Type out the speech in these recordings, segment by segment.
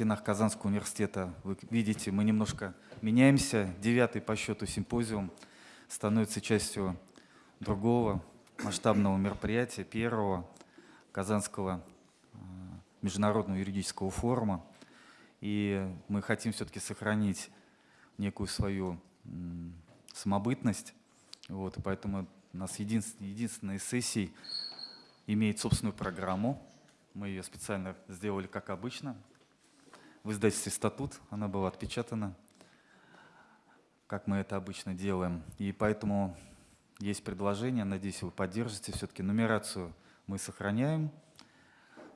стенах Казанского университета. Вы видите, мы немножко меняемся. Девятый по счету симпозиум становится частью другого масштабного мероприятия, первого Казанского э, международного юридического форума. И мы хотим все-таки сохранить некую свою самобытность. Вот, поэтому у нас единственная, единственная из сессий имеет собственную программу. Мы ее специально сделали, как обычно. В издательстве «Статут» она была отпечатана, как мы это обычно делаем. И поэтому есть предложение, надеюсь, вы поддержите. Все-таки нумерацию мы сохраняем.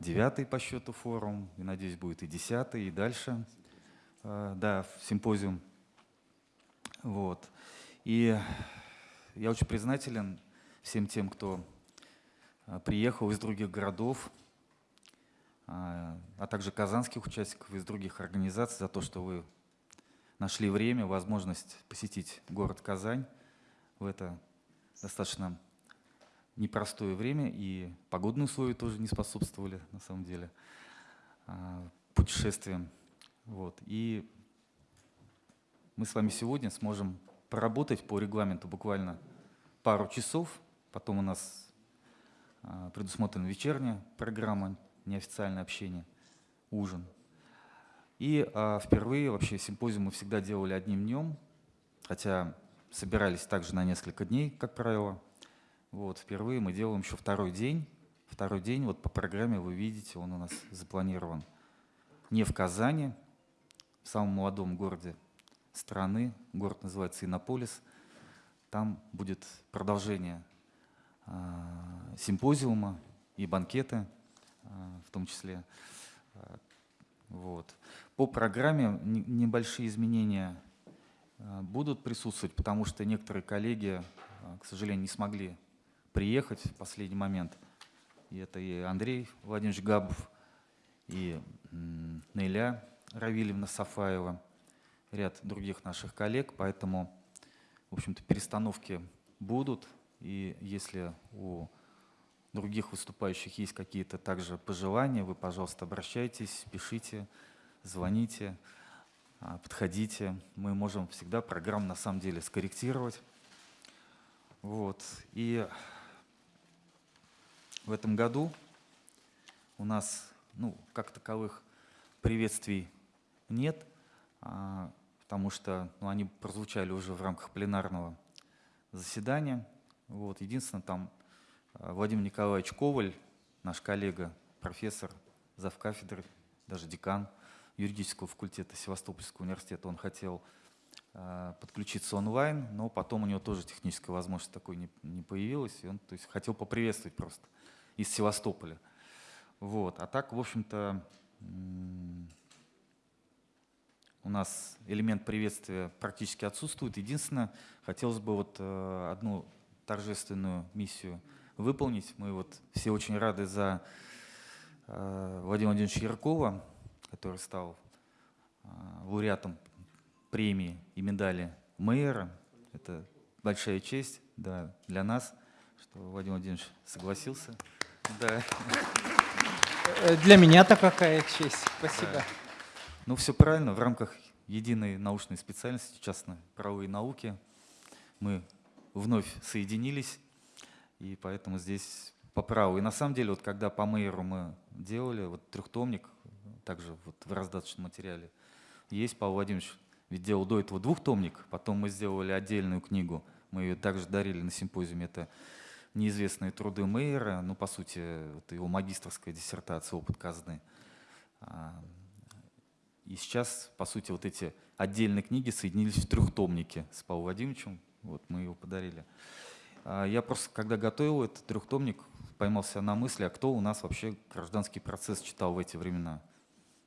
Девятый по счету форум, и, надеюсь, будет и десятый, и дальше. Э, да, симпозиум. Вот. И я очень признателен всем тем, кто э, приехал из других городов, а, а также казанских участников из других организаций за то, что вы нашли время, возможность посетить город Казань в это достаточно непростое время, и погодные условия тоже не способствовали, на самом деле, а, путешествиям. Вот. И мы с вами сегодня сможем поработать по регламенту буквально пару часов, потом у нас а, предусмотрена вечерняя программа, неофициальное общение, ужин. И а, впервые вообще симпозиум мы всегда делали одним днем, хотя собирались также на несколько дней, как правило. Вот, впервые мы делаем еще второй день. Второй день, вот по программе вы видите, он у нас запланирован не в Казани, в самом молодом городе страны. Город называется Иннополис. Там будет продолжение э, симпозиума и банкеты, в том числе. Вот. По программе небольшие изменения Э, будут присутствовать, потому что некоторые коллеги, к сожалению, не смогли приехать в последний момент. И это и Андрей Владимирович Габов, и Неля Равильевна Сафаева, ряд других наших коллег. Поэтому, в общем-то, перестановки будут. И если у других выступающих есть какие-то также пожелания, вы, пожалуйста, обращайтесь, пишите, звоните. А, подходите. Мы можем всегда программу на самом деле скорректировать. Вот. И в этом году у нас ну, как таковых приветствий нет, а, потому что ну, они прозвучали уже в рамках пленарного заседания. Вот. Единственное, там Владимир Николаевич Коваль, наш коллега, профессор, завкафедры, даже декан – юридического факультета Севастопольского университета, он хотел э, подключиться онлайн, но потом у него тоже техническая возможность такой не, не появилась, и он то есть, хотел поприветствовать просто из Севастополя. Вот. А так, в общем-то, у нас элемент приветствия практически отсутствует. Единственное, хотелось бы вот э, одну торжественную миссию выполнить. Мы вот все очень рады за э, Владимира Владимировича Яркова, который стал а, лауреатом премии и медали мэра. Это большая честь да, для нас, что Владимир Владимирович согласился. Да. Э, для меня-то какая честь. Спасибо. Да. Ну, все правильно. В рамках единой научной специальности, частно-правовые науки, мы вновь соединились, и поэтому здесь по праву. И на самом деле, вот когда по мэру мы делали, вот трехтомник, также вот в раздаточном материале есть, Павел Владимирович ведь делал до этого двухтомник, потом мы сделали отдельную книгу, мы ее также дарили на симпозиуме, это неизвестные труды Мейера, ну, по сути, это его магистрская диссертация «Опыт казны». А, и сейчас, по сути, вот эти отдельные книги соединились в трехтомнике с Павлом Владимировичем, вот мы его подарили. А, я просто, когда готовил этот трехтомник, поймался на мысли, а кто у нас вообще гражданский процесс читал в эти времена –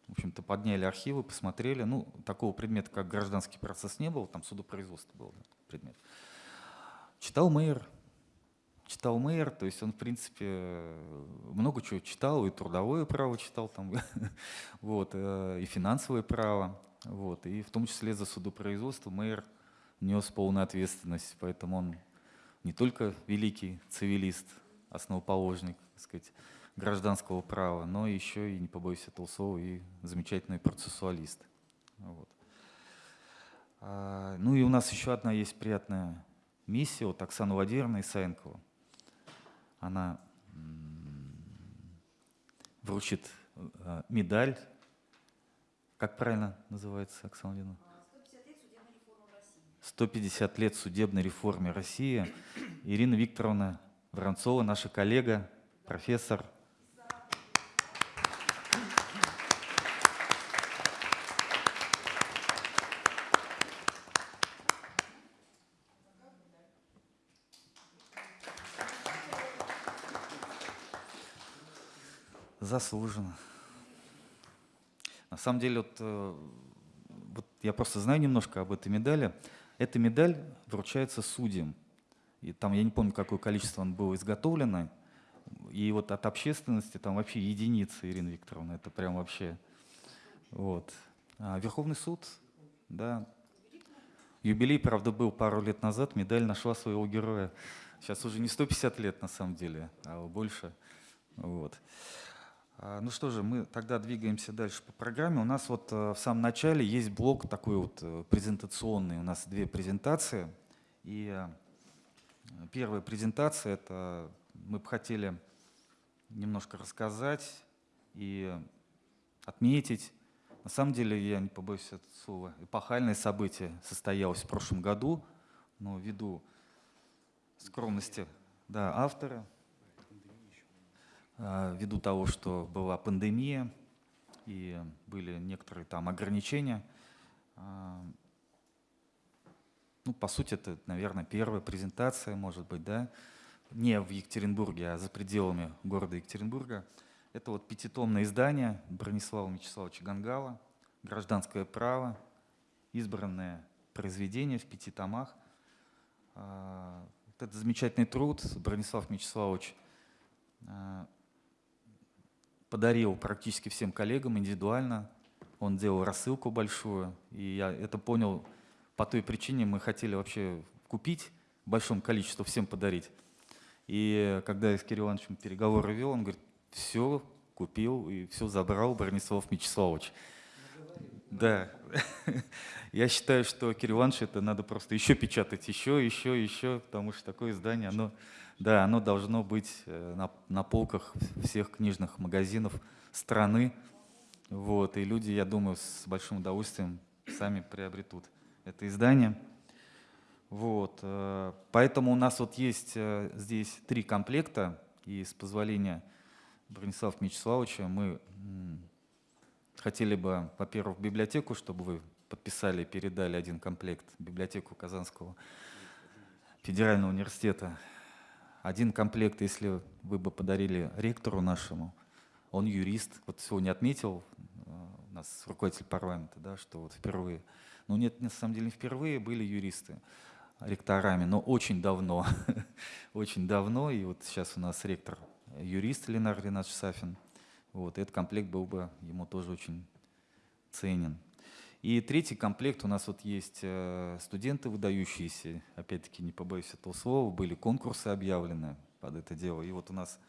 в общем-то, подняли архивы, посмотрели. Ну, такого предмета, как гражданский процесс, не было, там судопроизводство был да, предмет. Читал мэр, читал мэр, то есть он, в принципе, много чего читал, и трудовое право читал, там, вот, э, и финансовое право, вот, и в том числе за судопроизводство мэр нес полную ответственность, поэтому он не только великий цивилист, основоположник, так сказать, гражданского права, но еще и, не побоюсь слова, и замечательный процессуалист. Вот. А, ну и у нас еще одна есть приятная миссия от Оксаны Владимировны Исаенкова. Она вручит э, медаль. Как правильно называется, Оксана Владимировна? 150 лет судебной реформе России. Ирина Викторовна Воронцова, наша коллега, профессор. Заслуженно. На самом деле, вот, э, вот я просто знаю немножко об этой медали. Эта медаль вручается судьям. И там, я не помню, какое количество он было изготовлено. И вот от общественности там вообще единицы, Ирина Викторовна, это прям вообще... Вот. А Верховный суд, да. Юбилей, правда, был пару лет назад, медаль нашла своего героя. Сейчас уже не 150 лет на самом деле, а больше. Вот. А, ну что же, мы тогда двигаемся дальше по программе. У нас вот э, в самом начале есть блок такой вот э, презентационный. У нас две презентации. И э, первая презентация — это мы бы хотели немножко рассказать и отметить. На самом деле, я не побоюсь этого слова, эпохальное событие состоялось в прошлом году, но ввиду скромности да, автора — ввиду того, что была пандемия и были некоторые там ограничения. А, ну, по сути, это, наверное, первая презентация, может быть, да, не в Екатеринбурге, а за пределами города Екатеринбурга. Это вот пятитомное издание Бронислава Мячеславовича Гангала «Гражданское право», избранное произведение в пяти томах. А, вот это замечательный труд Бронислав Мячеславович подарил практически всем коллегам индивидуально. Он делал рассылку большую, и я это понял по той причине, мы хотели вообще купить в большом количестве, всем подарить. И когда я с Кириллом Ивановичем переговоры вел, он говорит, все купил и все забрал Бронислав Мячеславович. Да, я считаю, что Кирилл Иванович это надо просто еще печатать, еще, еще, еще, потому что такое издание, оно да, оно должно быть э, на, на полках всех книжных магазинов страны. Вот, и люди, я думаю, с большим удовольствием сами приобретут это издание. Вот, э, поэтому у нас вот есть э, здесь три комплекта, и с позволения Бронислава Мячеславовича мы хотели бы, во-первых, библиотеку, чтобы вы подписали и передали один комплект библиотеку Казанского федерального университета. Один комплект, если вы бы подарили ректору нашему, он юрист, вот сегодня отметил э, у нас руководитель парламента, да, что вот впервые, ну нет, на самом деле не впервые были юристы ректорами, но очень давно, очень давно, и вот сейчас у нас ректор юрист Ленар Ринатович Сафин, вот, этот комплект был бы ему тоже очень ценен. И третий комплект у нас вот есть э, студенты выдающиеся, опять-таки не побоюсь этого слова, были конкурсы объявлены под это дело. И вот у нас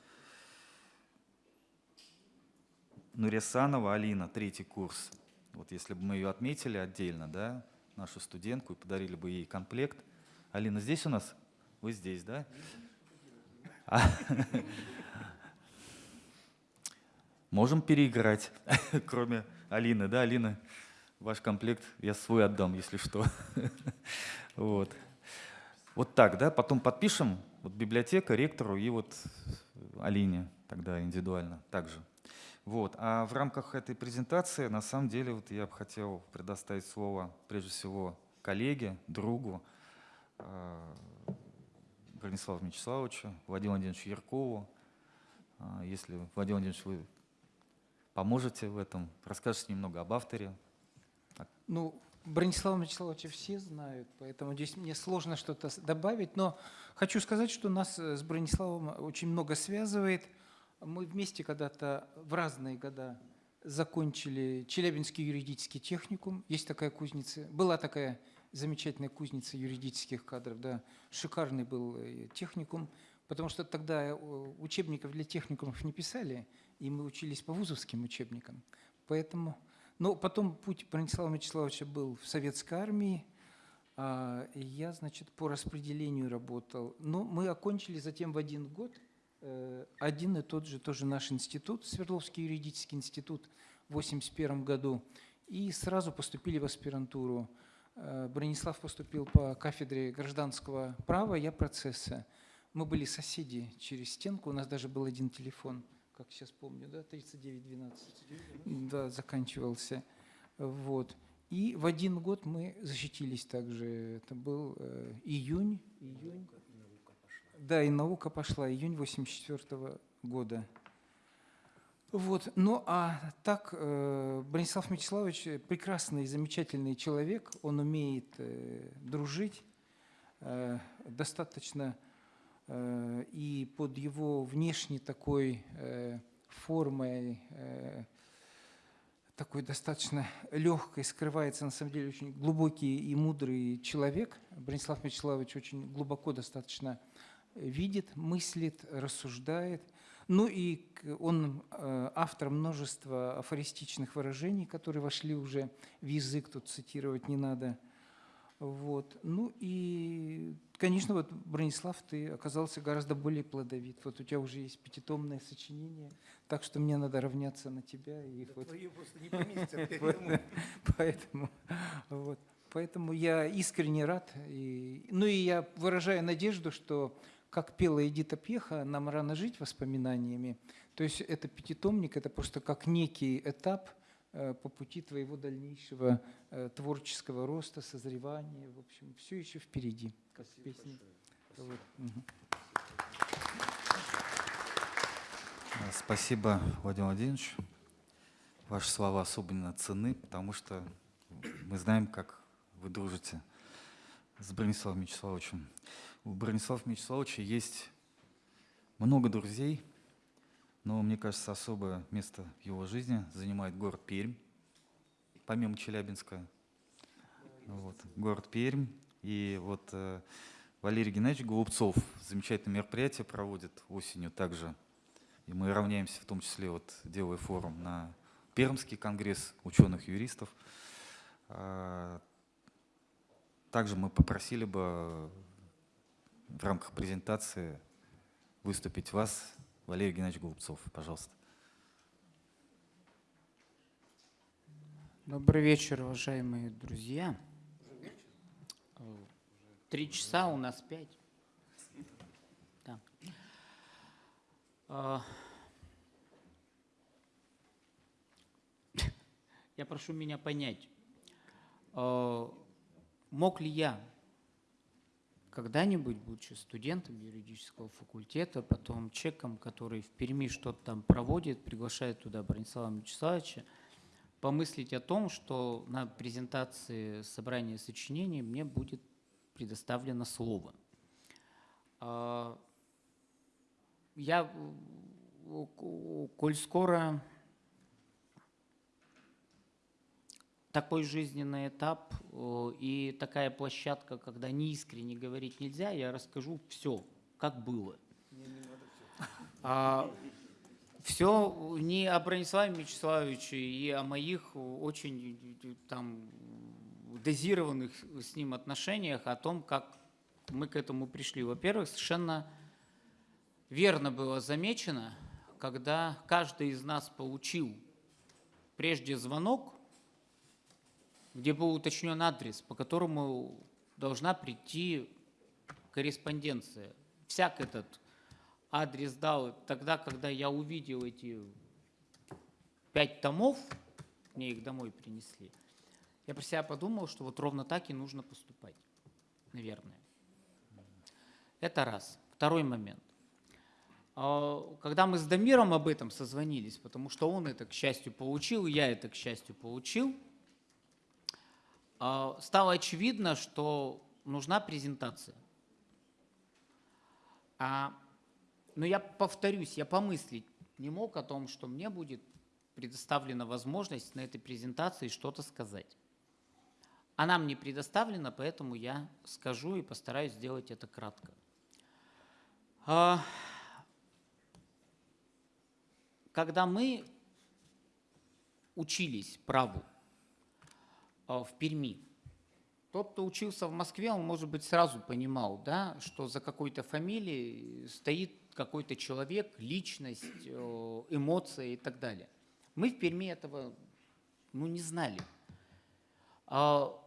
Нуресанова Алина, третий курс. Вот если бы мы ее отметили отдельно, да, нашу студентку, и подарили бы ей комплект. Алина здесь у нас? Вы здесь, да? Можем переиграть, кроме Алины, да, Алина? ваш комплект я свой отдам, если что. вот. вот так, да, потом подпишем, вот библиотека, ректору и вот Алине тогда индивидуально также. Вот. А в рамках этой презентации, на самом деле, вот я бы хотел предоставить слово, прежде всего, коллеге, другу э, Брониславу Мячеславовичу, Владимиру Владимировичу Яркову. Э, если, Владимир Владимирович, вы поможете в этом, расскажете немного об авторе, ну, Бронислава Вячеславовича все знают, поэтому здесь мне сложно что-то добавить, но хочу сказать, что нас э, с Брониславом очень много связывает. Мы вместе когда-то в разные года закончили Челябинский юридический техникум. Есть такая кузница, была такая замечательная кузница юридических кадров, да, шикарный был э, техникум. Потому что тогда э, учебников для техникумов не писали, и мы учились по вузовским учебникам. Поэтому, но потом путь Бронислава Вячеславовича был в советской армии, а, я, значит, по распределению работал. Но мы окончили затем в один год э, один и тот же тоже наш институт, Свердловский юридический институт в 1981 году, и сразу поступили в аспирантуру. Э, Бронислав поступил по кафедре гражданского права, я процесса. Мы были соседи через стенку, у нас даже был один телефон, как сейчас помню, да, 3912. Да, заканчивался. Вот. И в один год мы защитились также. Это был э, июнь. июнь. Да, и наука пошла, июнь 84 года. Вот. Ну а так, э, Бронислав Мячеславович прекрасный, замечательный человек. Он умеет э, дружить, э, достаточно и под его внешней такой э, формой э, такой достаточно легкой скрывается на самом деле очень глубокий и мудрый человек. Бронислав Мячеславович очень глубоко достаточно видит, мыслит, рассуждает. Ну и он э, автор множества афористичных выражений, которые вошли уже в язык, тут цитировать не надо. Вот. Ну и, конечно, вот, Бронислав, ты оказался гораздо более плодовит. Вот у тебя уже есть пятитомное сочинение, так что мне надо равняться на тебя. И Да вот, просто не поместятся. вот, поэтому, вот, поэтому я искренне рад. И, ну и я выражаю надежду, что, как пела Эдита Пьеха, нам рано жить воспоминаниями. То есть это пятитомник, это просто как некий этап по пути твоего дальнейшего э, творческого роста, созревания. В общем, все еще впереди, как в песне. Вот. Э, Спасибо, Владимир Владимирович. Ваши слова особенно ценны, потому что мы знаем, как вы дружите с Брониславом Мячеславовичем. У Бронислава Мячеславовича есть много друзей, но, мне кажется, особое место в его жизни занимает город Пермь, помимо Челябинска. Вот, город Пермь. И вот э, Валерий Геннадьевич Голубцов замечательное мероприятие проводит осенью также и мы равняемся, в том числе, вот, делая форум на Пермский конгресс ученых-юристов. А, Также мы попросили бы в рамках презентации выступить вас, Валерий Геннадьевич Голубцов. Пожалуйста. Добрый вечер, уважаемые друзья. Три часа, у нас пять. Да. А, Я прошу меня понять, э, мог ли я когда-нибудь, будучи студентом юридического факультета, потом чеком, который в Перми что-то там проводит, приглашает туда Бронислава Вячеславовича, помыслить о том, что на презентации собрания сочинений мне будет предоставлено слово. А, Я, коль скоро такой жизненный этап э, и такая площадка, когда неискренне говорить нельзя, я расскажу все, как было. А, все не о Брониславе Мячеславовиче и о моих очень э, там дозированных с ним отношениях, о том, как мы к этому пришли. Во-первых, совершенно верно было замечено, когда каждый из нас получил прежде звонок, где был уточнен адрес, по которому должна прийти корреспонденция. Всяк этот адрес дал тогда, когда я увидел эти пять томов, мне их домой принесли, я про себя подумал, что вот ровно так и нужно поступать, наверное. Это раз. Второй момент. А, Когда мы с Дамиром об этом созвонились, потому что он это, к счастью, получил, я это, к счастью, получил, стало очевидно, что нужна презентация. А, но я повторюсь, я помыслить не мог о том, что мне будет предоставлена возможность на этой презентации что-то сказать. Она мне предоставлена, поэтому я скажу и постараюсь сделать это кратко. А, Когда мы учились праву а, в Перми, тот, кто учился в Москве, он, может быть, сразу понимал, да, что за какой-то фамилией стоит какой-то человек, личность, э, эмоции и так далее. Мы в Перми этого ну, не знали. А,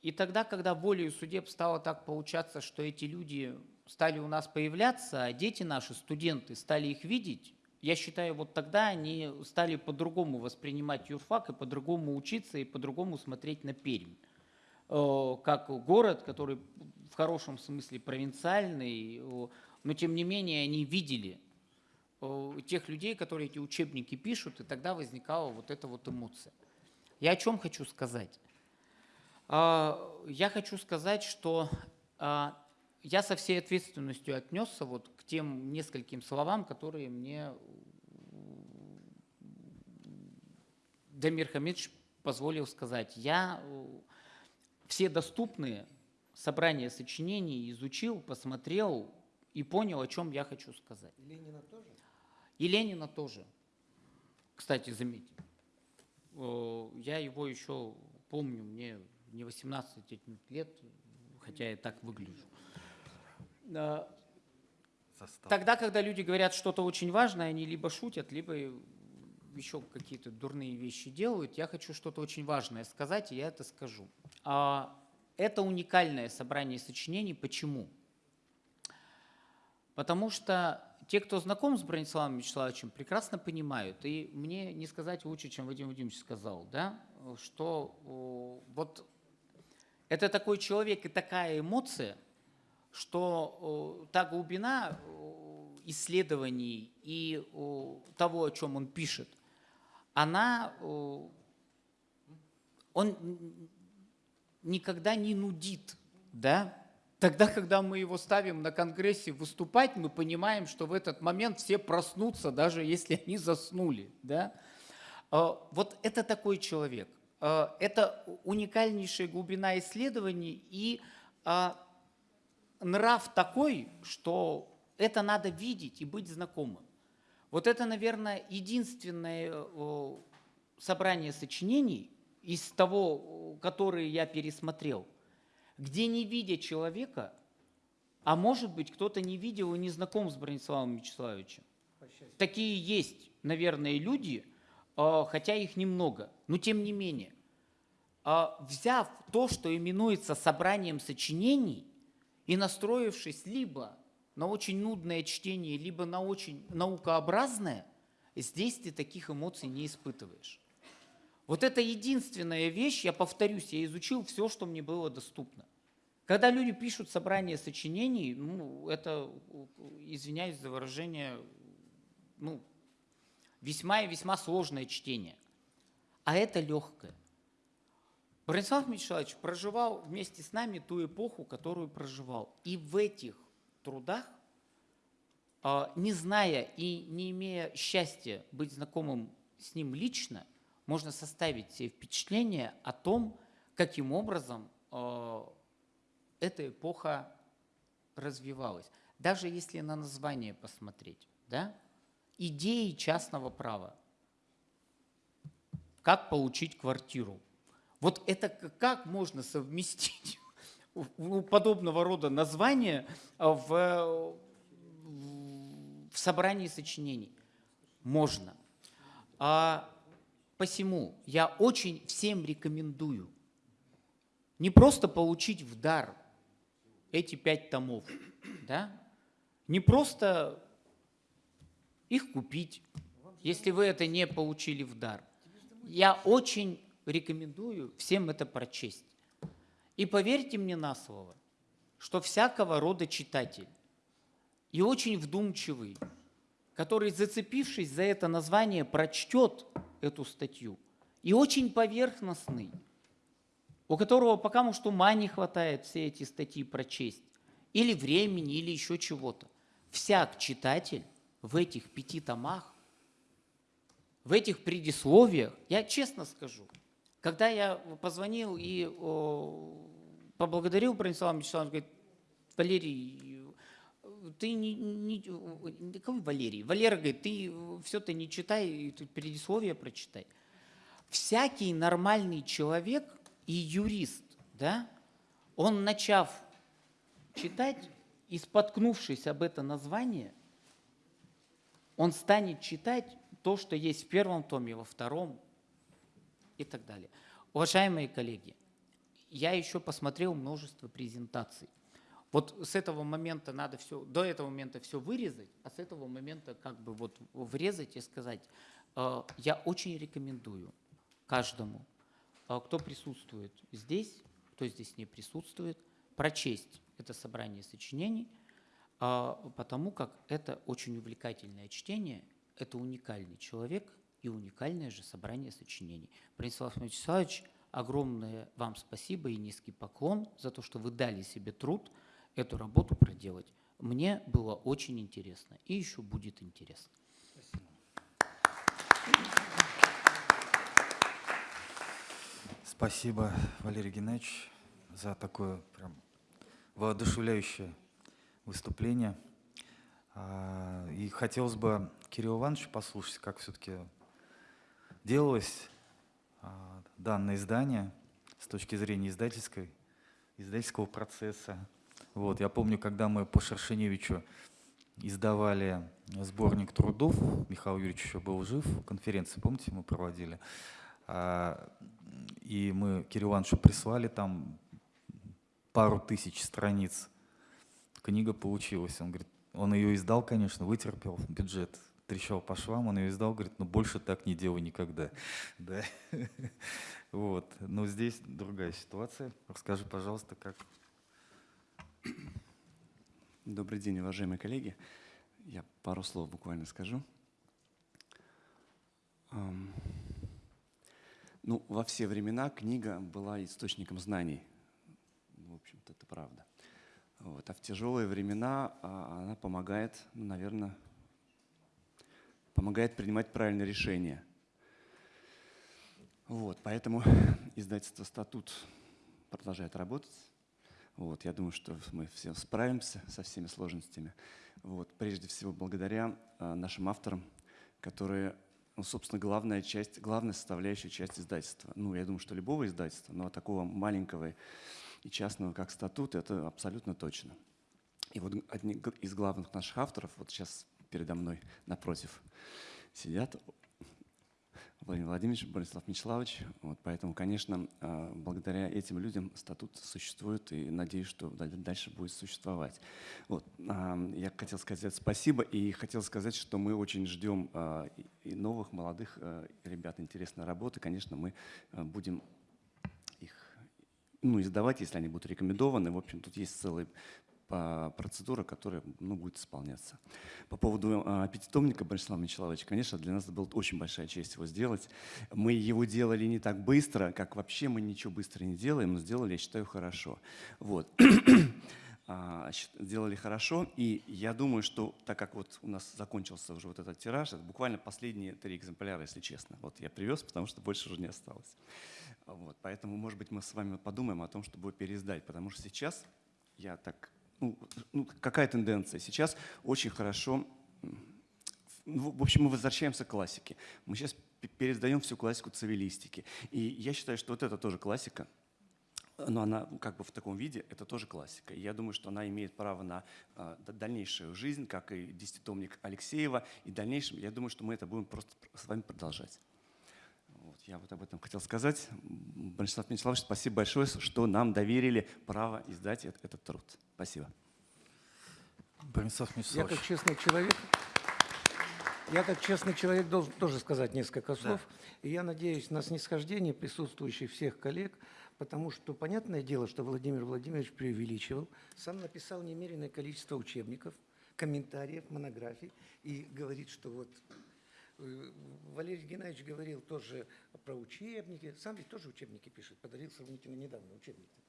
И тогда, когда волею судеб стало так получаться, что эти люди стали у нас появляться, а дети наши, студенты, стали их видеть, я считаю, вот тогда они стали по-другому воспринимать юрфак и по-другому учиться и по-другому смотреть на Пермь. Э, Как город, который в хорошем смысле провинциальный, э, но тем не менее они видели э, тех людей, которые эти учебники пишут, и тогда возникала вот эта вот эмоция. Я о чем хочу сказать? А, Я хочу сказать, что а, я со всей ответственностью отнесся вот к тем нескольким словам, которые мне Дамир Хамидович позволил сказать. Я э, все доступные собрания сочинений изучил, посмотрел и понял, о чем я хочу сказать. И Ленина тоже? И Ленина тоже. Кстати, заметьте. Э, Я его еще помню, мне не 18 лет, хотя я так выгляжу. Э, Состав. Тогда, когда люди говорят что-то очень важное, они либо шутят, либо еще какие-то дурные вещи делают. Я хочу что-то очень важное сказать, и я это скажу. А, Это уникальное собрание сочинений. Почему? Потому что те, кто знаком с Брониславом Вячеславовичем, прекрасно понимают, и мне не сказать лучше, чем Вадим Владимирович сказал, да, что вот это такой человек и такая эмоция, что та глубина исследований и того, о чем он пишет, она, он никогда не нудит, да? Тогда, когда мы его ставим на конгрессе выступать, мы понимаем, что в этот момент все проснутся, даже если они заснули, да? А, Вот это такой человек. А, Это уникальнейшая глубина исследований и а, нрав такой, что это надо видеть и быть знакомым. Вот это, наверное, единственное э, собрание сочинений из того, которые я пересмотрел, где не видя человека, а может быть, кто-то не видел и не знаком с Брониславом Вячеславовичем. Такие есть, наверное, люди, э, хотя их немного, но тем не менее. А, Взяв то, что именуется собранием сочинений, и настроившись либо на очень нудное чтение, либо на очень наукообразное, здесь ты таких эмоций не испытываешь. Вот это единственная вещь, я повторюсь, я изучил все, что мне было доступно. Когда люди пишут собрание сочинений, ну, это, извиняюсь за выражение, ну, весьма и весьма сложное чтение. А это легкое. Бронислав Мячеславович проживал вместе с нами ту эпоху, которую проживал. И в этих трудах, а, не зная и не имея счастья быть знакомым с ним лично, можно составить себе впечатление о том, каким образом а, эта эпоха развивалась. Даже если на название посмотреть, да? идеи частного права. Как получить квартиру? Вот это как можно совместить подобного рода названия а, в, в собрании сочинений? Можно. А посему я очень всем рекомендую не просто получить в дар эти пять томов, да? не просто их купить, если вы это не получили в дар. Я очень рекомендую всем это прочесть. И поверьте мне на слово, что всякого рода читатель и очень вдумчивый, который, зацепившись за это название, прочтет эту статью, и очень поверхностный, у которого пока может ума не хватает все эти статьи прочесть, или времени, или еще чего-то. Всяк читатель в этих пяти томах, в этих предисловиях, я честно скажу, когда я позвонил и о, поблагодарил Бронислава Вячеславовича, говорит, Валерий, ты не, не, какой Валерий? Валера говорит, ты все ты не читай, тут предисловие прочитай. Всякий нормальный человек и юрист, да, он начав читать и споткнувшись об это название, он станет читать то, что есть в первом томе, во втором и так далее. Уважаемые коллеги, я еще посмотрел множество презентаций. Вот с этого момента надо все, до этого момента все вырезать, а с этого момента как бы вот врезать и сказать, э, я очень рекомендую каждому, э, кто присутствует здесь, кто здесь не присутствует, прочесть это собрание сочинений, а, потому как это очень увлекательное чтение, это уникальный человек и уникальное же собрание сочинений. Бронислав Вячеславович, огромное вам спасибо и низкий поклон за то, что вы дали себе труд эту работу проделать. Мне было очень интересно и еще будет интересно. Спасибо, Валерий Геннадьевич, за такое прям воодушевляющее выступление. А, И хотелось бы Кирилла Ивановича послушать, как все-таки делалось а, данное издание с точки зрения издательской, издательского процесса. Вот, я помню, когда мы по Шершеневичу издавали сборник трудов, Михаил Юрьевич еще был жив, конференции, помните, мы проводили, А, и мы Кириллу Ивановичу прислали там пару тысяч страниц. Книга получилась. Он говорит, он ее издал, конечно, вытерпел, бюджет трещал по швам, он ее издал, говорит, ну больше так не делай никогда. Да. Вот. Но здесь другая ситуация. Расскажи, пожалуйста, как Добрый день, уважаемые коллеги. Я пару слов буквально скажу. Ну, во все времена книга была источником знаний. В общем-то, это правда. Вот. А в тяжелые времена а, она помогает, ну, наверное, помогает принимать правильные решения. Вот, поэтому издательство «Статут» продолжает работать. Вот, я думаю, что мы все справимся со всеми сложностями. Вот, прежде всего, благодаря а, нашим авторам, которые, ну, собственно, главная часть, главная составляющая часть издательства. Ну, я думаю, что любого издательства, но такого маленького и частного, как статут, это абсолютно точно. И вот одни из главных наших авторов, вот сейчас передо мной напротив сидят, Владимир Владимирович, Борислав Мячеславович. Вот, поэтому, конечно, а, благодаря этим людям статут существует и надеюсь, что дал- дальше будет существовать. Вот, а, я хотел сказать спасибо и хотел сказать, что мы очень ждем а, и- новых, молодых ребят, интересной работы. Конечно, мы будем их ну, издавать, если они будут рекомендованы. В общем, тут есть целая а, процедура, которая ну, будет исполняться. По поводу а, пятитомника Борислава Мячеславовича, конечно, для нас это была очень большая честь его сделать. Мы его делали не так быстро, как вообще мы ничего быстро не делаем, но сделали, я считаю, хорошо. Вот. А, Сделали хорошо, и я думаю, что так как вот у нас закончился уже вот этот тираж, это буквально последние три экземпляра, если честно. Вот я привез, потому что больше уже не осталось. Вот, поэтому, может быть, мы с вами подумаем о том, чтобы переиздать, потому что сейчас я так, ну, ну, какая тенденция? Сейчас очень хорошо, ну, в общем, мы возвращаемся к классике. Мы сейчас п- переиздаем всю классику цивилистики. И я считаю, что вот это тоже классика, но она как бы в таком виде, это тоже классика. И я думаю, что она имеет право на д- дальнейшую жизнь, как и десятитомник Алексеева. И в дальнейшем, я думаю, что мы это будем просто пр- с вами продолжать. Я вот об этом хотел сказать. Бронислав Мячеславович, спасибо большое, что нам доверили право издать эт- этот труд. Спасибо. Бронислав Я Мячеславович. как честный человек, я как честный человек должен тоже сказать несколько слов. И я надеюсь на снисхождение присутствующих всех коллег, потому что понятное дело, что Владимир Владимирович преувеличивал, сам написал немеренное количество учебников, комментариев, монографий и говорит, что вот Валерий Геннадьевич говорил тоже про учебники, сам ведь тоже учебники пишет, подарил сравнительно недавно учебники.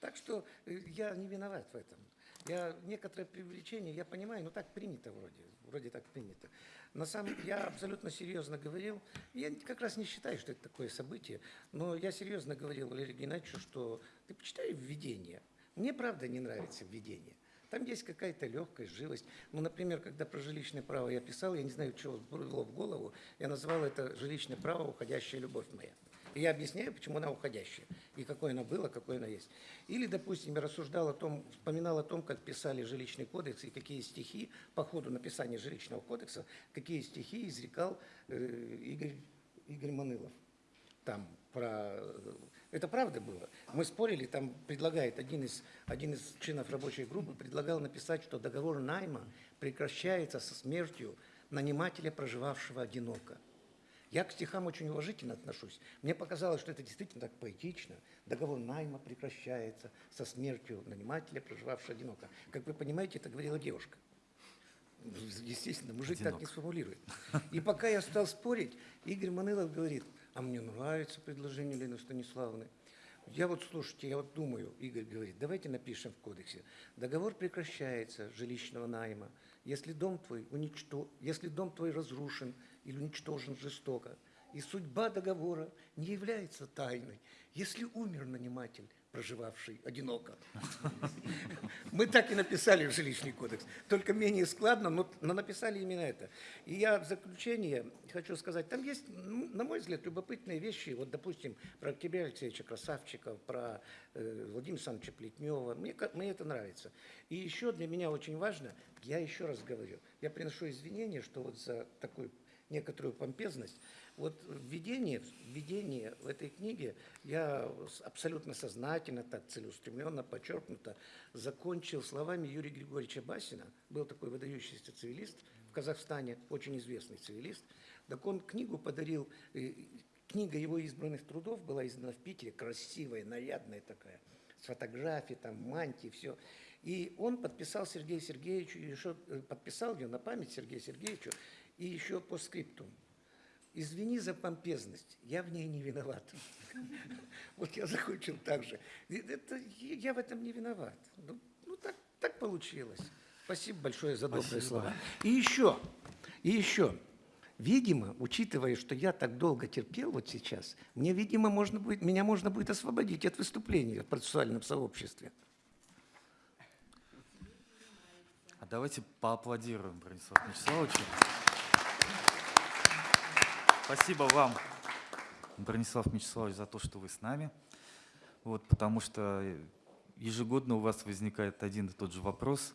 Так что э, я не виноват в этом. Я некоторое привлечение, я понимаю, но так принято вроде, вроде так принято. На самом я абсолютно серьезно говорил, я как раз не считаю, что это такое событие, но я серьезно говорил Валерию Геннадьевичу, что ты почитай введение. Мне правда не нравится введение. Там есть какая-то легкость, живость. Ну, например, когда про жилищное право я писал, я не знаю, что было в голову, я называл это жилищное право «Уходящая любовь моя». И я объясняю, почему она уходящая, и какое она была, какое она есть. Или, допустим, я рассуждал о том, вспоминал о том, как писали жилищный кодекс, и какие стихи по ходу написания жилищного кодекса, какие стихи изрекал э, Игорь, Игорь Манылов. Там про... Это правда было. Мы спорили, там предлагает один из, один из членов рабочей группы, предлагал написать, что договор найма прекращается со смертью нанимателя, проживавшего одиноко. Я к стихам очень уважительно отношусь. Мне показалось, что это действительно так поэтично. Договор найма прекращается со смертью нанимателя, проживавшего одиноко. Как вы понимаете, это говорила девушка. Естественно, мужик так не Одинок. сформулирует. И пока я стал спорить, Игорь Манылов говорит, а мне нравится предложение Лены Станиславовны. Я вот, слушайте, я вот думаю, Игорь говорит, давайте напишем в кодексе. Договор прекращается жилищного найма, если дом твой, уничто... если дом твой разрушен или уничтожен жестоко, и судьба договора не является тайной, если умер наниматель, проживавший одиноко. Мы так и написали жилищный кодекс, только менее складно, но, написали именно это. И я в заключение хочу сказать, там есть, ну, на мой взгляд, любопытные вещи, вот, допустим, про Октября Алексеевича Красавчика, про э, Владимира Александровича Плетнева, мне, мне это нравится. И еще для меня очень важно, я еще раз говорю, я приношу извинения, что вот за такую некоторую помпезность. Вот введение, введение в этой книге я абсолютно сознательно, так целеустремленно, подчеркнуто, закончил словами Юрия Григорьевича Басина. Был такой выдающийся цивилист в Казахстане, очень известный цивилист. Так он книгу подарил, э, книга его избранных трудов была издана в Питере, красивая, нарядная такая, с фотографией, там, мантии, все. И он подписал Сергею Сергеевичу, еще э, подписал ее на память Сергею Сергеевичу, и еще по скриптум. Извини за помпезность, я в ней не виноват. Вот я закончил так же. Это, я в этом не виноват. Ну, ну, так, так получилось. Спасибо большое за добрые Спасибо. слова. И еще, и еще. Видимо, учитывая, что я так долго терпел вот сейчас, мне, видимо, можно будет, меня можно будет освободить от выступления в процессуальном сообществе. А давайте поаплодируем Брониславу Вячеславовичу. Спасибо вам, Бронислав Вячеславович, за то, что вы с нами. Вот, потому что ежегодно у вас возникает один и тот же вопрос.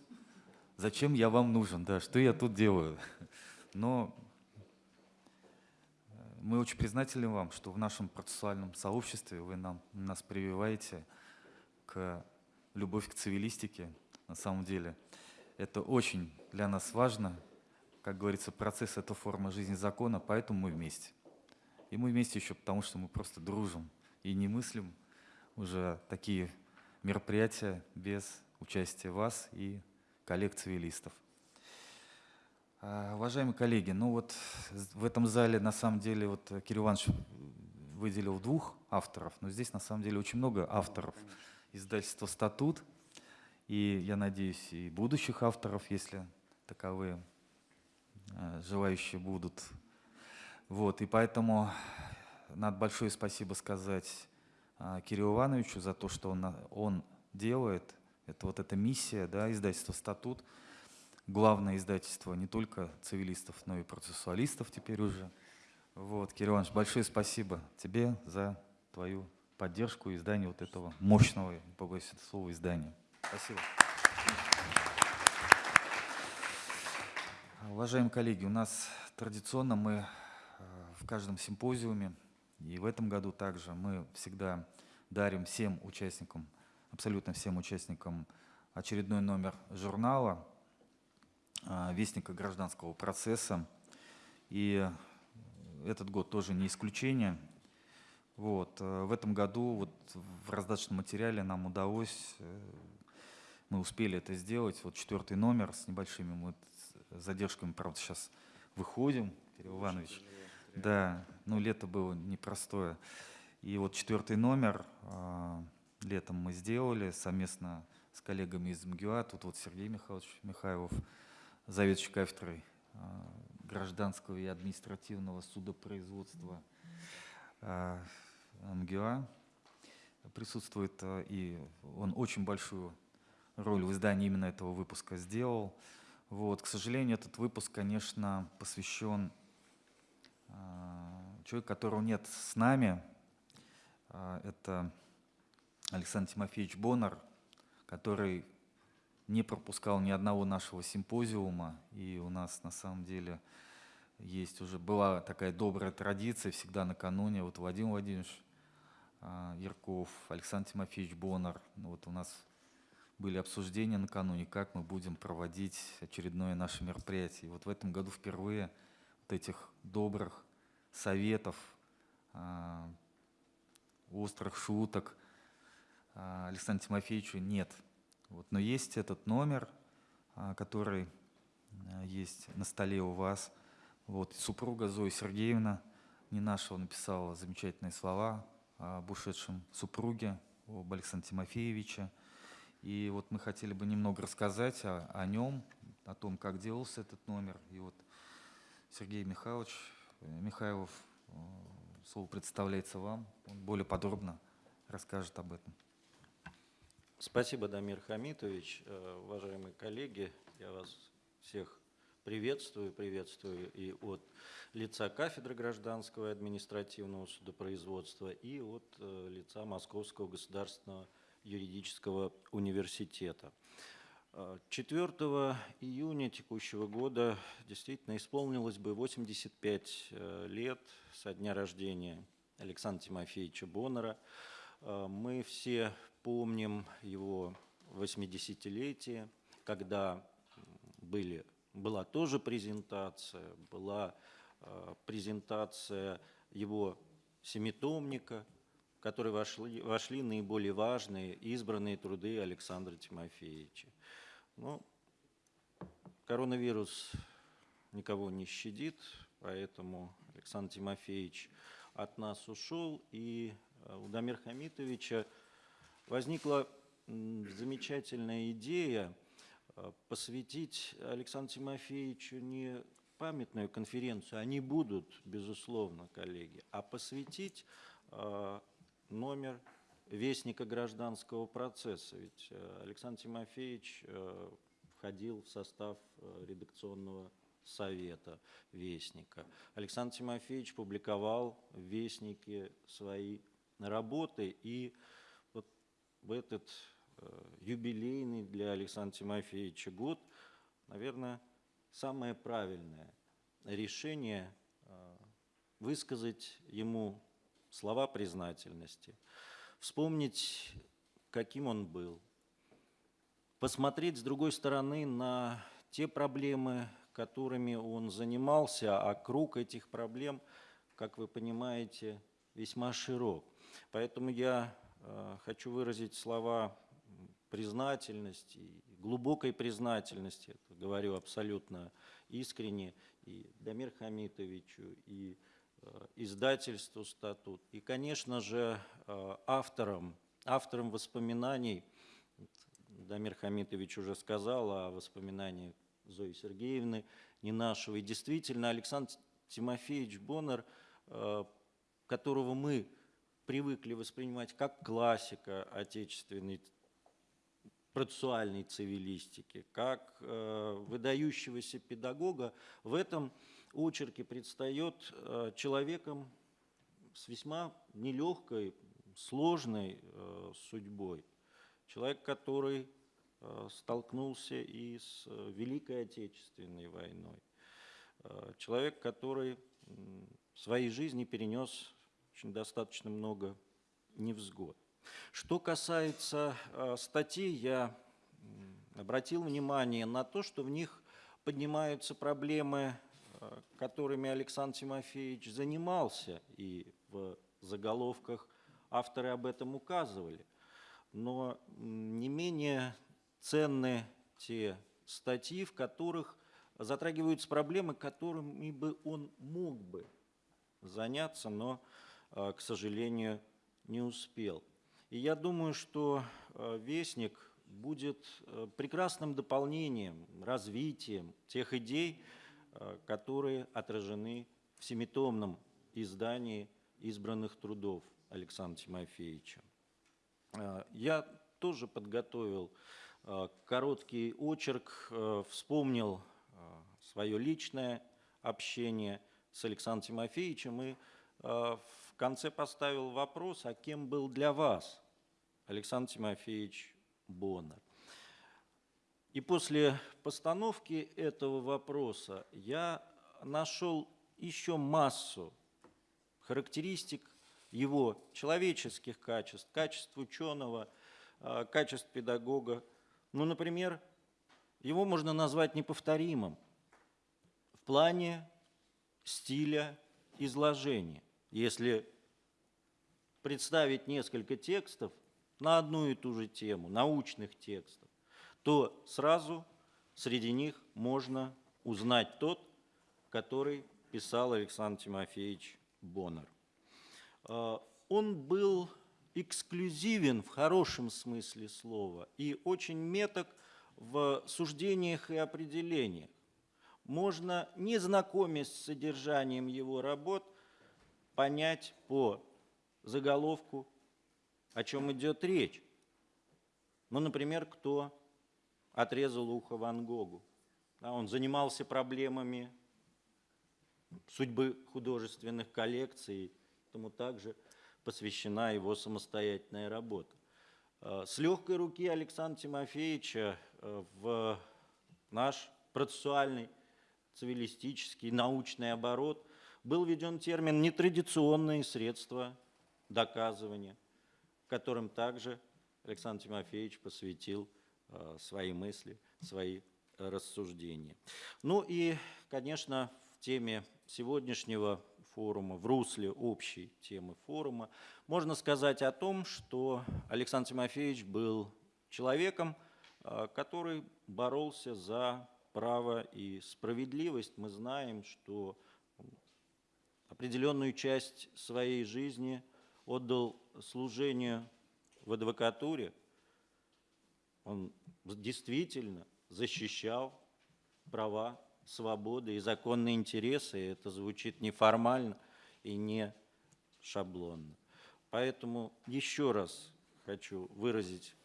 Зачем я вам нужен? Да, что я тут делаю? Но э, мы очень признательны вам, что в нашем процессуальном сообществе вы нам, нас прививаете к любовь к цивилистике. На самом деле это очень для нас важно. Как говорится, процесс — это форма жизни закона, поэтому мы вместе. И мы вместе еще потому, что мы просто дружим и не мыслим уже такие мероприятия без участия вас и коллег-цивилистов. А, Уважаемые коллеги, ну вот в этом зале на самом деле вот Кирилл Иванович выделил двух авторов, но здесь на самом деле очень много авторов издательства «Статут», и я надеюсь, и будущих авторов, если таковые желающие будут. Вот, и поэтому надо большое спасибо сказать а, Кириллу Ивановичу за то, что он, он делает. Это вот эта миссия, да, издательства «Статут», главное издательство не только цивилистов, но и процессуалистов теперь уже. Вот, Кирилл Иванович, большое спасибо тебе за твою поддержку издания вот этого мощного, не побоюсь этого слова, издания. Спасибо. Уважаемые коллеги, у нас традиционно мы э, в каждом симпозиуме, и в этом году также мы всегда дарим всем участникам, абсолютно всем участникам очередной номер журнала э, «Вестника гражданского процесса». И этот год тоже не исключение. Вот. э, В этом году вот в раздаточном материале нам удалось, мы успели это сделать, вот четвертый номер с небольшими мы задержками, правда, сейчас выходим, Кирилл Иванович. Да, ну лето было непростое. И вот четвертый номер а, летом мы сделали совместно с коллегами из МГУА. Тут вот Сергей Михайлович Михайлов, заведующий кафедрой а, гражданского и административного судопроизводства а, МГУА присутствует, и он очень большую роль в издании именно этого выпуска сделал. Вот, к сожалению, этот выпуск, конечно, посвящен а, человеку, которого нет с нами. А, Это Александр Тимофеевич Боннер, который не пропускал ни одного нашего симпозиума. И у нас на самом деле есть уже была такая добрая традиция всегда накануне. Вот Владимир Владимирович а, Ярков, Александр Тимофеевич Боннер. Ну, Вот у нас были обсуждения накануне, как мы будем проводить очередное наше мероприятие. И вот в этом году впервые вот этих добрых советов, а, острых шуток а, Александру Тимофеевичу нет. Вот, но есть этот номер, а, который есть на столе у вас. Вот, супруга Зоя Сергеевна не нашего написала замечательные слова об ушедшем супруге, об Александре Тимофеевиче. И вот мы хотели бы немного рассказать о, о нем, о том, как делался этот номер. И вот Сергей Михайлович э, Михайлов, э, слово представляется вам, он более подробно расскажет об этом. Спасибо, Дамир Хамитович. Э, Уважаемые коллеги, я вас всех приветствую, приветствую и от лица кафедры гражданского и административного судопроизводства, и от лица Московского государственного юридического университета. Э, 4 июня текущего года действительно исполнилось бы 85 э, лет со дня рождения Александра Тимофеевича Боннера. Э, Мы все помним его 80-летие, когда были, была тоже презентация, была э, презентация его семитомника, в который вошли, вошли наиболее важные избранные труды Александра Тимофеевича. Ну, коронавирус никого не щадит, поэтому Александр Тимофеевич от нас ушел, и э, у Дамира Хамитовича возникла замечательная идея э, посвятить Александру Тимофеевичу не памятную конференцию, они будут, безусловно, коллеги, а посвятить э, номер вестника гражданского процесса. Ведь э, Александр Тимофеевич э, входил в состав э, редакционного совета Вестника. Александр Тимофеевич публиковал в Вестнике свои работы, и вот в этот юбилейный для Александра Тимофеевича год, наверное, самое правильное решение высказать ему слова признательности, вспомнить, каким он был, посмотреть с другой стороны на те проблемы, которыми он занимался, а круг этих проблем, как вы понимаете, весьма широк. Поэтому я э, хочу выразить слова признательности, глубокой признательности, говорю абсолютно искренне, и Дамир Хамитовичу, и издательству «Статут», и, конечно же, э, авторам, авторам воспоминаний, Дамир Хамитович уже сказал о воспоминаниях Зои Сергеевны Ненашевой. Действительно, Александр Тимофеевич Боннер, э, которого мы привыкли воспринимать как классика отечественной процессуальной цивилистики, как э, выдающегося педагога, в этом очерке предстает э, человеком с весьма нелегкой, сложной э, судьбой. Человек, который э, столкнулся и с Великой Отечественной войной. Человек, который в своей жизни перенес очень достаточно много невзгод. Что касается статей, я обратил внимание на то, что в них поднимаются проблемы, которыми Александр Тимофеевич занимался, и в заголовках авторы об этом указывали. Но не менее ценны те статьи, в которых затрагиваются проблемы, которыми бы он мог бы заняться, но, э, к сожалению, не успел. И я думаю, что э, «Вестник» будет э, прекрасным дополнением, развитием тех идей, э, которые отражены в семитомном издании избранных трудов Александра Тимофеевича. Э, Я тоже подготовил э, короткий очерк, э, вспомнил свое личное общение с Александром Тимофеевичем и в конце поставил вопрос, а кем был для вас Александр Тимофеевич Боннер? И после постановки этого вопроса я нашел еще массу характеристик его человеческих качеств, качеств ученого, а, качеств педагога. Ну, например, его можно назвать неповторимым в плане стиля изложения. Если представить несколько текстов на одну и ту же тему, научных текстов, то сразу среди них можно узнать тот, который писал Александр Тимофеевич Боннер. А, он был эксклюзивен в хорошем смысле слова и очень меток в суждениях и определениях. Можно, не знакомясь с содержанием его работ, понять по заголовку, о чем идет речь. Ну, например, кто отрезал ухо Ван Гогу. Да, он занимался проблемами судьбы художественных коллекций, этому также посвящена его самостоятельная работа. Э, с легкой руки Александра Тимофеевича э, в наш процессуальный, цивилистический, научный оборот был введен термин «нетрадиционные средства доказывания», которым также Александр Тимофеевич посвятил свои мысли, свои рассуждения. Ну и, конечно, в теме сегодняшнего форума, в русле общей темы форума, можно сказать о том, что Александр Тимофеевич был человеком, а, который боролся за право и справедливость. Мы знаем, что определенную часть своей жизни отдал служению в адвокатуре. Он действительно защищал права свободы и законные интересы. И это звучит неформально и не шаблонно. Поэтому еще раз хочу выразить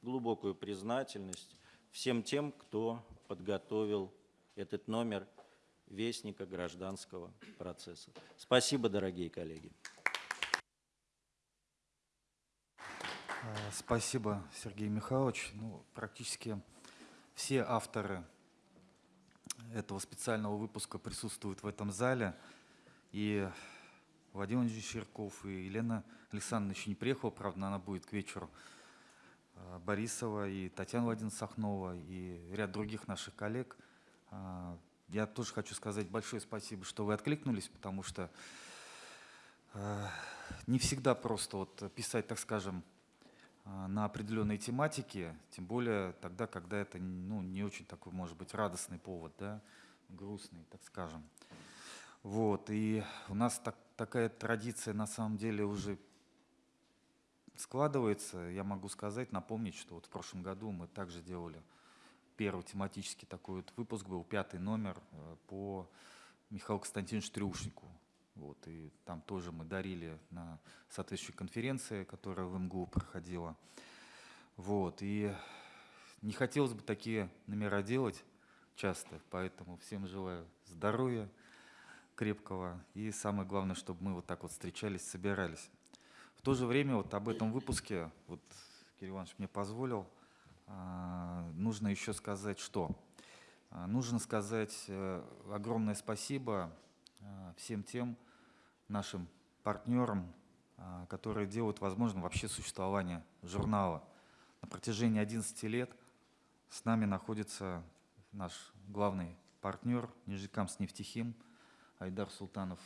глубокую признательность всем тем, кто подготовил этот номер Вестника гражданского процесса. Спасибо, дорогие коллеги. Спасибо, Сергей Михайлович. Ну, практически все авторы этого специального выпуска присутствуют в этом зале. И Владимир Владимирович Щерков и Елена Александровна еще не приехала, правда, она будет к вечеру. А, Борисова и Татьяна Владимировна Сахнова и ряд других наших коллег. А, я тоже хочу сказать большое спасибо, что вы откликнулись, потому что не всегда просто вот писать, так скажем, на определенные тематики, тем более тогда, когда это ну, не очень такой, может быть, радостный повод, да, грустный, так скажем. Вот, и у нас так, такая традиция на самом деле уже складывается. Я могу сказать, напомнить, что вот в прошлом году мы также делали первый тематический такой вот выпуск, был пятый номер э, по Михаилу Константиновичу Трюшнику. Вот, и там тоже мы дарили на соответствующей конференции, которая в МГУ проходила. Вот, и не хотелось бы такие номера делать часто, поэтому всем желаю здоровья крепкого и самое главное, чтобы мы вот так вот встречались, собирались. В то же время вот об этом выпуске, вот Кирилл Иванович мне позволил, а, нужно еще сказать что? А, нужно сказать э, огромное спасибо всем тем нашим партнерам, а, которые делают возможным вообще существование журнала. На протяжении 11 лет с нами находится наш главный партнер Нижекамс нефтехим Айдар Султанов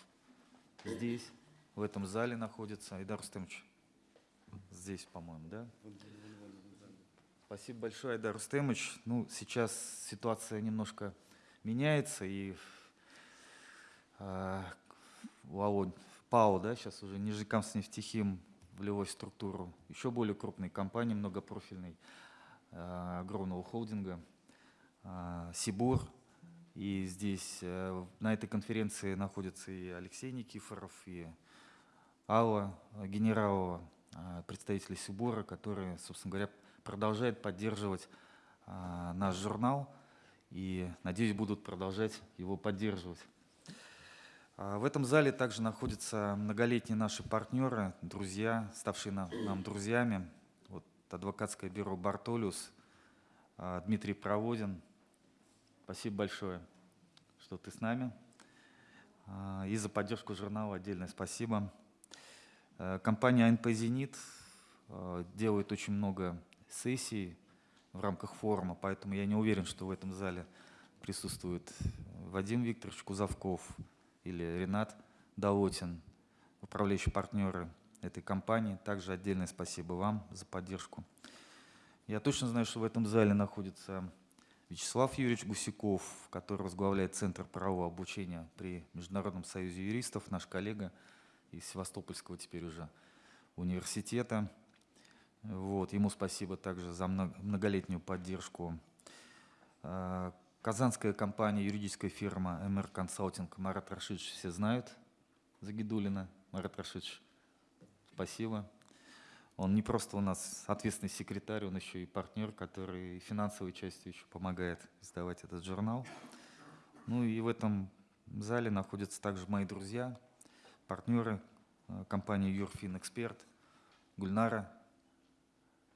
здесь, в этом зале находится. Айдар Рустемович здесь, по-моему, да? Спасибо большое, Айдар Рустемович. Ну, сейчас ситуация немножко меняется, и Володь, ПАО, да, сейчас уже Нижекамс нефтехим влилой в структуру еще более крупной компании, многопрофильной, э, огромного холдинга, э, Сибур. И здесь э, на этой конференции находятся и Алексей Никифоров, и Алла Генералова, представители Сибура, которые, собственно говоря, продолжают поддерживать а, наш журнал и, надеюсь, будут продолжать его поддерживать. А, В этом зале также находятся многолетние наши партнеры, друзья, ставшие на- нам друзьями. Вот адвокатское бюро «Бартолиус», а, Дмитрий Проводин. Спасибо большое, что ты с нами. А, И за поддержку журнала отдельное спасибо. Компания АНП «Зенит» делает очень много сессий в рамках форума, поэтому я не уверен, что в этом зале присутствует Вадим Викторович Кузовков или Ренат Долотин, управляющие партнеры этой компании. Также отдельное спасибо вам за поддержку. Я точно знаю, что в этом зале находится Вячеслав Юрьевич Гусяков, который возглавляет Центр правового обучения при Международном союзе юристов, наш коллега из Севастопольского теперь уже университета. Вот, ему спасибо также за мно- многолетнюю поддержку. Э, Казанская компания, юридическая фирма МР Консалтинг, Марат Рашидович все знают, Загидулина. Марат Рашидович, спасибо. Он не просто у нас ответственный секретарь, он еще и партнер, который финансовой частью еще помогает издавать этот журнал. Ну и в этом зале находятся также мои друзья, партнеры э, компании Юрфин Эксперт, Гульнара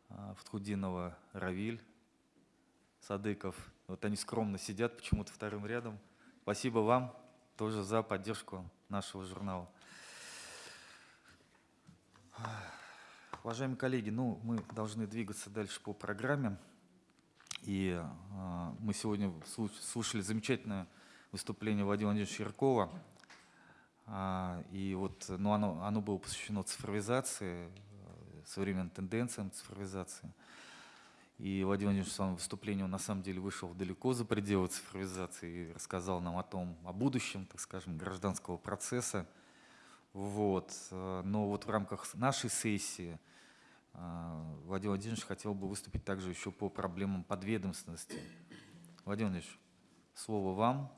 а, Фатхудинова, Равиль, Садыков. Вот они скромно сидят почему-то вторым рядом. Спасибо вам тоже за поддержку нашего журнала. Уважаемые коллеги, ну, мы должны двигаться дальше по программе. И а, мы сегодня слуш- слушали замечательное выступление Владимира Владимировича Яркова. А, и вот, ну, оно, оно было посвящено цифровизации, э, современным тенденциям цифровизации. И Владимир Владимирович в своем выступлении, он на самом деле вышел далеко за пределы цифровизации и рассказал нам о том, о будущем, так скажем, гражданского процесса. Вот. э, Но вот в рамках нашей сессии э, Владимир Владимирович хотел бы выступить также еще по проблемам подведомственности. Владимир Владимирович, слово вам.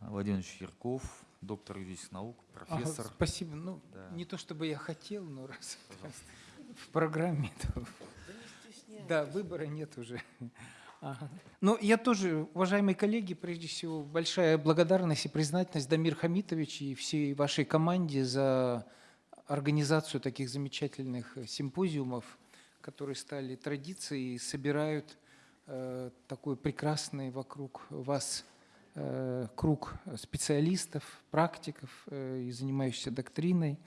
Владимир Владимирович Ярков, доктор юридических наук, Ага, профессор. спасибо. Ну, Да. не то чтобы я хотел, но раз в программе, то... Да, выбора нет уже. Ага. Ну, я тоже, уважаемые коллеги, прежде всего, большая благодарность и признательность Дамир Хамитович и всей вашей команде за организацию таких замечательных э, симпозиумов, которые стали традицией и собирают э, такой прекрасный вокруг вас э, круг специалистов, практиков э, и занимающихся доктриной.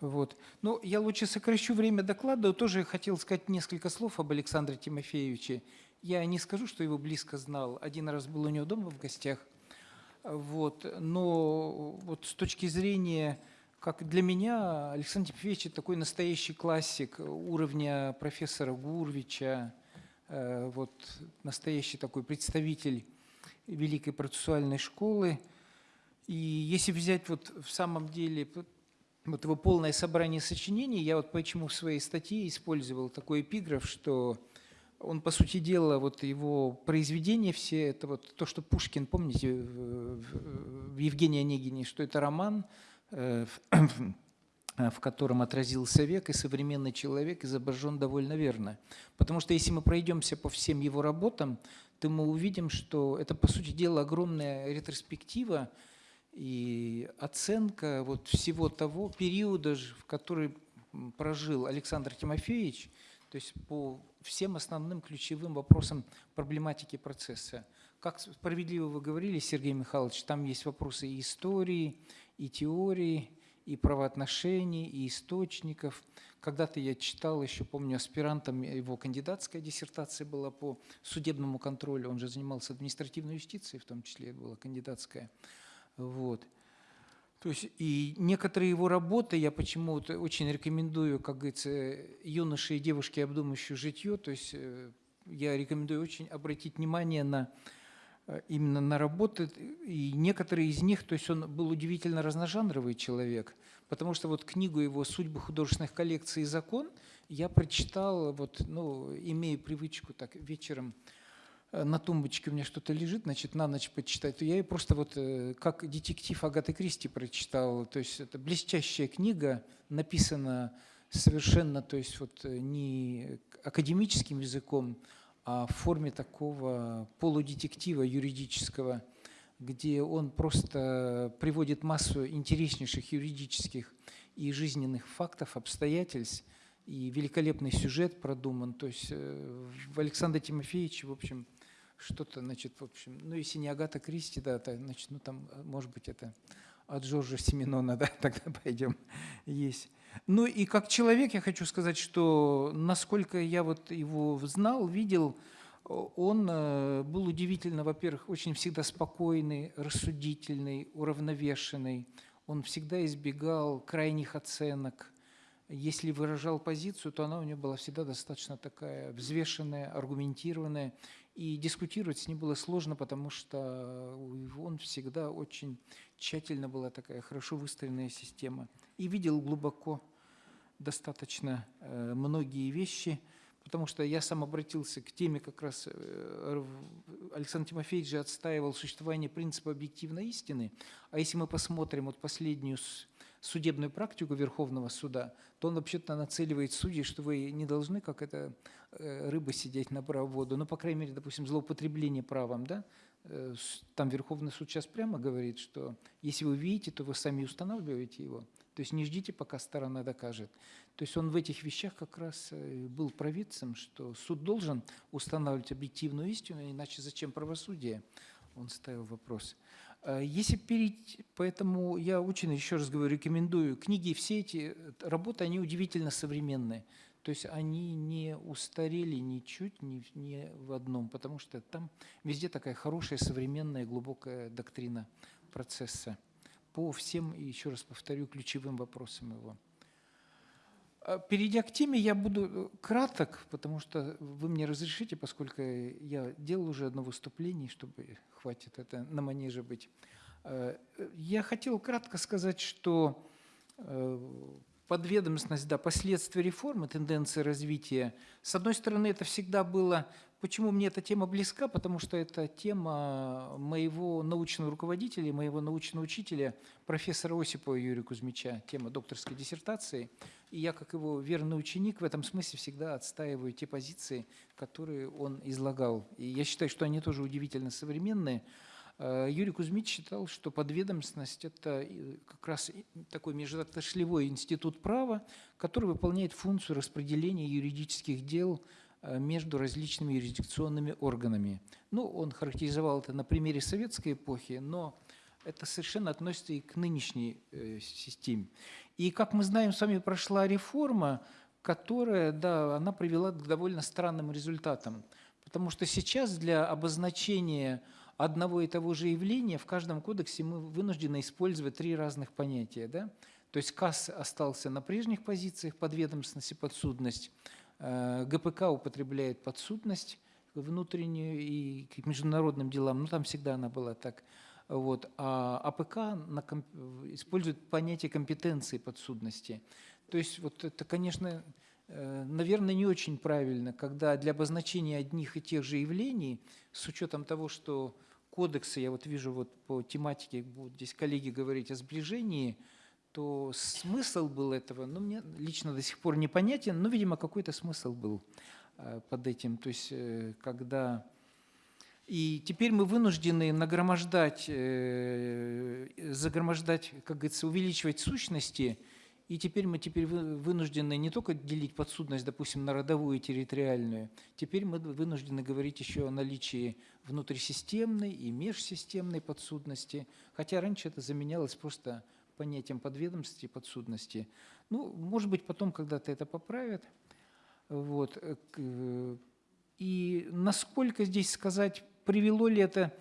Вот. Ну, я лучше сокращу время доклада. Тоже хотел сказать несколько слов об Александре Тимофеевиче. Я не скажу, что его близко знал. Один раз был у него дома в гостях. Вот. Но вот с точки зрения, как для меня, Александр Тимофеевич такой настоящий классик уровня профессора Гурвича, э, вот настоящий такой представитель Великой процессуальной школы. И если взять вот в самом деле вот его полное собрание сочинений, я вот почему в своей статье использовал такой эпиграф, что он, по сути дела, вот его произведения все, это вот то, что Пушкин, помните, в, Евгении Онегине, что это роман, э, в котором отразился век, и современный человек изображен довольно верно. Потому что если мы пройдемся по всем его работам, то мы увидим, что это, по сути дела, огромная ретроспектива и оценка вот всего того периода, в который прожил Александр Тимофеевич, то есть по всем основным ключевым вопросам проблематики процесса. Как справедливо вы говорили, Сергей Михайлович, там есть вопросы и истории, и теории, и правоотношений, и источников. Когда-то я читал, еще помню, аспирантом, его кандидатская диссертация была по судебному контролю, он же занимался административной юстицией, в том числе была кандидатская. Вот. То есть и некоторые его работы я почему-то очень рекомендую, как говорится, юноше и девушке, обдумывающие житье. То есть э, я рекомендую очень обратить внимание на э, именно на работы. И некоторые из них, то есть он был удивительно разножанровый человек, потому что вот книгу его «Судьбы художественных коллекций и закон» я прочитал, вот, ну, имея привычку так вечером на тумбочке у меня что-то лежит, значит, на ночь почитать, то я ее просто вот э, как детектив Агаты Кристи прочитал. То есть это блестящая книга, написана совершенно, то есть вот э, не академическим языком, а в форме такого полудетектива юридического, где он просто приводит массу интереснейших юридических и жизненных фактов, обстоятельств, и великолепный сюжет продуман. То есть э, в Александре Тимофеевиче, в общем, что-то, значит, в общем, ну, если не Агата Кристи, да, то, значит, ну, там, э, может быть, это от Джорджа Семенона, да, тогда пойдем, есть. Ну, и как человек я хочу сказать, что насколько я вот его знал, видел, он э, был удивительно, во-первых, очень всегда спокойный, рассудительный, уравновешенный. Он всегда избегал крайних оценок. Если выражал позицию, то она у него была всегда достаточно такая взвешенная, аргументированная. И дискутировать с ним было сложно, потому что он всегда очень тщательно была такая хорошо выстроенная система. И видел глубоко достаточно э, многие вещи – потому что я сам обратился к теме как раз, э, Александр Тимофеевич же отстаивал существование принципа объективной истины, а если мы посмотрим вот последнюю судебную практику Верховного суда, то он вообще-то нацеливает судей, что вы не должны, как это э, рыба сидеть на воду, ну, по крайней мере, допустим, злоупотребление правом, да, э, там Верховный суд сейчас прямо говорит, что если вы видите, то вы сами устанавливаете его. То есть не ждите, пока сторона докажет. То есть он в этих вещах как раз э, был провидцем, что суд должен устанавливать объективную истину, иначе зачем правосудие? Он ставил вопрос. А если перейти, поэтому я очень, еще раз говорю, рекомендую книги, все эти э, работы, они удивительно современные. То есть они не устарели ничуть, ни, ни в одном, потому что там везде такая хорошая, современная, глубокая доктрина процесса по всем, еще раз повторю, ключевым вопросам его. А, перейдя к теме, я буду э, краток, потому что вы мне разрешите, поскольку я делал уже одно выступление, чтобы хватит это на манеже быть. А, я хотел кратко сказать, что э, подведомственность, да, последствия реформы, тенденции развития. С одной стороны, это всегда было Почему мне эта тема близка? Потому что это тема моего научного руководителя, моего научного учителя, профессора Осипова Юрия Кузьмича, тема докторской диссертации. И я, как его верный ученик, в этом смысле всегда отстаиваю те позиции, которые он излагал. И я считаю, что они тоже удивительно современные. Э, Юрий Кузьмич считал, что подведомственность – это как раз такой межотраслевой институт права, который выполняет функцию распределения юридических дел – Э, между различными юрисдикционными органами. Ну, он характеризовал это на примере советской эпохи, но это совершенно относится и к нынешней э, системе. И, как мы знаем, с вами прошла реформа, которая, да, она привела к довольно странным результатам. Потому что сейчас для обозначения одного и того же явления в каждом кодексе мы вынуждены использовать три разных понятия. Да? То есть КАС остался на прежних позициях, подведомственность и подсудность. Э, ГПК употребляет подсудность внутреннюю и к международным делам, ну там всегда она была так. Вот. А АПК на, использует понятие компетенции подсудности. То есть вот это, конечно, э, наверное, не очень правильно, когда для обозначения одних и тех же явлений, с учетом того, что кодексы, я вот вижу вот по тематике, будут здесь коллеги говорить о сближении, то смысл был этого, ну, мне лично до сих пор непонятен, но, видимо, какой-то смысл был э, под этим. То есть, э, когда... И теперь мы вынуждены нагромождать, э, загромождать, как говорится, увеличивать сущности, и теперь мы теперь вынуждены не только делить подсудность, допустим, на родовую и территориальную, теперь мы вынуждены говорить еще о наличии внутрисистемной и межсистемной подсудности, хотя раньше это заменялось просто понятием подведомственности и подсудности. Ну, может быть, потом когда-то это поправят. Вот. Э, и насколько здесь сказать, привело ли это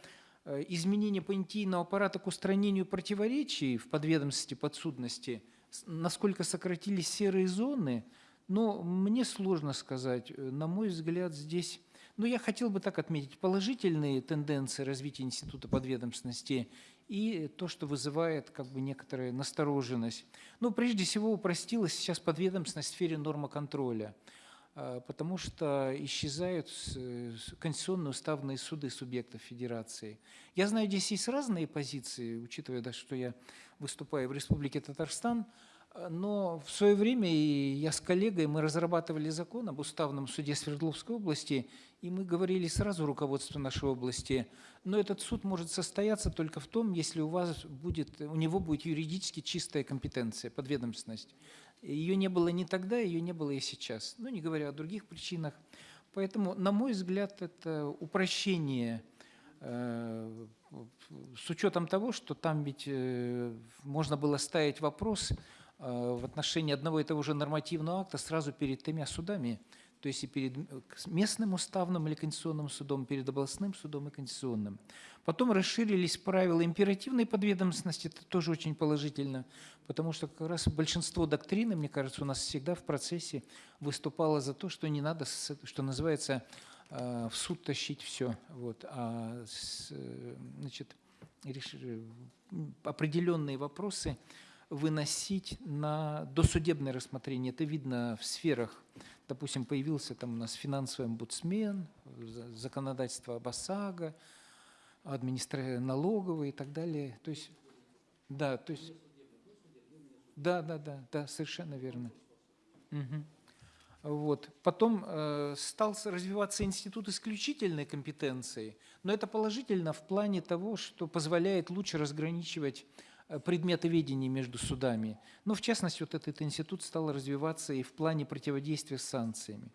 э, изменение понятийного аппарата к устранению противоречий в подведомственности подсудности, насколько сократились серые зоны, но мне сложно сказать. На мой взгляд, здесь но я хотел бы так отметить положительные тенденции развития института подведомственности и то, что вызывает как бы некоторая настороженность. Ну, прежде всего, упростилась сейчас подведомственность в сфере нормоконтроля, а, потому что исчезают конституционные уставные суды субъектов федерации. Я знаю, здесь есть разные позиции, учитывая, да, что я выступаю в Республике Татарстан, Э, Но в свое время и я с коллегой, мы разрабатывали закон об уставном суде Свердловской области, и мы говорили сразу руководству нашей области, но этот суд может состояться только в том, если у вас будет, у него будет юридически чистая компетенция, подведомственность. Ее не было ни тогда, ее не было и сейчас, ну не говоря о других причинах. Поэтому, на мой взгляд, это упрощение э, с учетом того, что там ведь э, можно было ставить вопрос э, в отношении одного и того же нормативного акта сразу перед тремя судами, то есть и перед местным уставным или конституционным судом, перед областным судом и конституционным. Потом расширились правила императивной подведомственности, это тоже очень положительно, потому что как раз большинство доктрины, мне кажется, у нас всегда в процессе выступало за то, что не надо, что называется, э, в суд тащить все, вот, а значит, определенные вопросы выносить на досудебное рассмотрение. Это видно в сферах, допустим, появился там у нас финансовый омбудсмен, за- законодательство об ОСАГО, администра... налоговые и так далее. То есть, да, то есть, да, да, да, да, совершенно верно. Мгм. Вот. Потом э, стал развиваться институт исключительной компетенции, но это положительно в плане того, что позволяет лучше разграничивать предметы ведения между судами. Но в частности, вот этот институт стал развиваться и в плане противодействия с санкциями.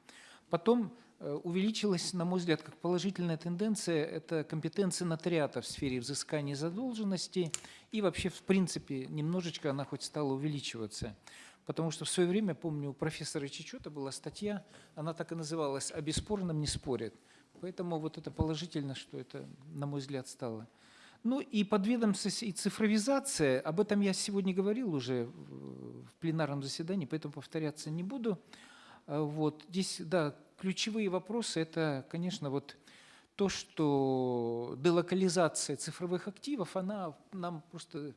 Потом э, увеличилась, на мой взгляд, как положительная тенденция, это компетенция нотариата в сфере взыскания задолженности, и вообще, в принципе, немножечко она хоть стала увеличиваться. Потому что в свое время, помню, у профессора Чечета была статья, она так и называлась «О бесспорном не спорят». Поэтому вот это положительно, что это, на мой взгляд, стало. Ну и подведомственность и цифровизация, об этом я сегодня говорил уже в пленарном заседании, поэтому повторяться не буду. А Вот здесь, да, ключевые вопросы – это, конечно, вот то, что делокализация цифровых активов, она нам просто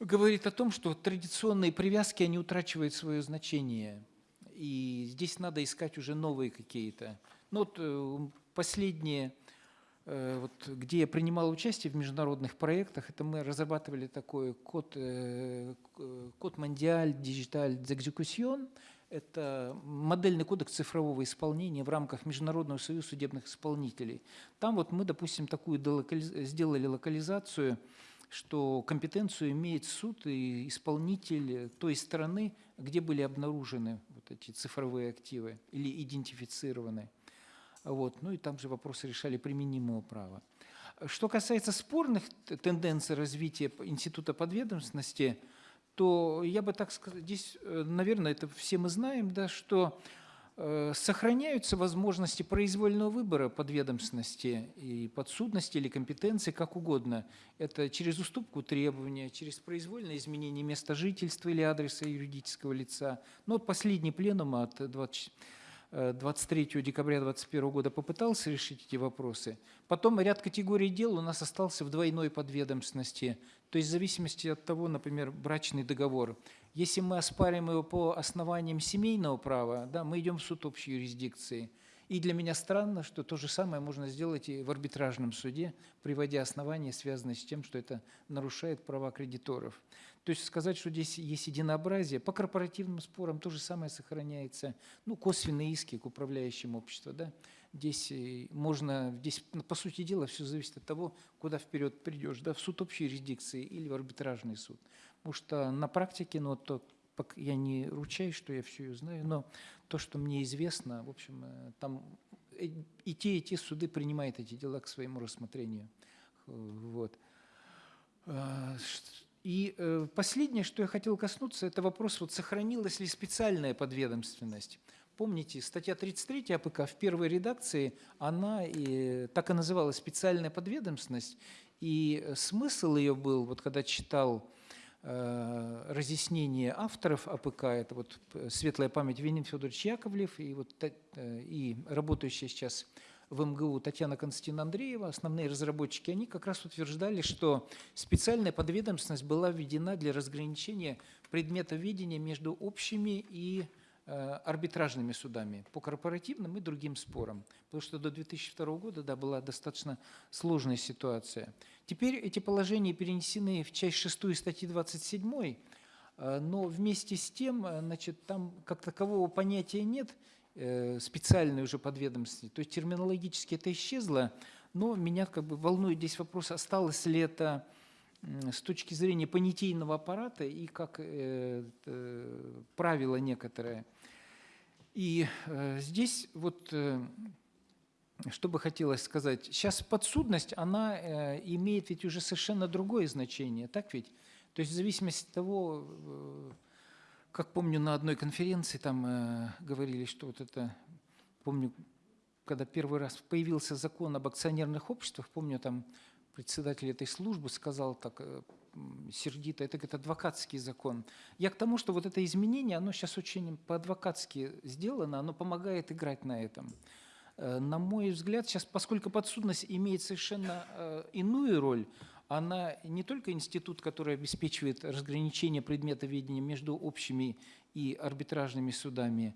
говорит о том, что традиционные привязки, они утрачивают свое значение. И здесь надо искать уже новые какие-то. Ну вот э, последние, э, вот, где я принимал участие в международных проектах, это мы разрабатывали такой код, э, код Мондиаль Digital d'Execution. Это модельный кодекс цифрового исполнения в рамках Международного союза судебных исполнителей. Там вот мы, допустим, такую сделали локализацию, что компетенцию имеет суд и исполнитель той страны, где были обнаружены вот эти цифровые активы или идентифицированы. Вот. Ну и там же вопросы решали применимого права. Что касается спорных тенденций развития института подведомственности, то я бы так сказал, здесь, э, наверное, это все мы знаем, да, что э, сохраняются возможности произвольного выбора подведомственности и подсудности или компетенции, как угодно. Это через уступку требования, через произвольное изменение места жительства или адреса юридического лица. Ну, вот последний пленум от 20 э, 23 декабря 2021 года попытался решить эти вопросы. Потом ряд категорий дел у нас остался в двойной подведомственности. То есть в зависимости от того, например, брачный договор. Если мы оспариваем его по основаниям семейного права, да, мы идем в суд общей юрисдикции. И для меня странно, что то же самое можно сделать и в арбитражном суде, приводя основания, связанные с тем, что это нарушает права кредиторов. То есть сказать, что здесь есть единообразие, по корпоративным спорам то же самое сохраняется. Ну, косвенные иски к управляющим обществу, да. Здесь э, можно, здесь, ну, по сути дела, все зависит от того, куда вперед придешь, да, в суд общей юрисдикции или в арбитражный суд. Потому что на практике, ну, то, я не ручаюсь, что я все знаю, но то, что мне известно, в общем, э, там и те, и те суды принимают эти дела к своему рассмотрению. Э, Вот. И э, последнее, что я хотел коснуться, это вопрос, вот сохранилась ли специальная подведомственность. Помните, статья 33 АПК в первой редакции, она и, так и называлась «специальная подведомственность», и э, смысл ее был, вот когда читал э, разъяснение авторов АПК, это вот э, светлая память Вениамин Федорович Яковлев и, вот, э, и работающая сейчас в МГУ Татьяна Константиновна Андреева, основные разработчики, они как раз утверждали, что специальная подведомственность была введена для разграничения предмета ведения между общими и э, арбитражными судами по корпоративным и другим спорам. Потому что до 2002 года да, была достаточно сложная ситуация. Теперь эти положения перенесены в часть 6 статьи 27, Э, Но вместе с тем, э, значит, там как такового понятия нет специальной уже подведомственности. То есть терминологически это исчезло, но меня как бы волнует здесь вопрос, осталось ли это с точки зрения понятийного аппарата и как э, э, правило некоторое. И э, здесь вот э, что бы хотелось сказать. Сейчас подсудность, она э, имеет ведь уже совершенно другое значение, так ведь? То есть в зависимости от того, э, как помню, на одной конференции там э, говорили, что вот это, помню, когда первый раз появился закон об акционерных обществах, помню, там председатель этой службы сказал так э, сердито, это говорит, адвокатский закон. Я к тому, что вот это изменение, оно сейчас очень по-адвокатски сделано, оно помогает играть на этом. Э, На мой взгляд, сейчас, поскольку подсудность имеет совершенно э, иную роль, она не только институт, который обеспечивает разграничение предмета ведения между общими и арбитражными судами,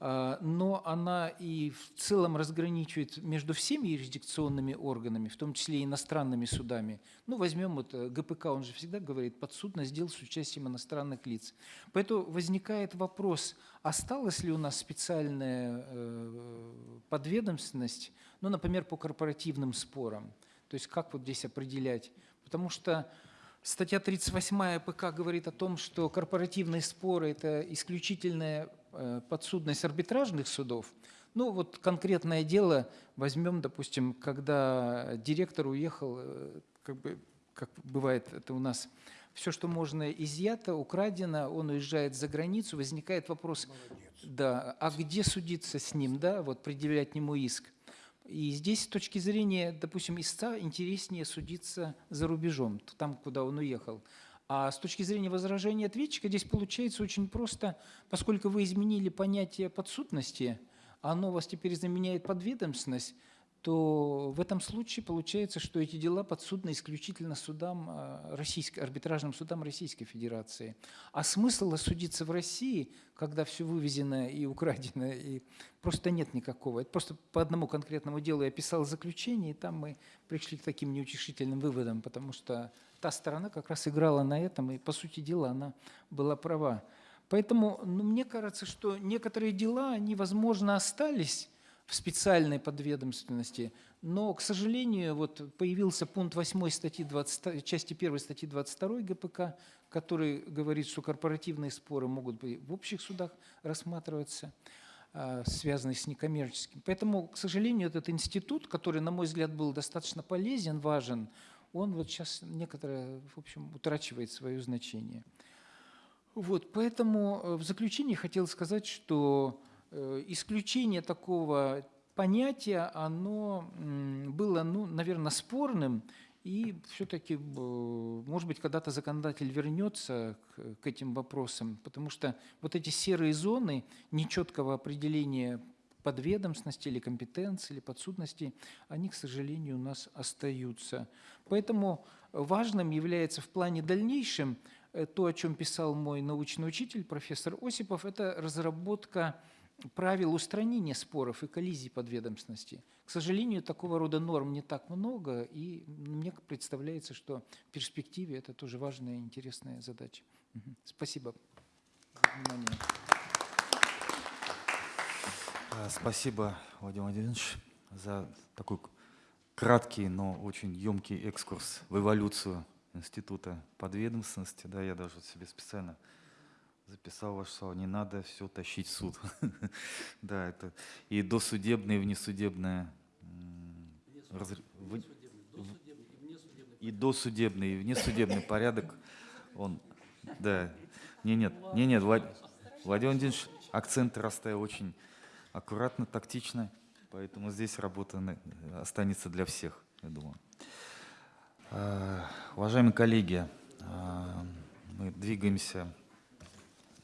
а, но она и в целом разграничивает между всеми юрисдикционными органами, в том числе и иностранными судами. Ну, возьмем вот э, ГПК, он же всегда говорит, подсудность дел с участием иностранных лиц. Поэтому возникает вопрос, осталась ли у нас специальная э, подведомственность, ну, например, по корпоративным спорам. То есть как вот здесь определять? Потому что статья 38 ПК говорит о том, что корпоративные споры – это исключительная э, подсудность арбитражных судов. Ну вот конкретное дело возьмем, допустим, когда директор уехал, э, как бы, как бывает это у нас, все, что можно изъято, украдено, он уезжает за границу, возникает вопрос, да, а где судиться с ним, да, вот предъявлять ему иск. И здесь с точки зрения, допустим, истца интереснее судиться за рубежом, там, куда он уехал. А с точки зрения возражения ответчика здесь получается очень просто, поскольку вы изменили понятие подсудности, оно вас теперь заменяет подведомственность, то в этом случае получается, что эти дела подсудны исключительно судам а, российской, арбитражным судам Российской Федерации. А смысла судиться в России, когда все вывезено и украдено, и просто нет никакого. Это просто по одному конкретному делу я писал заключение, и там мы пришли к таким неутешительным выводам, потому что та сторона как раз играла на этом, и, по сути дела, она была права. Поэтому ну, мне кажется, что некоторые дела, они, возможно, остались в специальной подведомственности, но, к сожалению, вот появился пункт 8 статьи 20, части 1 статьи 22 ГПК, который говорит, что корпоративные споры могут быть в общих судах рассматриваться, а, связанные с некоммерческим. Поэтому, к сожалению, этот институт, который, на мой взгляд, был достаточно полезен, важен, он вот сейчас некоторое, в общем, утрачивает свое значение. Вот, поэтому э, в заключение хотел сказать, что исключение такого понятия, оно было, ну, наверное, спорным, и все-таки, может быть, когда-то законодатель вернется к, к этим вопросам, потому что вот эти серые зоны нечеткого определения подведомственности или компетенции, или подсудности, они, к сожалению, у нас остаются. Поэтому важным является в плане дальнейшем э, то, о чем писал мой научный учитель, профессор Осипов, это разработка правил устранения споров и коллизий подведомственности. К сожалению, такого рода норм не так много, и мне представляется, что в перспективе это тоже важная и интересная задача. Спасибо. А, Спасибо, Владимир Владимирович, за такой краткий, но очень емкий экскурс в эволюцию института подведомственности. Да, я даже себе специально записал ваше слово, не надо все тащить в суд. Да, это и досудебное, и внесудебное. И досудебный, и внесудебный порядок, он, да. Не, нет, не, нет, Влад- Владимир Владимирович акценты расставил очень аккуратно, тактично, поэтому здесь работа останется для всех, я думаю. А, Уважаемые коллеги, а, мы двигаемся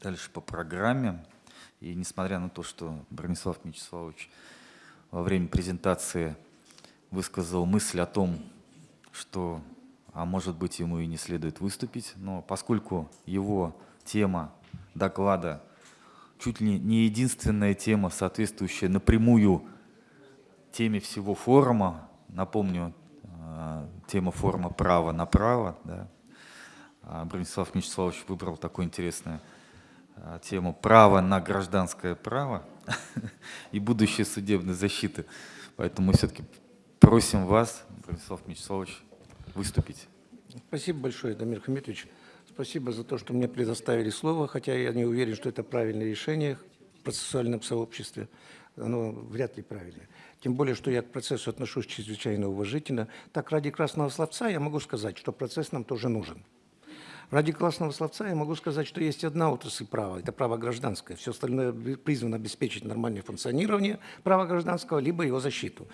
дальше по программе. И несмотря на то, что Бронислав Мячеславович во время презентации высказал мысль о том, что, а может быть, ему и не следует выступить, но поскольку его тема доклада чуть ли не единственная тема, соответствующая напрямую теме всего форума, напомню, э, тема форума «Право на право», да, а, Бронислав Мячеславович выбрал такую интересную а, тему «Право на гражданское право и будущее судебной защиты». Поэтому мы все-таки просим вас, Бронислав Мячеславович, выступить. Спасибо большое, Дамир Хамитович. Спасибо за то, что мне предоставили слово, хотя я не уверен, что это правильное решение в процессуальном сообществе. Оно вряд ли правильное. Тем более, что я к процессу отношусь чрезвычайно уважительно. Так, ради красного словца я могу сказать, что процесс нам тоже нужен. Ради классного словца я могу сказать, что есть одна отрасль права, это право гражданское. Все остальное призвано обеспечить нормальное функционирование права гражданского, либо его защиту.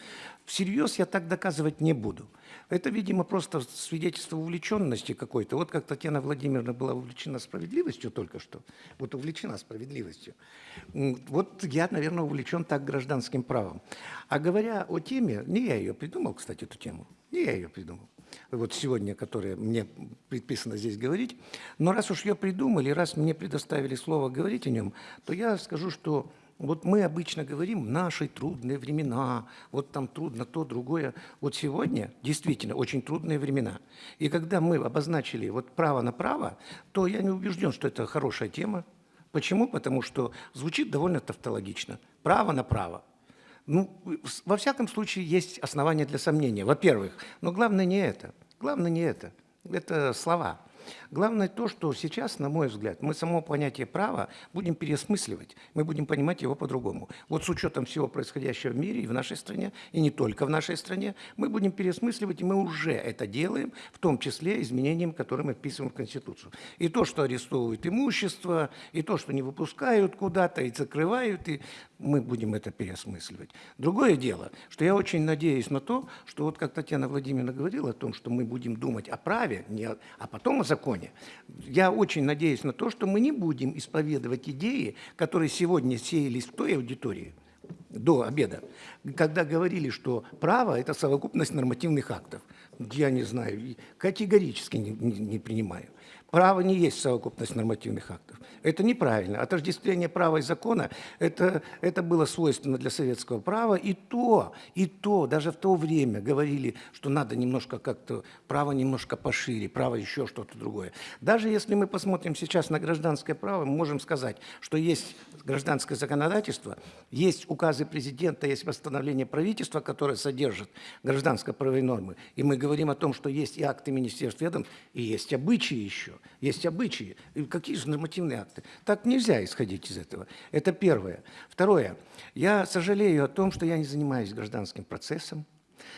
Всерьез я так доказывать не буду. Это, видимо, просто свидетельство увлеченности какой-то. Вот как Татьяна Владимировна была увлечена справедливостью только что, вот увлечена справедливостью. Вот я, наверное, увлечен так гражданским правом. А говоря о теме, не я ее придумал, кстати, эту тему, не я ее придумал вот сегодня, которое мне предписано здесь говорить. Но раз уж ее придумали, раз мне предоставили слово говорить о нем, то я скажу, что вот мы обычно говорим «наши трудные времена», вот там трудно то, другое. Вот сегодня действительно очень трудные времена. И когда мы обозначили вот право на право, то я не убежден, что это хорошая тема. Почему? Потому что звучит довольно тавтологично. Право на право. Ну, во всяком случае, есть основания для сомнения, во-первых. Но главное не это. Главное не это. Это слова. Главное то, что сейчас, на мой взгляд, мы само понятие права будем переосмысливать, мы будем понимать его по-другому. Вот с учетом всего происходящего в мире и в нашей стране, и не только в нашей стране, мы будем переосмысливать, и мы уже это делаем, в том числе изменением, которые мы вписываем в Конституцию. И то, что арестовывают имущество, и то, что не выпускают куда-то, и закрывают, и мы будем это переосмысливать. Другое дело, что я очень надеюсь на то, что вот как Татьяна Владимировна говорила о том, что мы будем думать о праве, не о, а потом о законе. Я очень надеюсь на то, что мы не будем исповедовать идеи, которые сегодня сеялись в той аудитории, до обеда, когда говорили, что право – это совокупность нормативных актов. Я не знаю, категорически не, не, не принимаю. Право не есть совокупность нормативных актов. Это неправильно. Отождествление права и закона это, это было свойственно для советского права. И то, и то, даже в то время говорили, что надо немножко как-то, право немножко пошире, право еще что-то другое. Даже если мы посмотрим сейчас на гражданское право, мы можем сказать, что есть гражданское законодательство, есть указы президента, есть восстановление правительства, которое содержит гражданско-правовые нормы. И мы говорим о том, что есть и акты министерств ведомств, и есть обычаи еще, есть обычаи. И какие же нормативные акты? Так нельзя исходить из этого. Это первое. Второе. Я сожалею о том, что я не занимаюсь гражданским процессом.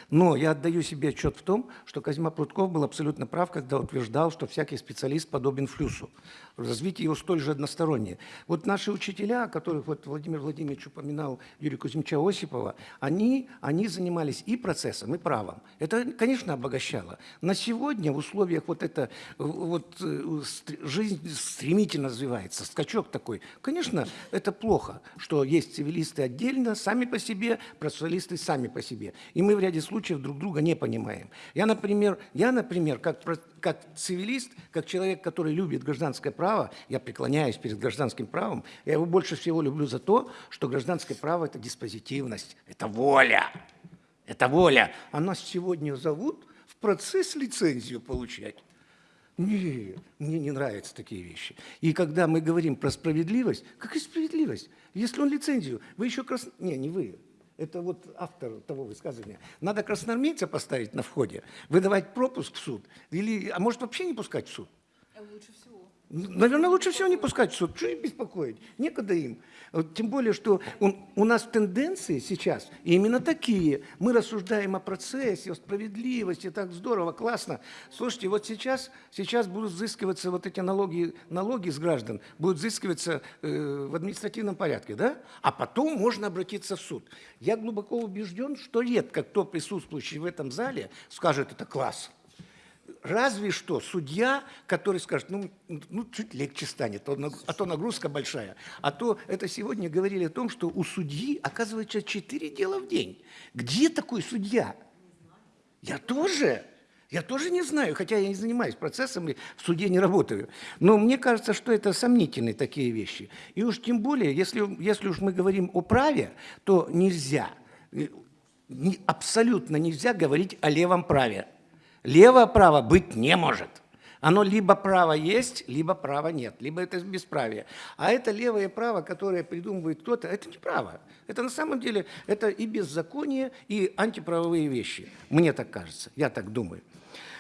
Но я отдаю себе отчет в том, что Козьма Прутков был абсолютно прав, когда утверждал, что всякий специалист подобен флюсу. Развитие его столь же одностороннее. Вот наши учителя, которых вот Владимир Владимирович упоминал, Юрий Кузьмича Осипова, они, они занимались и процессом, и правом. Это, конечно, обогащало. На сегодня в условиях вот это, вот э, жизнь стремительно развивается, скачок такой. Конечно, это плохо, что есть цивилисты отдельно, сами по себе, процессуалисты сами по себе. И мы в ряде случаев друг друга не понимаем. Я, например, я, например как, как цивилист, как человек, который любит гражданское право, я преклоняюсь перед гражданским правом, я его больше всего люблю за то, что гражданское право – это диспозитивность, это воля. Это воля. А нас сегодня зовут в процесс лицензию получать. Нет, мне не нравятся такие вещи. И когда мы говорим про справедливость, какая справедливость? Если он лицензию, вы еще крас... Не, не вы, это вот автор того высказывания. Надо красноармейца поставить на входе, выдавать пропуск в суд, или, а может вообще не пускать в суд? Лучше всего. Наверное, лучше всего не пускать в суд. Что их беспокоить? Некогда им. Тем более, что он, у нас тенденции сейчас именно такие. Мы рассуждаем о процессе, о справедливости, так здорово, классно. Слушайте, вот сейчас, сейчас будут взыскиваться вот эти налоги, налоги с граждан, будут взыскиваться э, в административном порядке, да? А потом можно обратиться в суд. Я глубоко убежден, что редко кто присутствующий в этом зале скажет, это класс разве что судья, который скажет, ну, ну чуть легче станет, а то нагрузка большая. А то это сегодня говорили о том, что у судьи, оказывается, четыре дела в день. Где такой судья? Я тоже. Я тоже не знаю, хотя я не занимаюсь процессом и в суде не работаю. Но мне кажется, что это сомнительные такие вещи. И уж тем более, если, если уж мы говорим о праве, то нельзя, э, абсолютно нельзя говорить о левом праве. Лево-право быть не может. Оно либо право есть, либо права нет, либо это бесправие. А это левое право, которое придумывает кто-то, это не право. Это на самом деле это и беззаконие, и антиправовые вещи. Мне так кажется, я так думаю.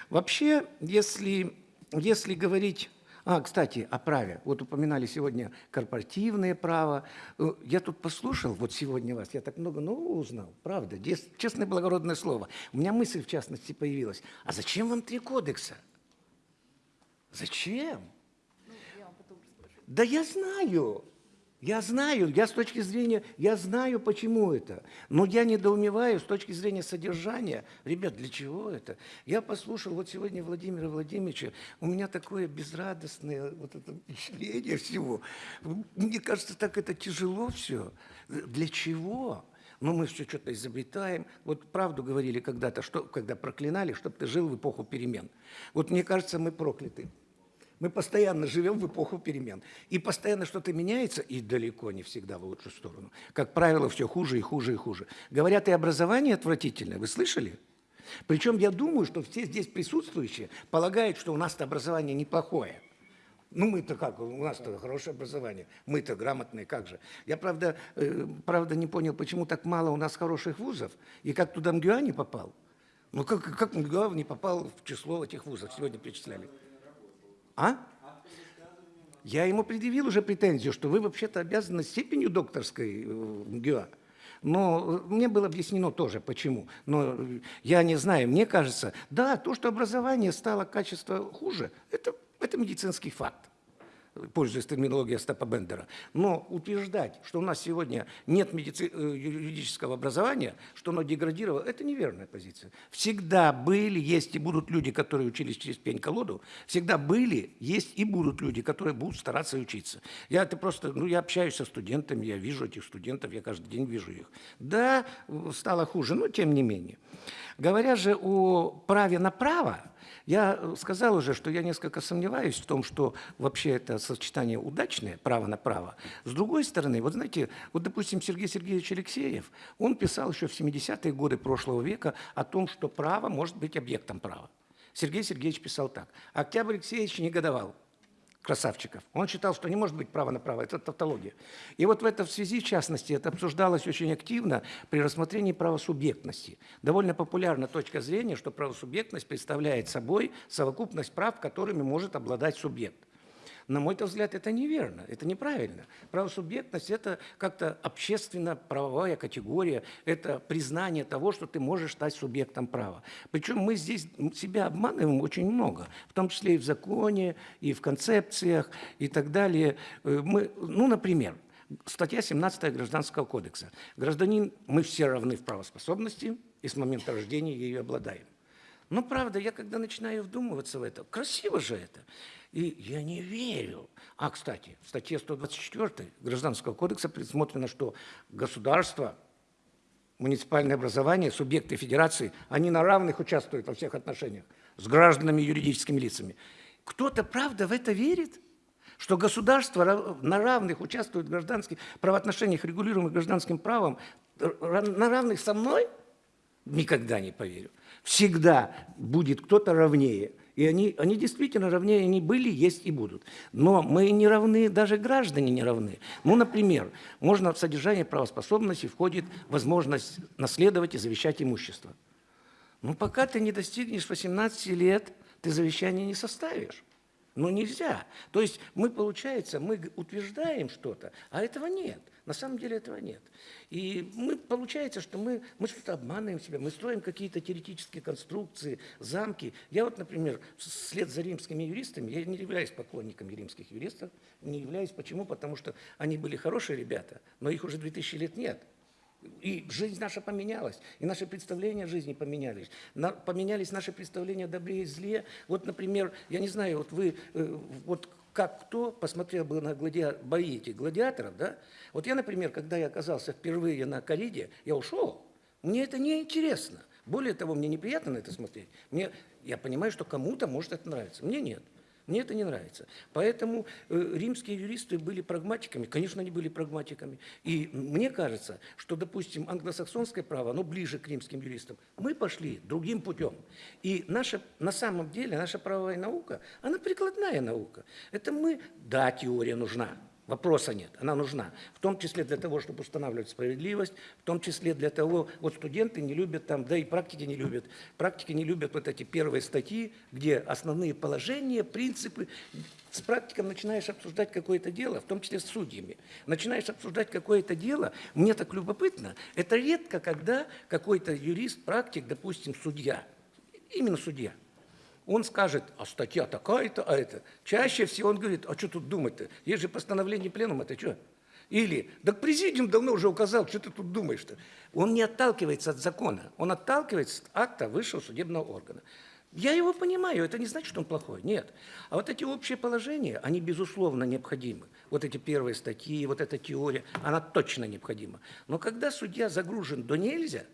Вообще, если, если говорить а, кстати, о праве. Вот упоминали сегодня корпоративное право. Э, Я тут послушал, вот сегодня вас, я так много нового узнал, правда, честное благородное слово. У меня мысль, в частности, появилась. А зачем вам три кодекса? Зачем? Да я знаю. Я знаю, я с точки зрения, я знаю, почему это. Но я недоумеваю с точки зрения содержания. Ребят, для чего это? Я послушал вот сегодня Владимира Владимировича, у меня такое безрадостное вот это впечатление всего. Мне кажется, так это тяжело все. Для чего? Ну, мы все что-то изобретаем. Вот правду говорили когда-то, что, когда проклинали, чтобы ты жил в эпоху перемен. Вот мне кажется, мы прокляты. Мы постоянно живем в эпоху перемен. И постоянно что-то меняется, и далеко не всегда в лучшую сторону. Как правило, все хуже и хуже и хуже. Говорят, и образование отвратительное. Вы слышали? Причем я думаю, что все здесь присутствующие полагают, что у нас-то образование неплохое. Ну, мы-то как, у нас-то хорошее образование, мы-то грамотные, как же. Я, правда, э, правда, не понял, почему так мало у нас хороших вузов, и как туда МГУА не попал. Ну, как, как МГУА не попал в число этих вузов, сегодня перечисляли. А? Я ему предъявил уже претензию, что вы вообще-то обязаны степенью докторской э, в МГУА. Но э, мне было объяснено тоже, почему. Но э, я не знаю, мне кажется, да, то, что образование стало качество хуже, это, это медицинский факт пользуясь терминологией Остапа Бендера. Но утверждать, что у нас сегодня нет медици... э, юридического образования, что оно деградировало, это неверная позиция. Всегда были, есть и будут люди, которые учились через пень-колоду. Всегда были, есть и будут люди, которые будут стараться учиться. Я это просто, ну, я общаюсь со студентами, я вижу этих студентов, я каждый день вижу их. Да, стало хуже, но тем не менее. Говоря же о праве на право, я э, сказал уже, что я несколько сомневаюсь в том, что вообще это сочетание удачное, право на право. С другой стороны, вот знаете, вот, допустим, Сергей Сергеевич Алексеев, он писал еще в 70-е годы прошлого века о том, что право может быть объектом права. Сергей Сергеевич писал так. Октябрь Алексеевич негодовал красавчиков. Он считал, что не может быть права на право, это тавтология. И вот в этой связи, в частности, это обсуждалось очень активно при рассмотрении правосубъектности. Довольно популярна точка зрения, что правосубъектность представляет собой совокупность прав, которыми может обладать субъект. На мой взгляд, это неверно, это неправильно. Правосубъектность – это как-то общественно-правовая категория, это признание того, что ты можешь стать субъектом права. Причем мы здесь себя обманываем очень много, в том числе и в законе, и в концепциях, и так далее. Э, Мы, ну, например, статья 17 Гражданского кодекса. Гражданин, мы все равны в правоспособности, и с момента рождения ею обладаем. Но правда, я когда начинаю вдумываться в это, красиво же это. И я не верю. А, кстати, в статье 124 Гражданского кодекса предусмотрено, что государство, муниципальное образование, субъекты федерации, они на равных участвуют во всех отношениях с гражданами и юридическими лицами. Кто-то, правда, в это верит? Что государство на равных участвует в гражданских правоотношениях, регулируемых гражданским правом, ра- на равных со мной? Никогда не поверю. Всегда будет кто-то равнее. И они, они действительно равнее, они были, есть и будут. Но мы не равны, даже граждане не равны. Ну, например, можно в содержание правоспособности входит возможность наследовать и завещать имущество. Ну, пока ты не достигнешь 18 лет, ты завещание не составишь. Ну, нельзя. То есть мы, получается, мы утверждаем что-то, а этого нет. На самом деле этого нет. И мы, получается, что мы, мы что-то обманываем себя, мы строим какие-то теоретические конструкции, замки. Я вот, например, вслед за римскими юристами, я не являюсь поклонником римских юристов, не являюсь. Почему? Потому что они были хорошие ребята, но их уже 2000 лет нет. И жизнь наша поменялась, и наши представления о жизни поменялись. На- поменялись наши представления о добре и зле. Вот, например, я не знаю, вот вы, э, вот как кто посмотрел бы на гладиа- бои этих гладиаторов, да? Вот я, например, когда я оказался впервые на кориде, я ушел. Мне это не интересно. Более того, мне неприятно на это смотреть. Мне, я понимаю, что кому-то может это нравиться. Мне нет. Мне это не нравится. Поэтому э, римские юристы были прагматиками. Конечно, они были прагматиками. И мне кажется, что, допустим, англосаксонское право, оно ближе к римским юристам. Мы пошли другим путем. И наша, на самом деле наша правовая наука, она прикладная наука. Это мы, да, теория нужна, Вопроса нет, она нужна. В том числе для того, чтобы устанавливать справедливость, в том числе для того, вот студенты не любят там, да и практики не любят. Практики не любят вот эти первые статьи, где основные положения, принципы. С практиком начинаешь обсуждать какое-то дело, в том числе с судьями. Начинаешь обсуждать какое-то дело, мне так любопытно. Это редко, когда какой-то юрист, практик, допустим, судья, именно судья, он скажет, а статья такая-то, а это. Чаще всего он говорит, а что тут думать-то? Есть же постановление пленума, это что? Или, да президиум давно уже указал, что ты тут думаешь-то? Он не отталкивается от закона, он отталкивается от акта высшего судебного органа. Я его понимаю, это не значит, что он плохой, нет. А вот эти общие положения, они безусловно необходимы. Вот эти первые статьи, вот эта теория, она точно необходима. Но когда судья загружен до нельзя,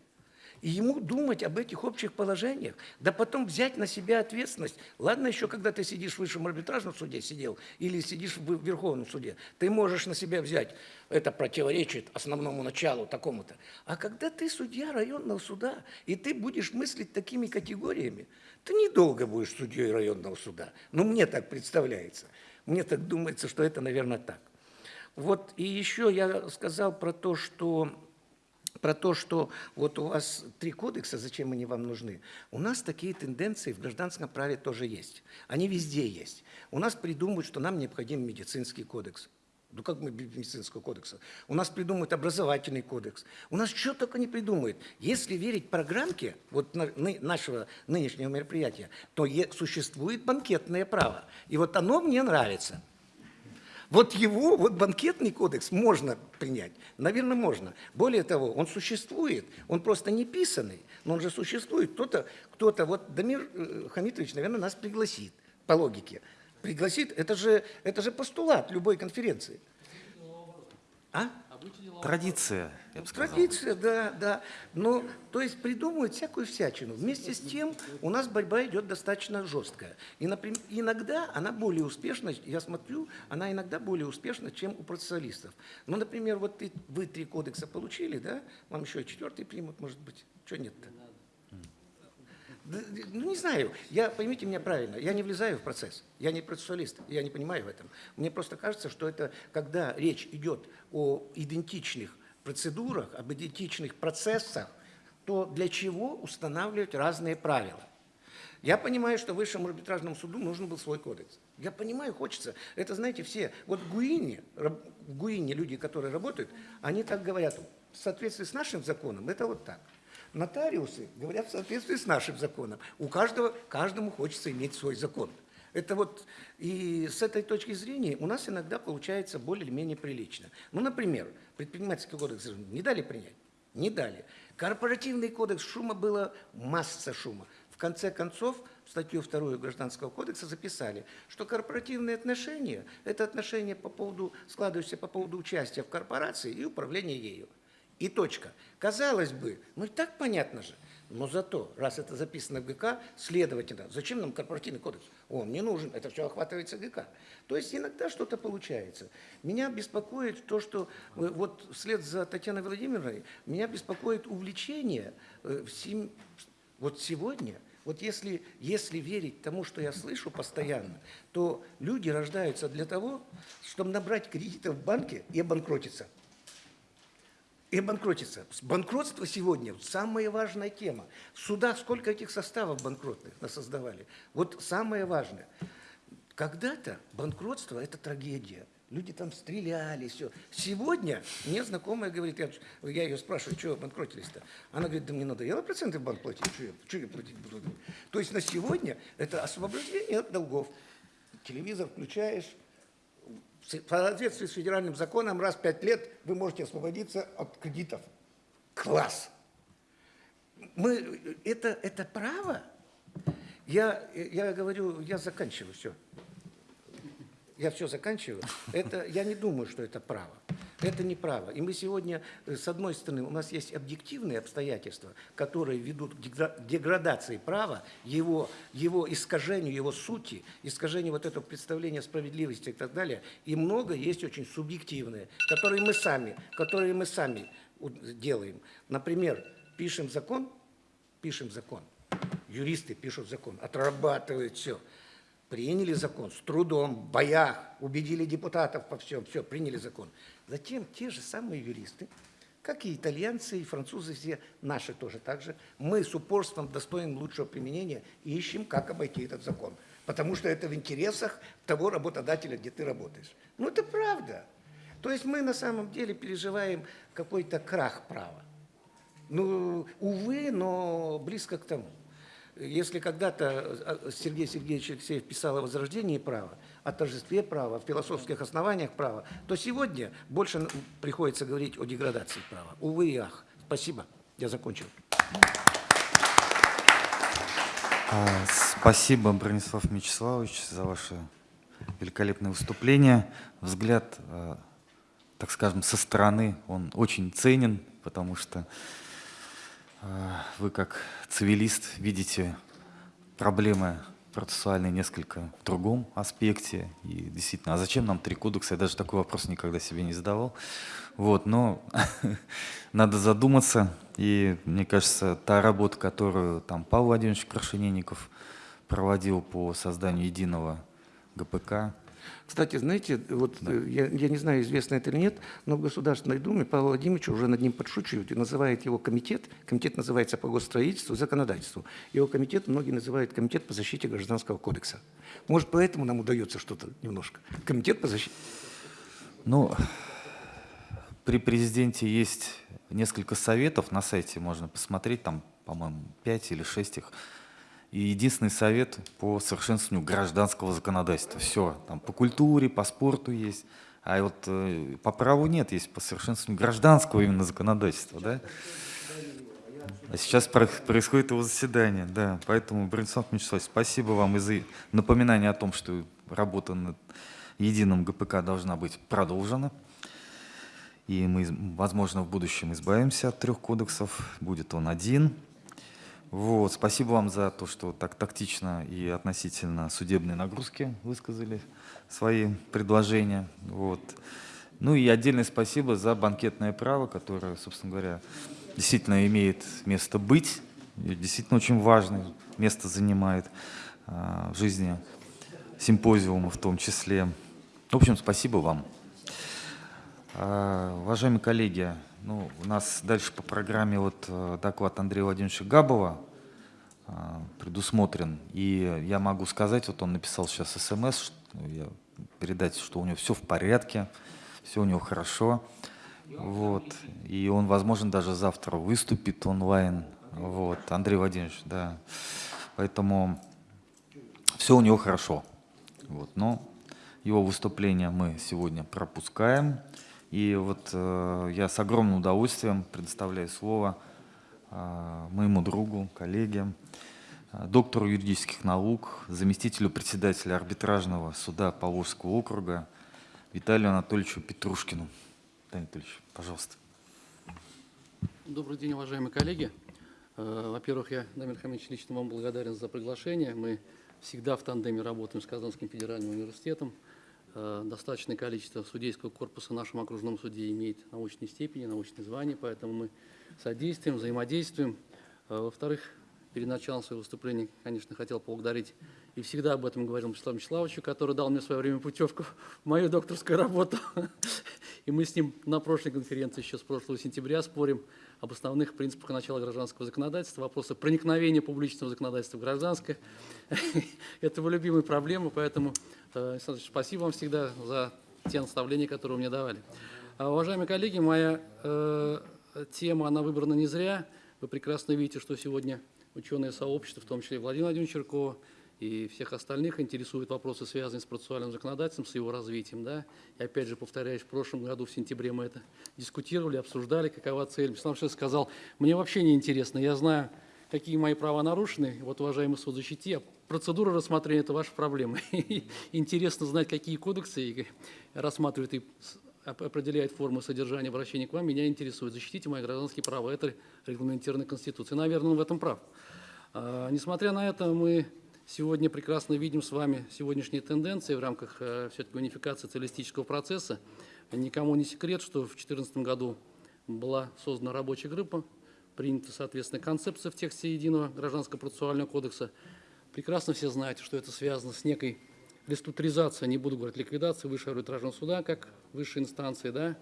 и ему думать об этих общих положениях, да потом взять на себя ответственность. Ладно еще, когда ты сидишь в высшем арбитражном суде, сидел, или сидишь в Верховном суде, ты можешь на себя взять, это противоречит основному началу такому-то. А когда ты судья районного суда, и ты будешь мыслить такими категориями, ты недолго будешь судьей районного суда. Ну, мне так представляется. Мне так думается, что это, наверное, так. Вот и еще я сказал про то, что про то, что вот у вас три кодекса, зачем они вам нужны. У нас такие тенденции в гражданском праве тоже есть. Они везде есть. У нас придумывают, что нам необходим медицинский кодекс. Ну как мы без медицинского кодекса? У нас придумают образовательный кодекс. У нас что только не придумают. Если верить программке вот нашего нынешнего мероприятия, то существует банкетное право. И вот оно мне нравится. Вот его, вот банкетный кодекс можно принять, наверное, можно. Более того, он существует, он просто не писанный, но он же существует. Кто-то, кто-то, вот Дамир э, Хамитович, наверное, нас пригласит, по логике. Пригласит, это же, это же постулат любой конференции. А? Традиция, я бы сказал. Традиция, да, да. Но, то есть придумывают всякую всячину. Вместе с тем у нас борьба идет достаточно жесткая. И, например, иногда она более успешна, я смотрю, она иногда более успешна, чем у процессуалистов. Ну, например, вот ты, вы три кодекса получили, да? Вам еще четвертый примут, может быть. Что нет-то? Ну, не знаю. Я, поймите меня правильно, я не влезаю в процесс. Я не процессуалист, я не понимаю в этом. Мне просто кажется, что это, когда речь идет о идентичных процедурах, об идентичных процессах, то для чего устанавливать разные правила? Я понимаю, что высшему арбитражному суду нужен был свой кодекс. Я понимаю, хочется. Это, знаете, все. Вот в Гуине, Гуине люди, которые работают, они так говорят, в соответствии с нашим законом, это вот так. Нотариусы говорят в соответствии с нашим законом. У каждого, каждому хочется иметь свой закон. Это вот, и с этой точки зрения у нас иногда получается более-менее прилично. Ну, например, предпринимательский кодекс не дали принять? Не дали. Корпоративный кодекс шума было масса шума. В конце концов, в статью 2 Гражданского кодекса записали, что корпоративные отношения – это отношения по поводу, складывающиеся по поводу участия в корпорации и управления ею. И точка. Казалось бы, ну и так понятно же. Но зато, раз это записано в ГК, следовательно, зачем нам корпоративный кодекс? Он не нужен, это все охватывается ГК. То есть иногда что-то получается. Меня беспокоит то, что э, вот вслед за Татьяной Владимировной, меня беспокоит увлечение э, всем, вот сегодня, вот если, если верить тому, что я слышу постоянно, то люди рождаются для того, чтобы набрать кредитов в банке и обанкротиться и обанкротиться. Банкротство сегодня – самая важная тема. В судах сколько этих составов банкротных создавали. Вот самое важное. Когда-то банкротство – это трагедия. Люди там стреляли, все. Сегодня мне знакомая говорит, я, я ее спрашиваю, что банкротились-то? Она говорит, да мне надоело проценты в банк платить, что я, что я платить буду? То есть на сегодня это освобождение от долгов. Телевизор включаешь, в соответствии с федеральным законом раз в пять лет вы можете освободиться от кредитов. Класс! Мы, это, это право? Я, я говорю, я заканчиваю, все. Я все заканчиваю, это, я не думаю, что это право. Это не право. И мы сегодня, э, с одной стороны, у нас есть объективные обстоятельства, которые ведут к дегра- деградации права, его, его искажению, его сути, искажению вот этого представления справедливости и так далее. И много есть очень субъективные, которые мы сами, которые мы сами делаем. Например, пишем закон, пишем закон, юристы пишут закон, отрабатывают все. Приняли закон с трудом, в боях, убедили депутатов по всем, все, приняли закон. Затем те же самые юристы, как и итальянцы, и французы, все наши тоже так же, мы с упорством достойным лучшего применения ищем, как обойти этот закон. Потому что это в интересах того работодателя, где ты работаешь. Ну, это правда. То есть мы на самом деле переживаем какой-то крах права. Ну, увы, но близко к тому. Если когда-то э, Сергей Сергеевич Алексеев писал о возрождении права, о торжестве права, о философских основаниях права, то сегодня больше приходится говорить о деградации права. Увы и ах. Спасибо. Я закончил. А, Спасибо, Бронислав Мячеславович, за ваше великолепное выступление. Взгляд, э, так скажем, со стороны, он очень ценен, потому что э, вы как цивилист видите проблемы процессуальные несколько в другом аспекте. И действительно, а зачем нам три кодекса? Я даже такой вопрос никогда себе не задавал. Вот, но надо задуматься. И мне кажется, та работа, которую там Павел Владимирович Крашенинников проводил по созданию единого ГПК, Кстати, знаете, вот э, я, я не знаю, известно это или нет, но в Государственной Думе Павел Владимирович уже над ним подшучивают и называет его комитет. Комитет называется по госстроительству и законодательству. Его комитет многие называют комитет по защите Гражданского кодекса. Может, поэтому нам удается что-то немножко. Комитет по защите. Ну, при президенте есть несколько советов на сайте, можно посмотреть, там, по-моему, 5 или 6 их. И единственный совет по совершенствованию гражданского законодательства. Все, там по культуре, по спорту есть. А вот э, по праву нет, есть по совершенствованию гражданского именно законодательства, да? А сейчас про- происходит его заседание, да. Поэтому, Бронислав Мячеславович, спасибо вам и за напоминание о том, что работа над единым ГПК должна быть продолжена. И мы, возможно, в будущем избавимся от трех кодексов. Будет он один. Вот. Спасибо вам за то, что так тактично и относительно судебной нагрузки высказали свои предложения. Вот. Ну и отдельное спасибо за банкетное право, которое, собственно говоря, действительно имеет место быть, действительно очень важное место занимает а, в жизни симпозиума в том числе. В общем, спасибо вам. А, Уважаемые коллеги, ну, у нас дальше по программе вот э, доклад Андрея Владимировича Габова а, предусмотрен. И я могу сказать, вот он написал сейчас смс, я передать, что у него все в порядке, все у него хорошо. Вот. И он, возможно, даже завтра выступит онлайн. Вот. Андрей Владимирович, да. Поэтому все у него хорошо. Вот. Но его выступление мы сегодня пропускаем. И вот э, я с огромным удовольствием предоставляю слово э, моему другу, коллеге, э, доктору юридических наук, заместителю председателя арбитражного суда Поволжского округа Виталию Анатольевичу Петрушкину. Виталий Анатольевич, пожалуйста. Добрый день, уважаемые коллеги. Э, Во-первых, я, Дамир Хамидович, лично вам благодарен за приглашение. Мы всегда в тандеме работаем с Казанским федеральным университетом. Э, Достаточное количество судейского корпуса в нашем окружном суде имеет научные степени, научные звания, поэтому мы содействуем, взаимодействуем. Э, Во-вторых, перед началом своего выступления, конечно, хотел поблагодарить и всегда об этом говорил Вячеславу Вячеславовичу, который дал мне в свое время путевку в мою докторскую работу. И мы с ним на прошлой конференции еще с прошлого сентября спорим об основных принципах начала гражданского законодательства, вопросы проникновения публичного законодательства в гражданское. Это его любимая проблема, поэтому, э, спасибо вам всегда за те наставления, которые вы мне давали. А, Уважаемые коллеги, моя э, тема, она выбрана не зря. Вы прекрасно видите, что сегодня ученое сообщество, в том числе Владимир Владимирович Черкова, и всех остальных интересуют вопросы, связанные с процессуальным законодательством, с его развитием. Да? И опять же, повторяюсь, в прошлом году, в сентябре мы это дискутировали, обсуждали, какова цель. Вячеслав Вячеславович сказал, мне вообще не интересно, я знаю, какие мои права нарушены. Вот, уважаемый суд, защити. А процедура рассмотрения – это ваша проблема. Интересно знать, какие кодексы рассматривают и определяет форму содержания обращения к вам, меня интересует. Защитите мои гражданские права. Это регламентировано Конституцией. Наверное, он в этом прав. А, Несмотря на это, мы сегодня прекрасно видим с вами сегодняшние тенденции в рамках все-таки унификации социалистического процесса. Никому не секрет, что в 2014 году была создана рабочая группа, принята, соответственно, концепция в тексте единого гражданского процессуального кодекса. Прекрасно все знаете, что это связано с некой реструктуризацией, не буду говорить ликвидацией Высшего арбитражного суда как высшей инстанции, да,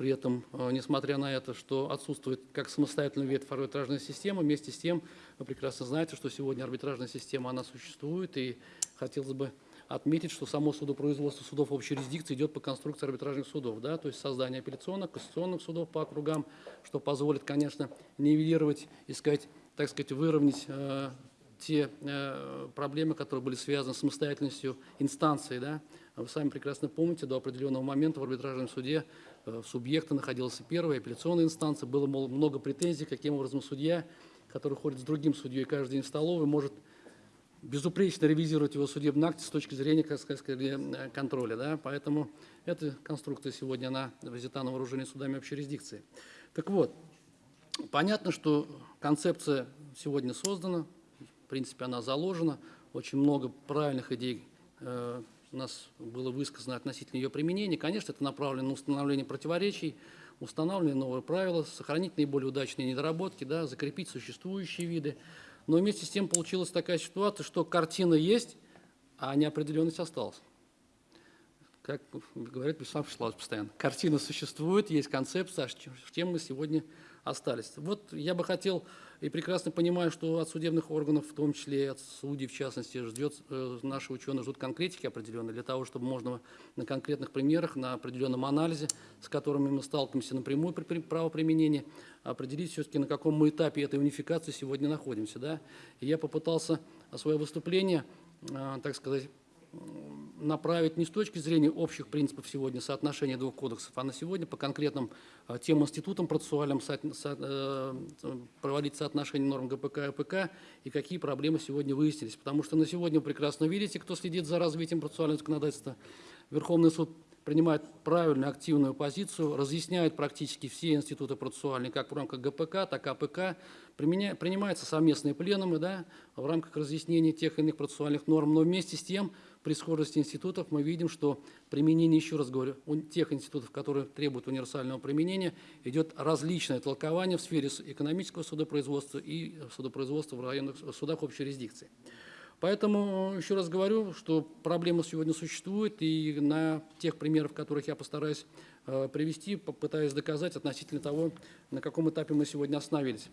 при этом, э, несмотря на это, что отсутствует как самостоятельная ветвь арбитражной системы, вместе с тем вы прекрасно знаете, что сегодня арбитражная система, она существует, и хотелось бы отметить, что само судопроизводство судов общей юрисдикции идет по конструкции арбитражных судов, да, то есть создание апелляционных, кассационных судов по округам, что позволит, конечно, нивелировать, искать, так сказать, выровнять э, те э, проблемы, которые были связаны с самостоятельностью инстанции. Да? Вы сами прекрасно помните, до определенного момента в арбитражном суде субъекта находилась первая апелляционная инстанция, было мол, много претензий, каким образом судья, который ходит с другим судьей каждый день в столовой, может безупречно ревизировать его судебный акт с точки зрения, как сказать, э, контроля. Да? Поэтому эта конструкция сегодня, она взята на вооружение судами общей юрисдикции. Так вот, понятно, что концепция сегодня создана, в принципе, она заложена, очень много правильных идей э, у нас было высказано относительно ее применения. Конечно, это направлено на установление противоречий, установлены новые правила, сохранить наиболее удачные недоработки, да, закрепить существующие виды. Но вместе с тем получилась такая ситуация, что картина есть, а неопределенность осталась. Как говорит Вячеслав Вячеславович постоянно, картина существует, есть концепция, а с чем- мы сегодня остались. Вот я бы хотел, и прекрасно понимаю, что от судебных органов, в том числе и от судей, в частности, ждет, э, наши ученые ждут конкретики определенной, для того, чтобы можно на конкретных примерах, на определенном анализе, с которыми мы сталкиваемся напрямую при при правоприменении, определить все-таки, на каком мы этапе этой унификации сегодня находимся. Да? И я попытался свое выступление, э, так сказать, направить не с точки зрения общих принципов сегодня соотношения двух кодексов, а на сегодня по конкретным э, тем институтам процессуальным со- со- э, проводить соотношение норм ГПК и АПК и какие проблемы сегодня выяснились. Потому что на сегодня вы прекрасно видите, кто следит за развитием процессуального законодательства. Верховный суд принимает правильную, активную позицию, разъясняет практически все институты процессуальные, как в рамках ГПК, так и АПК. Применя- принимаются совместные пленумы да, в рамках разъяснения тех или иных процессуальных норм, но вместе с тем при схожести институтов мы видим, что применение, еще раз говорю, у тех институтов, которые требуют универсального применения, идет различное толкование в сфере экономического судопроизводства и судопроизводства в районных судах общей юрисдикции. Поэтому еще раз говорю, что проблема сегодня существует, и на тех примерах, которых я постараюсь э, привести, попытаюсь доказать относительно того, на каком этапе мы сегодня остановились.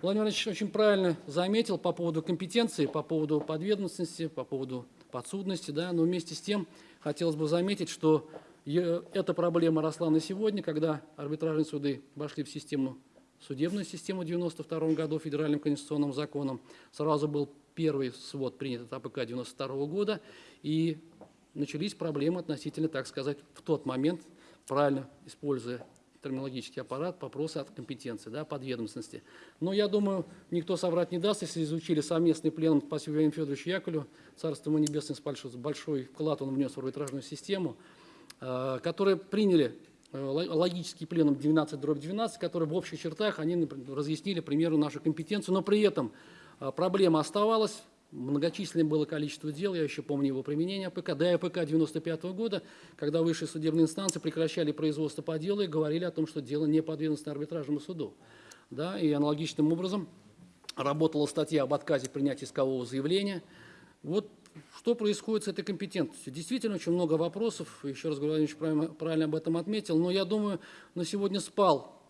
Владимир Ильич очень правильно заметил по поводу компетенции, по поводу подведомственности, по поводу подсудности, да, но вместе с тем хотелось бы заметить, что эта проблема росла на сегодня, когда арбитражные суды вошли в систему судебную систему в 92 году федеральным конституционным законом. Сразу был первый свод принят от АПК 92 года, и начались проблемы относительно, так сказать, в тот момент, правильно используя терминологический аппарат, вопросы от компетенции, да, подведомственности. Но я думаю, никто соврать не даст, если изучили совместный пленум спасибо Ивану Федоровичу Яковлю, царство ему небесное, большой, вклад он внес в арбитражную систему, э, которые приняли э, ло- логический пленум 12 дробь 12, который в общих чертах они разъяснили, примеру, нашу компетенцию, но при этом э, проблема оставалась, многочисленное было количество дел, я еще помню его применение АПК, до АПК 95 года, когда высшие судебные инстанции прекращали производство по делу и говорили о том, что дело не подведомственно арбитражному суду. Да, и аналогичным образом работала статья об отказе принять искового заявления. Вот что происходит с этой компетентностью? Действительно, очень много вопросов, еще раз Ильич правильно, правильно об этом отметил, но я думаю, на сегодня спал,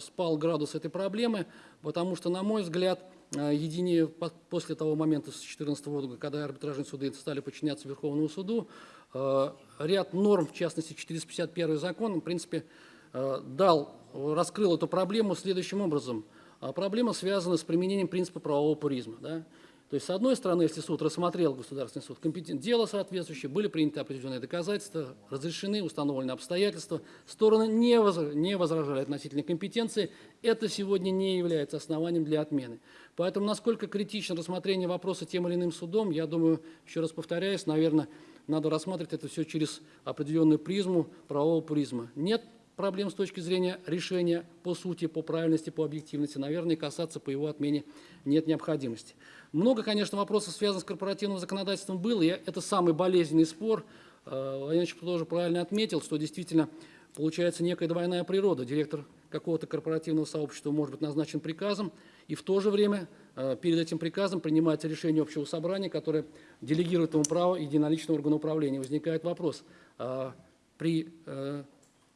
спал градус этой проблемы, потому что, на мой взгляд, э, едине по- после того момента, с 2014 года, когда арбитражные суды стали подчиняться Верховному суду, э, ряд норм, в частности, 451 закон, в принципе, э, дал, раскрыл эту проблему следующим образом. А Проблема связана с применением принципа правового пуризма. Да? То есть, с одной стороны, если суд рассмотрел, государственный суд, компетент, дело соответствующее, были приняты определенные доказательства, разрешены, установлены обстоятельства, стороны не, возра- не возражали относительно компетенции, это сегодня не является основанием для отмены. Поэтому, насколько критично рассмотрение вопроса тем или иным судом, я думаю, еще раз повторяюсь, наверное, надо рассматривать это все через определенную призму, правового призма. Нет проблем с точки зрения решения по сути, по правильности, по объективности, наверное, касаться по его отмене нет необходимости. Много, конечно, вопросов, связанных с корпоративным законодательством, было, и это самый болезненный спор. Э, Владимир Ильич тоже правильно отметил, что действительно получается некая двойная природа. Директор какого-то корпоративного сообщества может быть назначен приказом, и в то же время э, перед этим приказом принимается решение общего собрания, которое делегирует ему право единоличного органа управления. Возникает вопрос, а при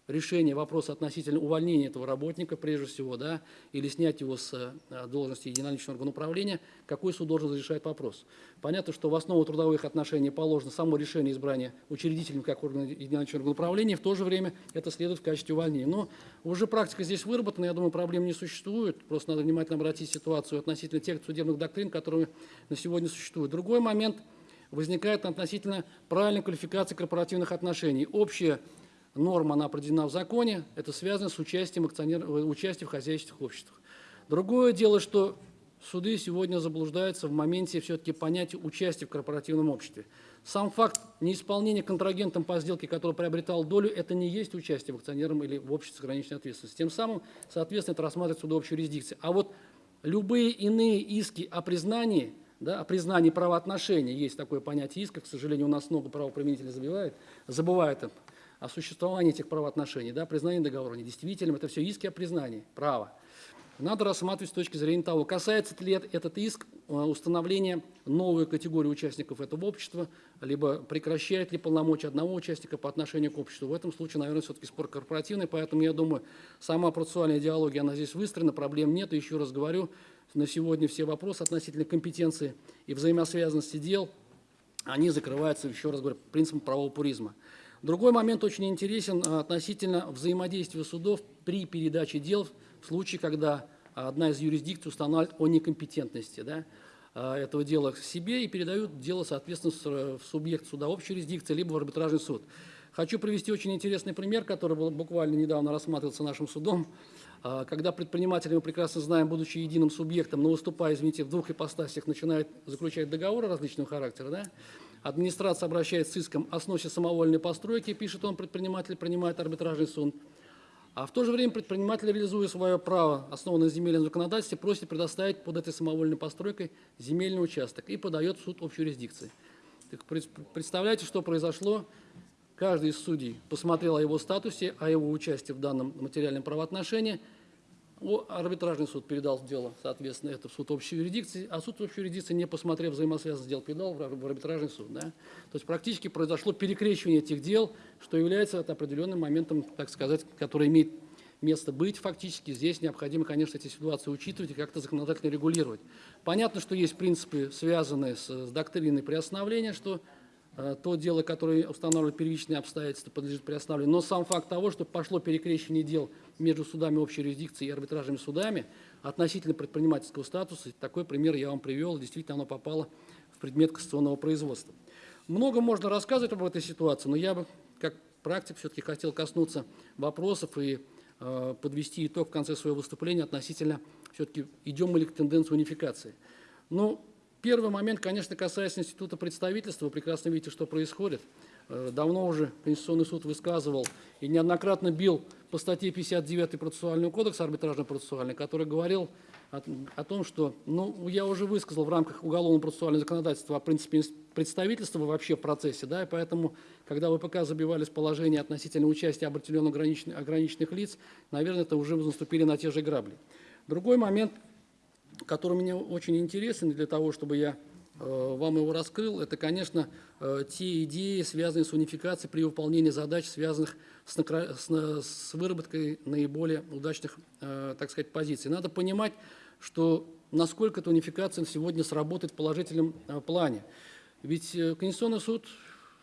решении вопроса относительно увольнения этого работника, прежде всего, да, или снять его с э, должности единоличного органа управления, какой суд должен разрешать вопрос. Понятно, что в основу трудовых отношений положено само решение избрания учредителем как органа единоличного органа управления, в то же время это следует в качестве увольнения. Но уже практика здесь выработана, я думаю, проблем не существует, просто надо внимательно обратить ситуацию относительно тех судебных доктрин, которые на сегодня существуют. Другой момент возникает относительно правильной квалификации корпоративных отношений. Общая норма, она определена в законе, это связано с участием, акционер... э, участием в хозяйственных обществах. Другое дело, что суды сегодня заблуждаются в моменте все-таки понятия участия в корпоративном обществе. Сам факт неисполнения контрагентом по сделке, который приобретал долю, это не есть участие в акционерном или в обществе с ограниченной ответственностью. Тем самым, соответственно, это рассматривается суды общей юрисдикции. А вот любые иные иски о признании, да, о признании правоотношений, есть такое понятие иска, к сожалению, у нас много правоприменителей забивает, забывает это, о существовании этих правоотношений, да, признание договора недействительным, это все иски о признании права. Надо рассматривать с точки зрения того, касается ли этот иск э, установления новой категории участников этого общества, либо прекращает ли полномочия одного участника по отношению к обществу. В этом случае, наверное, все-таки спор корпоративный, поэтому я думаю, сама процессуальная идеология, она здесь выстроена, проблем нет. Еще раз говорю, на сегодня все вопросы относительно компетенции и взаимосвязанности дел, они закрываются, еще раз говорю, принципом правового пуризма. Другой момент очень интересен а, относительно взаимодействия судов при передаче дел в случае, когда одна из юрисдикций устанавливает о некомпетентности да, а, этого дела к себе и передают дело, соответственно, с- в субъект суда общей юрисдикции, либо в арбитражный суд. Хочу привести очень интересный пример, который буквально недавно рассматривался нашим судом, А, когда предприниматели, мы прекрасно знаем, будучи единым субъектом, но выступая, извините, в двух ипостасях, начинают заключать договоры различного характера, да, администрация обращается с иском о сносе самовольной постройки, пишет он, предприниматель принимает арбитражный суд, а в то же время предприниматель, реализуя свое право, основанное на земельном законодательстве, просит предоставить под этой самовольной постройкой земельный участок и подает в суд общей юрисдикции. Так пред- представляете, что произошло? Каждый из судей посмотрел о его статусе, о его участии в данном материальном правоотношении. Арбитражный суд передал дело, соответственно, это в суд общей юрисдикции, а суд общей юрисдикции, не посмотрев взаимосвязанность дел, передал в ар- в арбитражный суд. Да? То есть практически произошло перекрещивание этих дел, что является определенным моментом, так сказать, который имеет место быть фактически. Здесь необходимо, конечно, эти ситуации учитывать и как-то законодательно регулировать. Понятно, что есть принципы, связанные с, с доктриной приостановления, что э, то дело, которое устанавливает первичные обстоятельства, подлежит приостановлению. Но сам факт того, что пошло перекрещивание дел между судами общей юрисдикции и арбитражными судами относительно предпринимательского статуса, такой пример я вам привел, действительно оно попало в предмет кассационного производства. Много можно рассказывать об этой ситуации, но я бы, как практик, все-таки хотел коснуться вопросов и э, подвести итог в конце своего выступления относительно все-таки идем мы ли к тенденции унификации. Ну, первый момент, конечно, касается института представительства. Вы прекрасно видите, что происходит. Э, Давно уже Конституционный суд высказывал и неоднократно бил по статье 59 процессуального кодекса, арбитражно-процессуальный, который говорил о, о том, что, ну, я уже высказал в рамках уголовно-процессуального законодательства о принципе представительства вообще в процессе, да, и поэтому, когда ВПК забивались положения относительно участия определенных ограниченных, ограниченных лиц, наверное, это уже наступили на те же грабли. Другой момент, который мне очень интересен для того, чтобы я вам его раскрыл, это, конечно, э, те идеи, связанные с унификацией при выполнении задач, связанных с, выработкой наиболее удачных, э, так сказать, позиций. Надо понимать, что насколько эта унификация сегодня сработает в положительном э, плане. Ведь э, Конституционный суд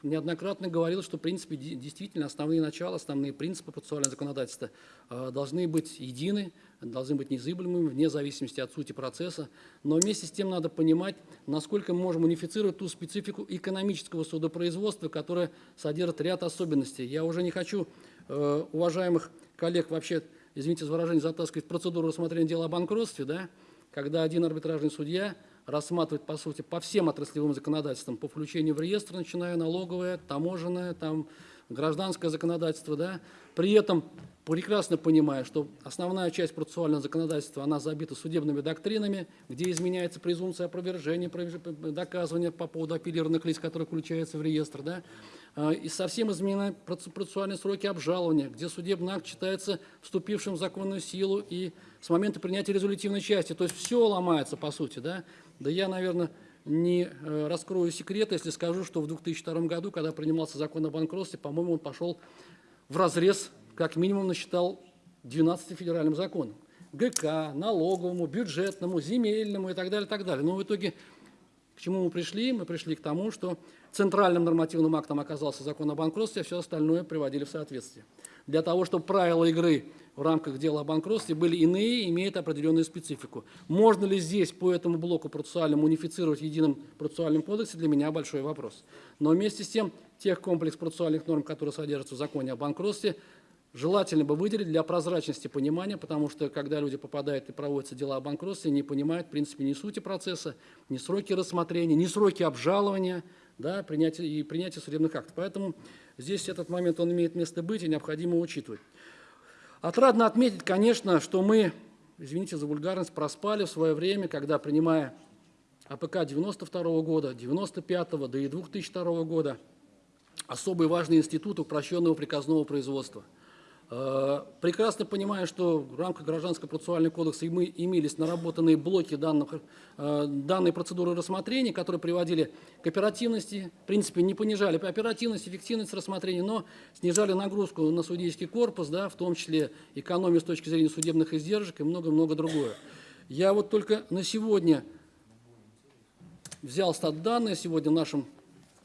неоднократно говорил, что, в принципе, де- действительно основные начала, основные принципы процессуального законодательства э, должны быть едины, должны быть незыблемыми, вне зависимости от сути процесса. Но вместе с тем надо понимать, насколько мы можем унифицировать ту специфику экономического судопроизводства, которая содержит ряд особенностей. Я уже не хочу э, уважаемых коллег вообще, извините за выражение, затаскивать процедуру рассмотрения дела о банкротстве, да, когда один арбитражный судья рассматривает, по сути, по всем отраслевым законодательствам, по включению в реестр, начиная налоговое, таможенное, там, гражданское законодательство, да, при этом прекрасно понимая, что основная часть процессуального законодательства, она забита судебными доктринами, где изменяется презумпция опровержения, доказывания по поводу апеллированных лиц, которые включаются в реестр, да, и совсем изменены проц- процессуальные сроки обжалования, где судебный акт считается вступившим в законную силу и с момента принятия резолютивной части. То есть все ломается, по сути, да. Да я, наверное, не э, раскрою секрет, если скажу, что в 2002 году, когда принимался закон о банкротстве, по-моему, он пошел в разрез, как минимум, насчитал 12 федеральным законам. ГК, налоговому, бюджетному, земельному и так далее, так далее. Но в итоге к чему мы пришли? Мы пришли к тому, что центральным нормативным актом оказался закон о банкротстве, а все остальное приводили в соответствие. Для того, чтобы правила игры в рамках дела о банкротстве были иные, имеют определенную специфику. Можно ли здесь по этому блоку процессуальному унифицировать в едином процессуальном кодексе, для меня большой вопрос. Но вместе с тем, тех комплекс процессуальных норм, которые содержатся в законе о банкротстве, желательно бы выделить для прозрачности понимания, потому что когда люди попадают и проводятся дела о банкротстве, не понимают, в принципе, ни сути процесса, ни сроки рассмотрения, ни сроки обжалования да, принятия, и принятия судебных актов. Поэтому здесь этот момент он имеет место быть и необходимо учитывать. Отрадно отметить, конечно, что мы, извините за вульгарность, проспали в свое время, когда, принимая АПК 92 года, 95 да и 2002 года, особый важный институт упрощенного приказного производства. Э, Прекрасно понимаю, что в рамках Гражданского процессуального кодекса мы имелись наработанные блоки данных, э, данной процедуры рассмотрения, которые приводили к оперативности, в принципе, не понижали оперативность, эффективность рассмотрения, но снижали нагрузку на судейский корпус, да, в том числе экономию с точки зрения судебных издержек и много-много другое. Я вот только на сегодня взял стат данные сегодня в нашем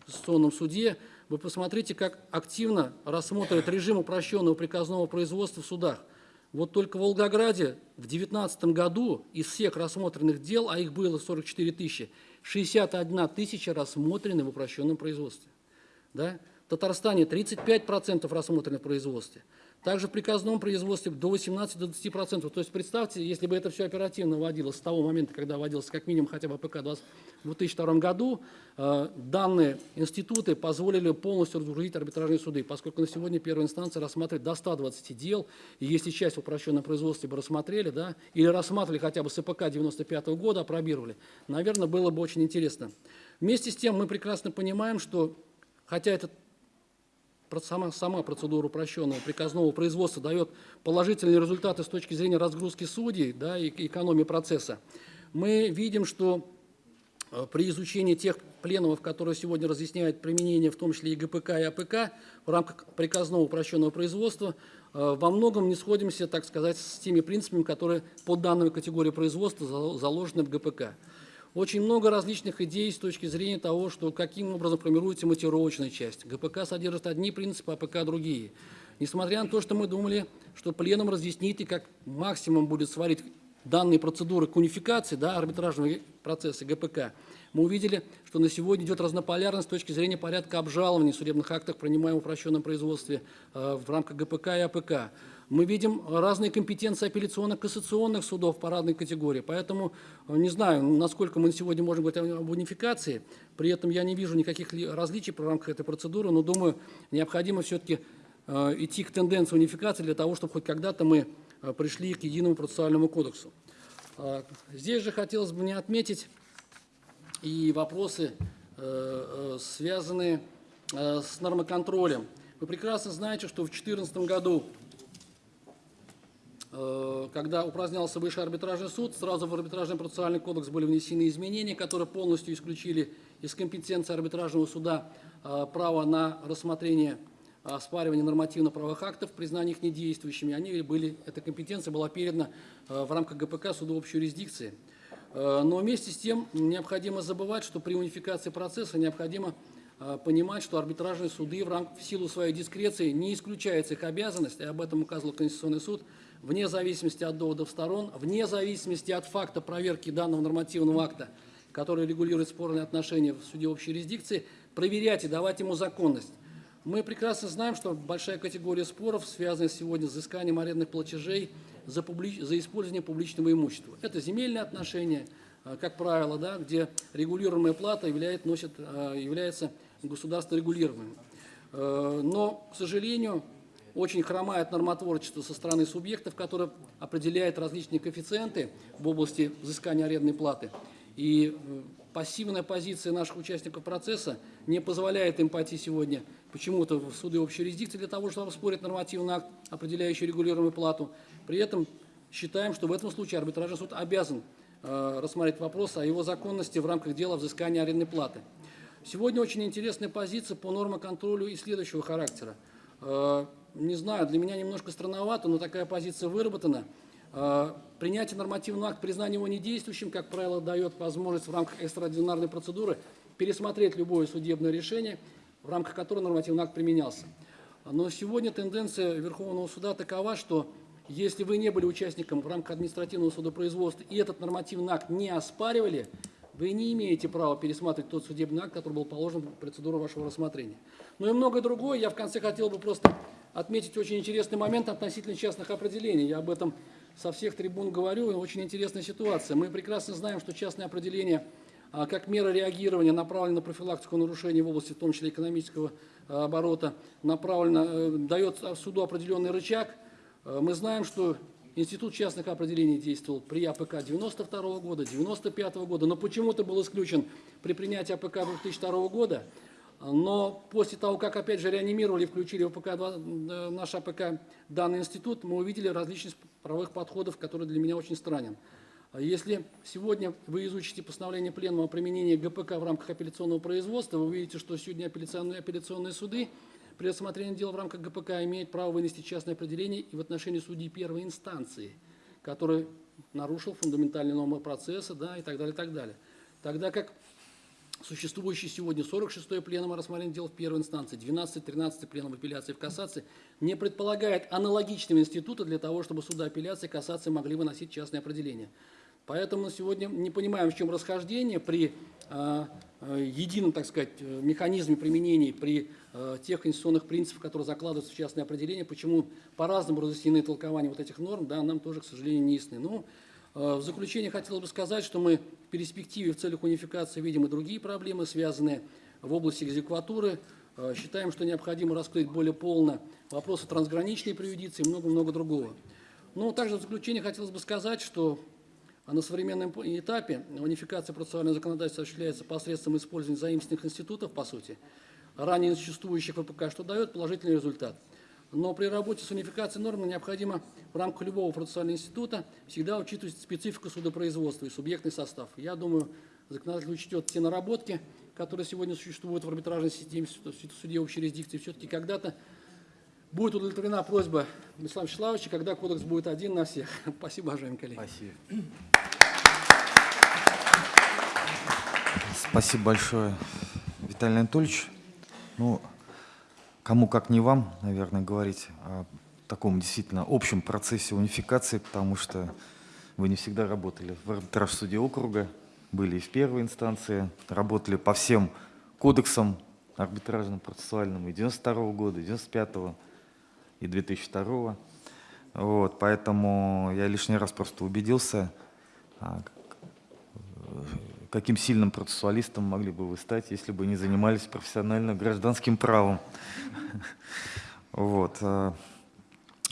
Конституционном суде, вы посмотрите, как активно рассмотрят режим упрощенного приказного производства в судах. Вот только в Волгограде в 2019 году из всех рассмотренных дел, а их было 44 тысячи, 61 тысяча рассмотрены в упрощенном производстве. Да? В Татарстане 35% рассмотрены в производстве. Также в приказном производстве до 18-20%. То есть представьте, если бы это все оперативно вводилось с того момента, когда вводился как минимум хотя бы 20 в 2002 году, э, данные институты позволили полностью разгрузить арбитражные суды, поскольку на сегодня первая инстанция рассматривает до 120 дел, и если часть в упрощенном производстве бы рассмотрели, да, или рассматривали хотя бы с АПК 95 года, апробировали, наверное, было бы очень интересно. Вместе с тем мы прекрасно понимаем, что хотя этот сама, сама процедура упрощенного приказного производства дает положительные результаты с точки зрения разгрузки судей да, и экономии процесса, мы видим, что э, при изучении тех пленумов, которые сегодня разъясняют применение, в том числе и ГПК, и АПК, в рамках приказного упрощенного производства, э, во многом не сходимся, так сказать, с теми принципами, которые по данной категории производства зал- заложены в ГПК. Очень много различных идей с точки зрения того, что каким образом формируется мотивировочная часть. ГПК содержит одни принципы, АПК другие. Несмотря на то, что мы думали, что пленум разъяснит и как максимум будет сводить данные процедуры к унификации да, арбитражного процесса ГПК, мы увидели, что на сегодня идет разнополярность с точки зрения порядка обжалований судебных актов, принимаемых в упрощенном производстве э, в рамках ГПК и АПК. Мы видим разные компетенции апелляционно-кассационных судов по разной категории. Поэтому э, не знаю, насколько мы сегодня можем говорить об унификации. При этом я не вижу никаких ли различий в рамках этой процедуры, но думаю, необходимо все-таки э, идти к тенденции унификации для того, чтобы хоть когда-то мы э, пришли к единому процессуальному кодексу. А, Здесь же хотелось бы мне отметить и вопросы, связанные с нормоконтролем. Вы прекрасно знаете, что в 2014 году, когда упразднялся Высший арбитражный суд, сразу в арбитражный процессуальный кодекс были внесены изменения, которые полностью исключили из компетенции арбитражного суда э, право на рассмотрение оспаривания нормативно-правовых актов, признание их недействующими. Они были, эта компетенция была передана э, в рамках ГПК суду общей юрисдикции. Э, Но вместе с тем необходимо забывать, что при унификации процесса необходимо э, понимать, что арбитражные суды в, рам- в силу своей дискреции не исключается их обязанность, и об этом указывал Конституционный суд, вне зависимости от доводов сторон, вне зависимости от факта проверки данного нормативного акта, который регулирует спорные отношения в суде общей юрисдикции, проверять и давать ему законность. Мы прекрасно знаем, что большая категория споров связана сегодня с взысканием арендных платежей за, публи- за использование публичного имущества. Это земельные отношения, э, как правило, да, где регулируемая плата являет, носит, э, является государство регулируемым. Э, Но, к сожалению, очень хромает нормотворчество со стороны субъектов, которые определяют различные коэффициенты в области взыскания арендной платы. И э, пассивная позиция наших участников процесса не позволяет им пойти сегодня почему-то в суды общей юрисдикции для того, чтобы оспорить нормативный акт, определяющий регулируемую плату. При этом считаем, что в этом случае арбитражный суд обязан э, рассмотреть вопрос о его законности в рамках дела взыскания арендной платы. Сегодня очень интересная позиция по нормоконтролю и следующего характера. Э, Не знаю, для меня немножко странновато, но такая позиция выработана. Э, Принятие нормативного акта, признание его недействующим, как правило, дает возможность в рамках экстраординарной процедуры пересмотреть любое судебное решение, в рамках которого нормативный акт применялся. Но сегодня тенденция Верховного суда такова, что если вы не были участником в рамках административного судопроизводства и этот нормативный акт не оспаривали, вы не имеете права пересматривать тот судебный акт, который был положен в процедуру вашего рассмотрения. Ну и многое другое. Я в конце хотел бы просто отметить очень интересный момент относительно частных определений. Я об этом со всех трибун говорю, очень интересная ситуация. Мы прекрасно знаем, что частные определения а, как мера реагирования направлена на профилактику нарушений в области, в том числе экономического а, оборота, направлена, э, дает суду определенный рычаг. Э, Мы знаем, что институт частных определений действовал при АПК 92 года, 95 года, но почему-то был исключен при принятии АПК 2002 года. Но после того, как опять же реанимировали включили в АПК, э, наш АПК данный институт, мы увидели различность правовых подходов, который для меня очень странен. А Если сегодня вы изучите постановление Пленума о применении ГПК в рамках апелляционного производства, вы увидите, что сегодня апелляционные, апелляционные суды при рассмотрении дела в рамках ГПК имеют право вынести частное определение и в отношении судей первой инстанции, который нарушил фундаментальные нормы процесса да, и так далее, так далее. Тогда как существующий сегодня 46-й пленум о рассмотрении дел в первой инстанции, 12-13 пленум апелляции в кассации не предполагает аналогичного института для того, чтобы суды апелляции и кассации могли выносить частные определения. Поэтому на сегодня не понимаем, в чем расхождение при а, едином, так сказать, э, механизме применения, при э, тех конституционных принципах, которые закладываются в частные определения, почему по-разному разъяснены толкования вот этих норм, да, нам тоже, к сожалению, не ясны. Ну, э, в заключение хотелось бы сказать, что мы в перспективе в целях унификации видим и другие проблемы, связанные в области экзекватуры. Э, Считаем, что необходимо раскрыть более полно вопросы трансграничной приюдиции и много-много другого. Ну, также в заключение хотелось бы сказать, что на современном этапе унификация процессуального законодательства осуществляется посредством использования заимственных институтов, по сути, ранее существующих ВПК, что дает положительный результат. Но при работе с унификацией норм необходимо в рамках любого процессуального института всегда учитывать специфику судопроизводства и субъектный состав. Я думаю, законодатель учтет те наработки, которые сегодня существуют в арбитражной системе в суде общей юрисдикции. Все-таки когда-то будет удовлетворена просьба Вячеслава Вячеславовича, когда кодекс будет один на всех. Спасибо, уважаемые коллеги. Спасибо. Спасибо большое, Виталий Анатольевич. Ну, кому как не вам, наверное, говорить о таком действительно общем процессе унификации, потому что вы не всегда работали в арбитраж суде округа, были и в первой инстанции, работали по всем кодексам арбитражным, процессуальным и 92 года, и 95 и 2002 вот, поэтому я лишний раз просто убедился, а, каким сильным процессуалистом могли бы вы стать, если бы не занимались профессионально гражданским правом. Вот. а,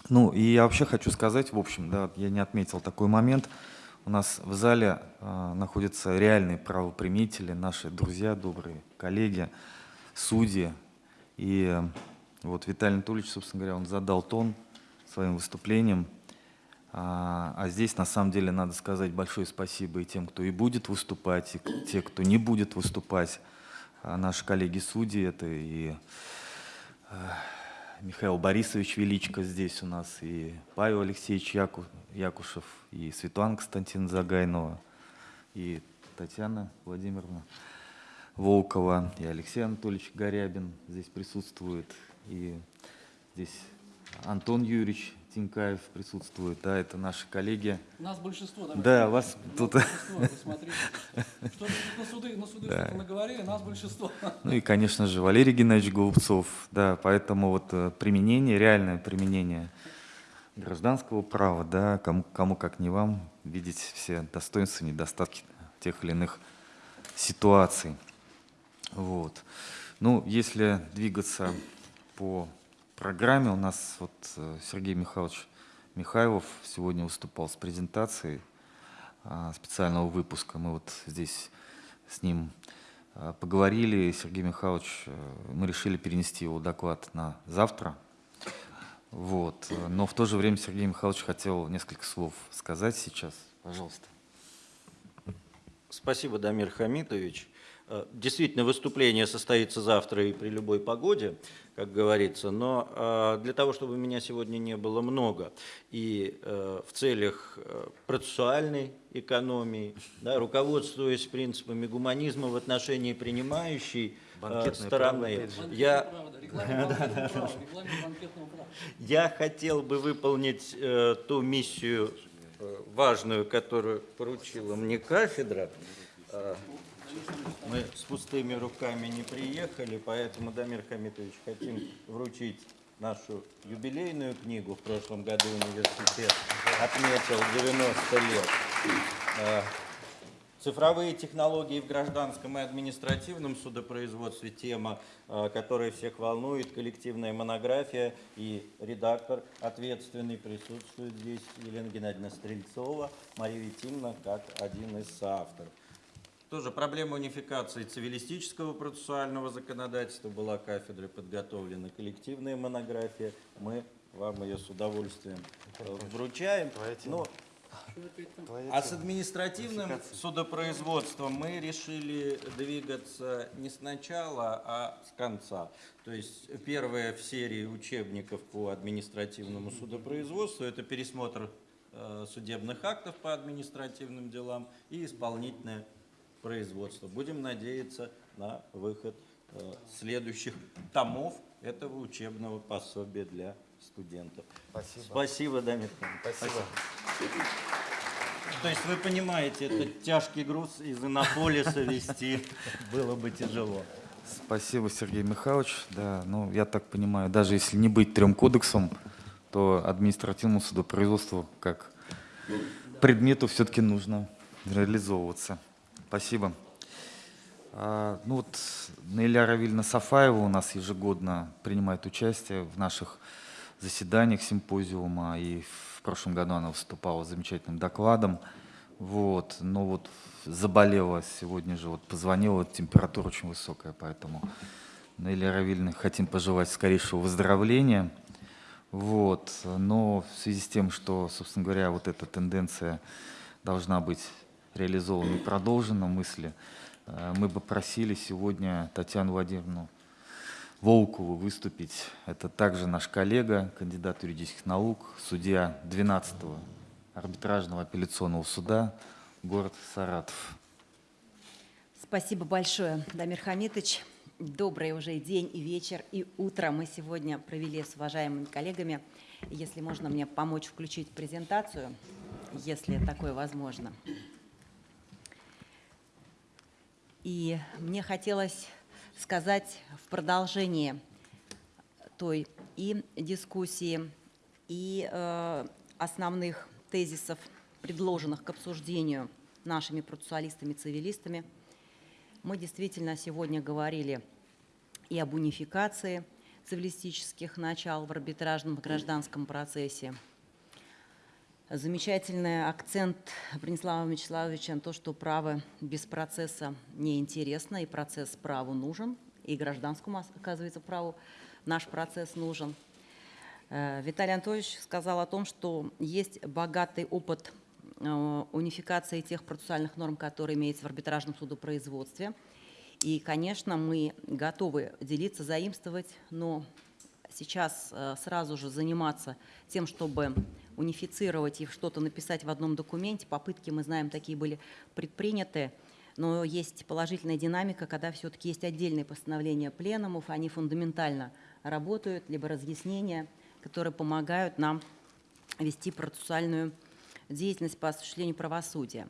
Ну, и я вообще хочу сказать, в общем, да, я не отметил такой момент. У нас в зале а, находятся реальные правоприменители, наши друзья, добрые коллеги, судьи. И э, вот Виталий Анатольевич, собственно говоря, он задал тон своим выступлением. А, а здесь, на самом деле, надо сказать большое спасибо и тем, кто и будет выступать, и те, кто не будет выступать. А наши коллеги-судьи, это и э, Михаил Борисович Величко здесь у нас, и Павел Алексеевич Яку- Якушев, и Светлана Константиновна Загайнова, и Татьяна Владимировна. Волкова, и Алексей Анатольевич Горябин здесь присутствует, и здесь Антон Юрьевич Тинкаев присутствует, да, это наши коллеги. Нас большинство, давайте. Да, вас Нас тут... Что на суды, на суды Да. наговорили, нас большинство. Ну и, конечно же, Валерий Геннадьевич Голубцов, да, поэтому вот э, применение, реальное применение гражданского права, да, кому, кому как не вам, видеть все достоинства, недостатки тех или иных ситуаций. Вот. Ну, если двигаться по программе, у нас вот э, Сергей Михайлович Михайлов сегодня выступал с презентацией а, специального выпуска. Мы вот здесь с ним а, поговорили, Сергей Михайлович, э, мы решили перенести его доклад на завтра. Вот. Но в то же время Сергей Михайлович хотел несколько слов сказать сейчас. Пожалуйста. Спасибо, Дамир Хамитович. Э, Действительно, выступление состоится завтра и при любой погоде, как говорится, но э, для того, чтобы меня сегодня не было много, и э, в целях процессуальной экономии, да, руководствуясь принципами гуманизма в отношении принимающей Банкетное стороны, я. Я хотел бы выполнить ту миссию важную, которую поручила мне кафедра. Мы с пустыми руками не приехали, поэтому, Дамир Хамитович, хотим вручить нашу юбилейную книгу. В прошлом году университет отметил 90 лет. Э, Цифровые технологии в гражданском и административном судопроизводстве – тема, э, которая всех волнует, коллективная монография и редактор ответственный присутствует здесь Елена Геннадьевна Стрельцова, Мария Витимна как один из соавторов. Тоже проблема унификации цивилистического процессуального законодательства была кафедрой подготовлена коллективная монография. Мы вам ее с удовольствием э, вручаем. Но а с административным судопроизводством мы решили двигаться не сначала, а с конца. То есть первая в серии учебников по административному судопроизводству – это пересмотр э, судебных актов по административным делам и исполнительное производство. Будем надеяться на выход э, следующих томов этого учебного пособия для студентов. Спасибо. Спасибо, Дамир Хамитович. Спасибо. То есть вы понимаете, это тяжкий груз из Иннополиса вести было бы тяжело. Спасибо, Сергей Михайлович. Да, ну, я так понимаю, даже если не быть трем кодексом, то административному судопроизводству как предмету все-таки нужно реализовываться. Спасибо. А, ну вот Наиля Равильевна Сафаева у нас ежегодно принимает участие в наших заседаниях симпозиума, и в прошлом году она выступала с замечательным докладом. Вот, но вот заболела сегодня же, вот позвонила, температура очень высокая, поэтому Наиля Равильевна хотим пожелать скорейшего выздоровления. Вот, но в связи с тем, что, собственно говоря, вот эта тенденция должна быть реализована и продолжена мысли, э, мы бы просили сегодня Татьяну Владимировну Волкову выступить. Это также наш коллега, кандидат юридических наук, судья 12-го арбитражного апелляционного суда, город Саратов. Спасибо большое, Дамир Хамитович. Добрый уже день, и вечер, и утро мы сегодня провели с уважаемыми коллегами. Если можно мне помочь включить презентацию, если такое возможно. И мне хотелось сказать в продолжении той и дискуссии, и э, основных тезисов, предложенных к обсуждению нашими процессуалистами-цивилистами. Мы действительно сегодня говорили и об унификации цивилистических начал в арбитражном гражданском процессе. Замечательный акцент Бронислава Вячеславовича на то, что право без процесса неинтересно, и процесс праву нужен, и гражданскому, оказывается, праву наш процесс нужен. Э, Виталий Анатольевич сказал о том, что есть богатый опыт э, унификации тех процессуальных норм, которые имеются в арбитражном судопроизводстве. И, конечно, мы готовы делиться, заимствовать, но сейчас э, сразу же заниматься тем, чтобы унифицировать и что-то написать в одном документе, попытки, мы знаем, такие были предприняты, но есть положительная динамика, когда все-таки есть отдельные постановления пленумов, они фундаментально работают, либо разъяснения, которые помогают нам вести процессуальную деятельность по осуществлению правосудия.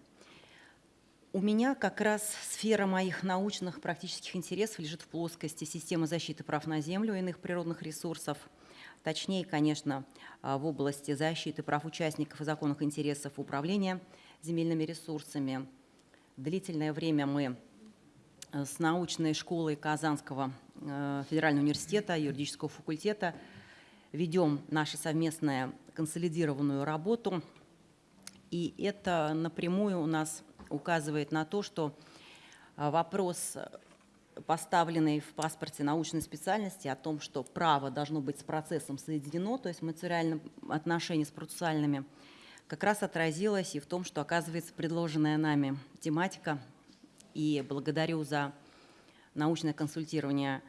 У меня как раз сфера моих научных практических интересов лежит в плоскости системы защиты прав на землю и иных природных ресурсов. Точнее, конечно, а, в области защиты прав участников и законных интересов управления земельными ресурсами. Длительное время мы э, с научной школой Казанского э, федерального университета, юридического факультета ведем нашу совместную консолидированную работу. И это напрямую у нас указывает на то, что а, вопрос, поставленный в паспорте научной специальности о том, что право должно быть с процессом соединено, то есть материальным отношения с процессуальными, как раз отразилось и в том, что оказывается предложенная нами тематика. И благодарю за научное консультирование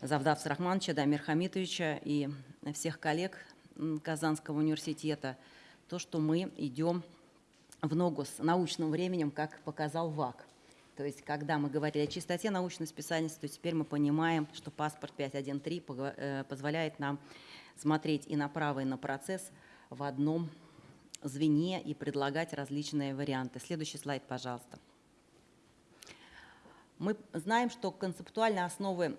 Завдавца Рахмановича, Дамир Хамитовича и всех коллег Казанского университета, то, что мы идем в ногу с научным временем, как показал ВАК. То есть, когда мы говорили о чистоте научной специальности, то теперь мы понимаем, что паспорт 513 э, позволяет нам смотреть и направо, и на процесс в одном звене и предлагать различные варианты. Следующий слайд, пожалуйста. Мы знаем, что концептуальные основы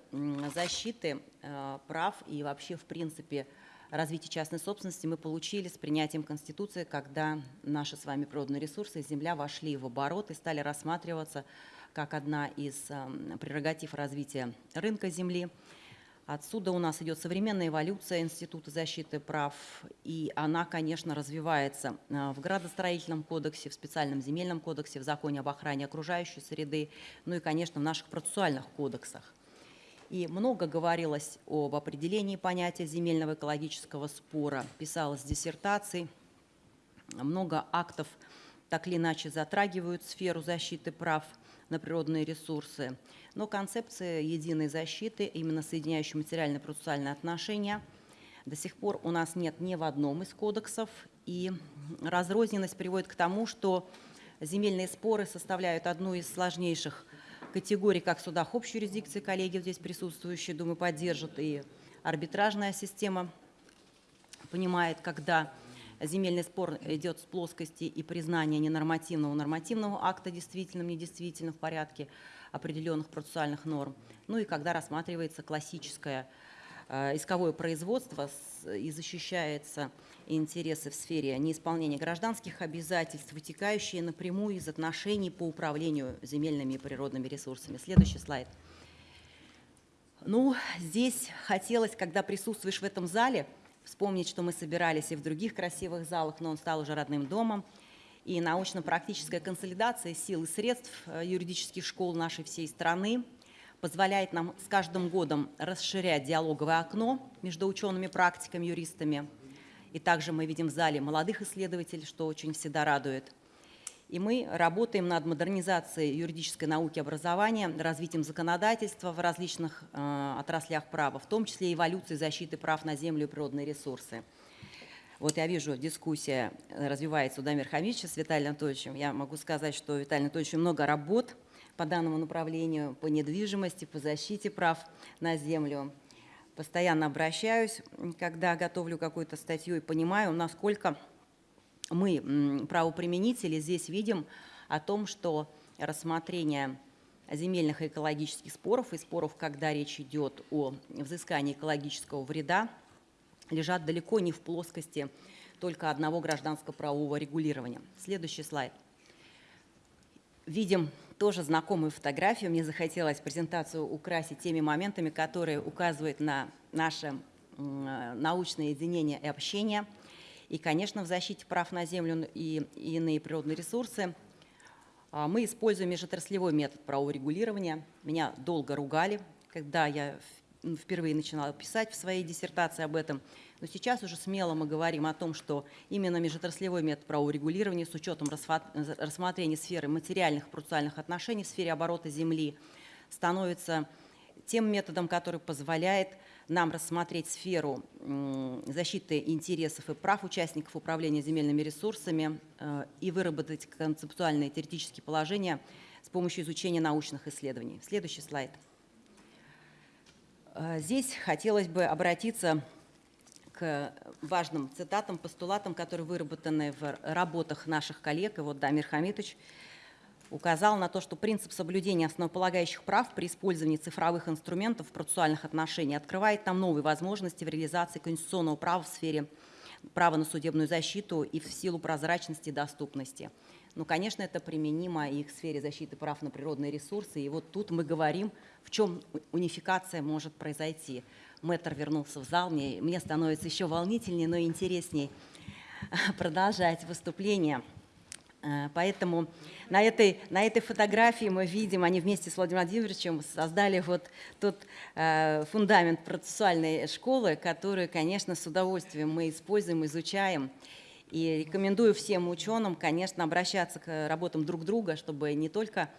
защиты э, прав и вообще, в принципе, развития частной собственности мы получили с принятием Конституции, когда наши с вами природные ресурсы, земля вошли в оборот и стали рассматриваться как одна из эм, прерогатив развития рынка земли. Отсюда у нас идет современная эволюция Института защиты прав, и она, конечно, развивается э, в градостроительном кодексе, в специальном земельном кодексе, в законе об охране окружающей среды, ну и, конечно, в наших процессуальных кодексах. И много говорилось об определении понятия земельного экологического спора, писалось диссертаций, много актов так или иначе затрагивают сферу защиты прав на природные ресурсы. Но концепция единой защиты, именно соединяющей материальные и процессуальные отношения, до сих пор у нас нет ни в одном из кодексов. И разрозненность приводит к тому, что земельные споры составляют одну из сложнейших категорий, как в судах общей юрисдикции, коллеги здесь присутствующие, думаю, поддержат, и арбитражная система понимает, когда земельный спор идет с плоскости и признания ненормативного нормативного акта действительным, недействительным в порядке определенных процессуальных норм, ну и когда рассматривается классическое э, исковое производство и защищается интересы в сфере неисполнения гражданских обязательств, вытекающие напрямую из отношений по управлению земельными и природными ресурсами. Следующий слайд. Ну, здесь хотелось, когда присутствуешь в этом зале, вспомнить, что мы собирались и в других красивых залах, но он стал уже родным домом. И научно-практическая консолидация сил и средств э, юридических школ нашей всей страны позволяет нам с каждым годом расширять диалоговое окно между учеными, практиками, юристами – и также мы видим в зале молодых исследователей, что очень всегда радует. И мы работаем над модернизацией юридической науки образования, развитием законодательства в различных э, отраслях права, в том числе эволюцией защиты прав на землю и природные ресурсы. Вот я вижу, дискуссия развивается у Дамир Хамича с Виталием Анатольевичем. Я могу сказать, что у Виталия Анатольевича много работ по данному направлению, по недвижимости, по защите прав на землю постоянно обращаюсь, когда готовлю какую-то статью и понимаю, насколько мы, правоприменители, здесь видим о том, что рассмотрение земельных и экологических споров и споров, когда речь идет о взыскании экологического вреда, лежат далеко не в плоскости только одного гражданско-правового регулирования. Следующий слайд. Видим тоже знакомую фотографию. Мне захотелось презентацию украсить теми моментами, которые указывают на наше научное единение и общение. И, конечно, в защите прав на землю и иные природные ресурсы а, мы используем межотраслевой метод правового регулирования. Меня долго ругали, когда я впервые начинала писать в своей диссертации об этом – но сейчас уже смело мы говорим о том, что именно межотраслевой метод правового регулирования с учетом рассмотрения сферы материальных процессуальных отношений в сфере оборота земли становится тем методом, который позволяет нам рассмотреть сферу защиты интересов и прав участников управления земельными ресурсами э, и выработать концептуальные теоретические положения с помощью изучения научных исследований. Следующий слайд. Э, Здесь хотелось бы обратиться важным цитатам, постулатам, которые выработаны в работах наших коллег. И вот Дамир Хамитович указал на то, что принцип соблюдения основополагающих прав при использовании цифровых инструментов в процессуальных отношениях открывает нам новые возможности в реализации конституционного права в сфере права на судебную защиту и в силу прозрачности и доступности. Ну, конечно, это применимо и к сфере защиты прав на природные ресурсы. И вот тут мы говорим, в чем унификация может произойти. Мэтр вернулся в зал, мне, мне становится еще волнительнее, но и интереснее продолжать выступление. Э, Поэтому на этой, на этой фотографии мы видим, они вместе с Владимиром Владимировичем создали вот тот э, фундамент процессуальной школы, который, конечно, с удовольствием мы используем, изучаем. И рекомендую всем ученым, конечно, обращаться к работам друг друга, чтобы не только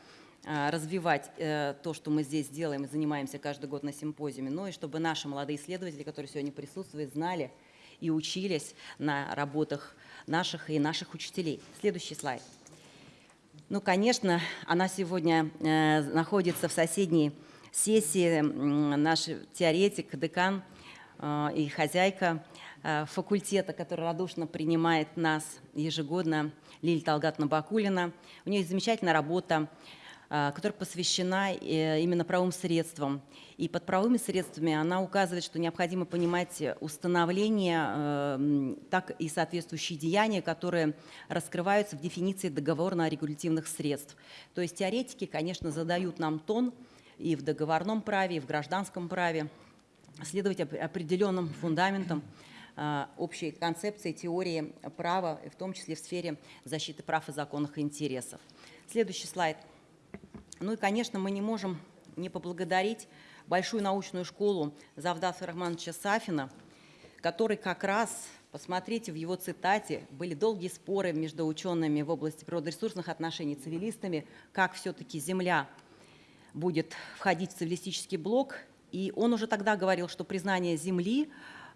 развивать э, то, что мы здесь делаем и занимаемся каждый год на симпозиуме, но и чтобы наши молодые исследователи, которые сегодня присутствуют, знали и учились на работах наших и наших учителей. Следующий слайд. Ну, конечно, она сегодня э, находится в соседней сессии, наш теоретик, декан э, и хозяйка факультета, который радушно принимает нас ежегодно, Лилия Талгатовна Бакулина. У нее замечательная работа, которая посвящена э, именно правовым средствам. И под правовыми средствами она указывает, что необходимо понимать установление, э, так и соответствующие деяния, которые раскрываются в дефиниции договорно-регулятивных средств. То есть теоретики, конечно, задают нам тон и в договорном праве, и в гражданском праве, следовать оп- определенным фундаментам э, общей концепции, теории права, в том числе в сфере защиты прав и законных интересов. Следующий слайд. Ну и, конечно, мы не можем не поблагодарить большую научную школу Завдаса Романовича Сафина, который как раз, посмотрите в его цитате, были долгие споры между учеными в области природоресурсных отношений, цивилистами, как все-таки Земля будет входить в цивилистический блок. И он уже тогда говорил, что признание Земли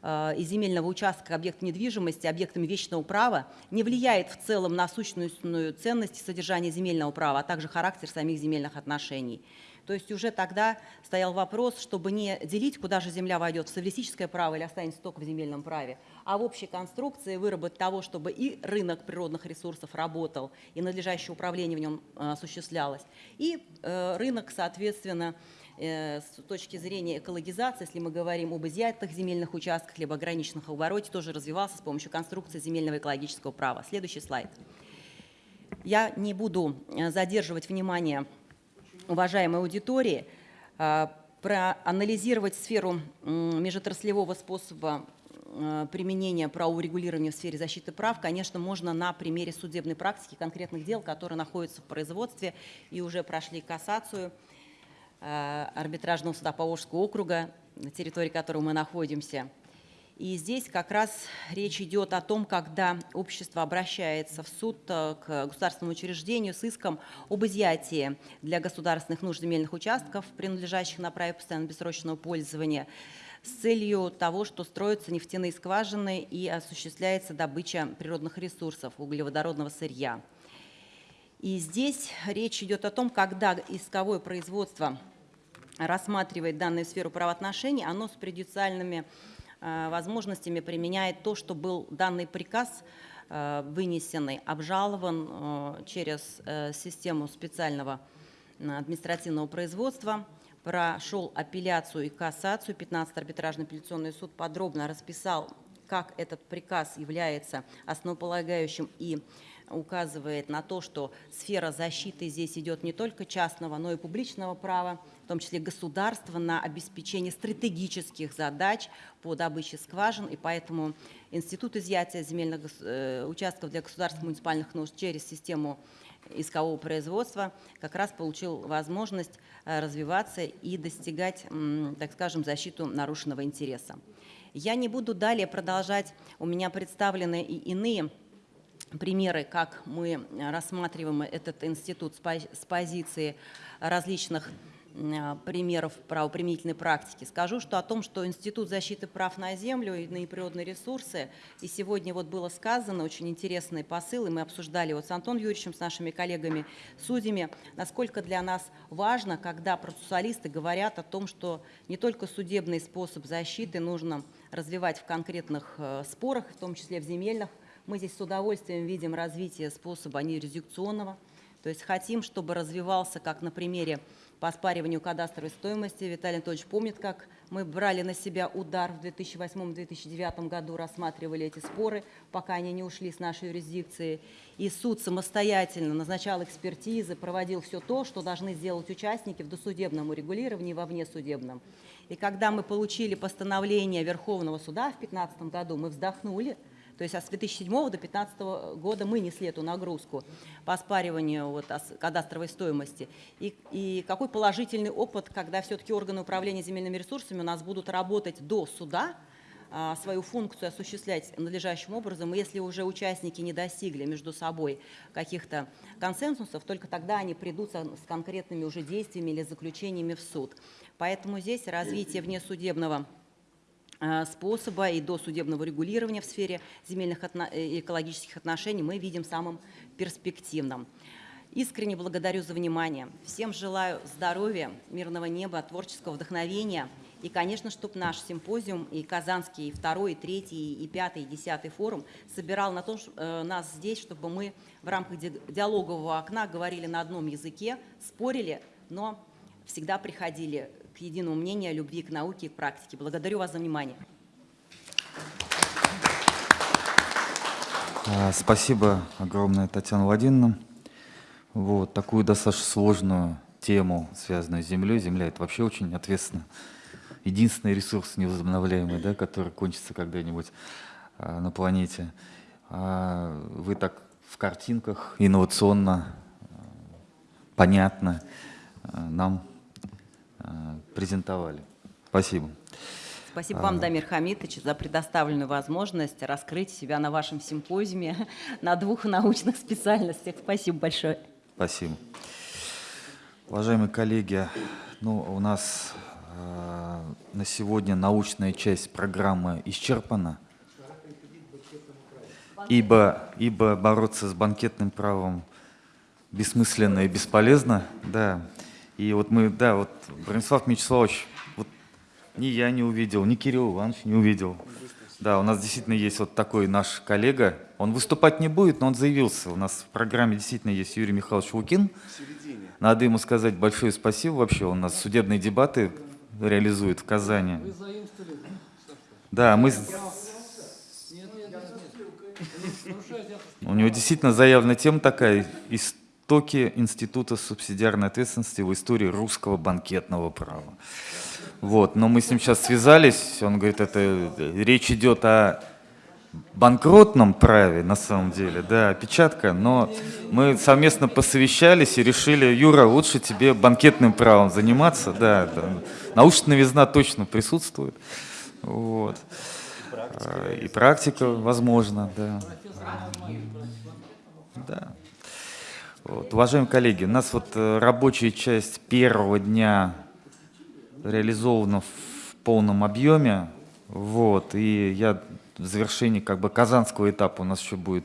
э, и земельного участка объекта недвижимости объектами вечного права не влияет в целом на сущностную ценность и содержание земельного права, а также характер самих земельных отношений. То есть уже тогда стоял вопрос, чтобы не делить, куда же земля войдет, в социалистическое право или останется только в земельном праве, а в общей конструкции выработать того, чтобы и рынок природных ресурсов работал, и надлежащее управление в нем э, осуществлялось, и э, рынок, соответственно, с точки зрения экологизации, если мы говорим об изъятых земельных участках, либо ограниченных обороте, тоже развивался с помощью конструкции земельного экологического права. Следующий слайд. Я не буду э, задерживать внимание уважаемой аудитории, э, проанализировать сферу межотраслевого способа э, применения правового регулирования в сфере защиты прав, конечно, можно на примере судебной практики конкретных дел, которые находятся в производстве и уже прошли кассацию э, арбитражного суда Поволжского округа, на территории которого мы находимся. И здесь как раз речь идет о том, когда общество обращается в суд э, к государственному учреждению с иском об изъятии для государственных нужд земельных участков, принадлежащих на праве постоянного бессрочного пользования, с целью того, что строятся нефтяные скважины и осуществляется добыча природных ресурсов, углеводородного сырья. И здесь речь идет о том, когда исковое производство рассматривает данную сферу правоотношений, оно с предюциальными э, возможностями применяет то, что был данный приказ э, вынесенный, обжалован э, через систему специального административного производства, прошел апелляцию и кассацию. 15 арбитражный апелляционный суд подробно расписал, как этот приказ является основополагающим и указывает на то, что сфера защиты здесь идет не только частного, но и публичного права, в том числе государства, на обеспечение стратегических задач по добыче скважин. И поэтому Институт изъятия земельных э, участков для государственных муниципальных нужд через систему искового производства как раз получил возможность э, развиваться и достигать, так скажем, защиту нарушенного интереса. Я не буду далее продолжать, у меня представлены и иные примеры, как мы рассматриваем этот институт с пози- с позиции различных м, примеров правоприменительной практики. Скажу, что о том, что Институт защиты прав на землю и на природные ресурсы, и сегодня вот было сказано очень интересный посыл, и мы обсуждали вот с Антоном Юрьевичем, с нашими коллегами, судьями, насколько для нас важно, когда процессуалисты говорят о том, что не только судебный способ защиты нужно развивать в конкретных э, спорах, в том числе в земельных, мы здесь с удовольствием видим развитие способа неюрисдикционного, то есть хотим, чтобы развивался, как на примере по оспариванию кадастровой стоимости. Виталий Анатольевич помнит, как мы брали на себя удар в 2008-2009 году, рассматривали эти споры, пока они не ушли с нашей юрисдикции. И суд самостоятельно назначал экспертизы, проводил все то, что должны сделать участники в досудебном урегулировании во внесудебном. И когда мы получили постановление Верховного суда в 2015 году, мы вздохнули, то есть а с 2007 до 2015 года мы несли эту нагрузку по оспариванию вот, кадастровой стоимости. И, и какой положительный опыт, когда все-таки органы управления земельными ресурсами у нас будут работать до суда, а, свою функцию осуществлять надлежащим образом. И если уже участники не достигли между собой каких-то консенсусов, только тогда они придут с конкретными уже действиями или заключениями в суд. Поэтому здесь развитие внесудебного э, способа и досудебного регулирования в сфере земельных отно- э, и экологических отношений мы видим самым перспективным. Искренне благодарю за внимание. Всем желаю здоровья, мирного неба, творческого вдохновения. И, конечно, чтобы наш симпозиум и Казанский, и второй, и третий, и пятый, и десятый форум собирал на то, ш- э, нас здесь, чтобы мы в рамках ди- диалогового окна говорили на одном языке, спорили, но всегда приходили к единому мнению о любви к науке и к практике. Благодарю вас за внимание. А, Спасибо огромное, Татьяна Владимировна. Вот такую достаточно сложную тему, связанную с землей. Земля – это вообще очень ответственно. Единственный ресурс невозобновляемый, да, который кончится когда-нибудь а, на планете. А вы так в картинках инновационно, а, понятно а, нам презентовали. Спасибо. Спасибо вам, Дамир Хамитович, за предоставленную возможность раскрыть себя на вашем симпозиуме на двух научных специальностях. Спасибо большое. Спасибо. Уважаемые коллеги, ну, у нас э, на сегодня научная часть программы исчерпана, ибо, ибо бороться с банкетным правом бессмысленно и бесполезно, да. И вот мы, да, вот Бронислав Мячеславович, вот ни я не увидел, ни Кирилл Иванович не увидел. Да, у нас действительно есть вот такой наш коллега. Он выступать не будет, но он заявился. У нас в программе действительно есть Юрий Михайлович Лукин. Надо ему сказать большое спасибо вообще. Он у нас судебные дебаты реализует в Казани. Вы заимствовали? Да, мы... с- Нет, нет, нет, нет. Нарушаете авторское У него действительно заявлена тема такая «Истоки Института субсидиарной ответственности в истории русского банкетного права». Вот, но мы с ним сейчас связались, он говорит, это речь идет о банкротном праве на самом деле, да, опечатка, но мы совместно посовещались и решили, Юра, лучше тебе банкетным правом заниматься, да, да. научная новизна точно присутствует, вот. А, И практика, возможно, да. Да. Вот. Уважаемые коллеги, у нас вот э, рабочая часть первого дня реализована в полном объеме. Вот. И я в завершении как бы казанского этапа у нас еще будет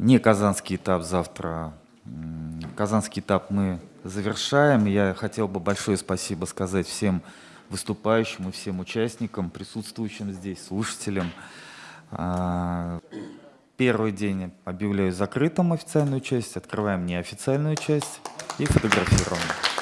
не казанский этап завтра. Казанский этап мы завершаем. Я хотел бы большое спасибо сказать всем выступающим и всем участникам, присутствующим здесь, слушателям. Первый день объявляю закрытым официальную часть, открываем неофициальную часть и фотографируем.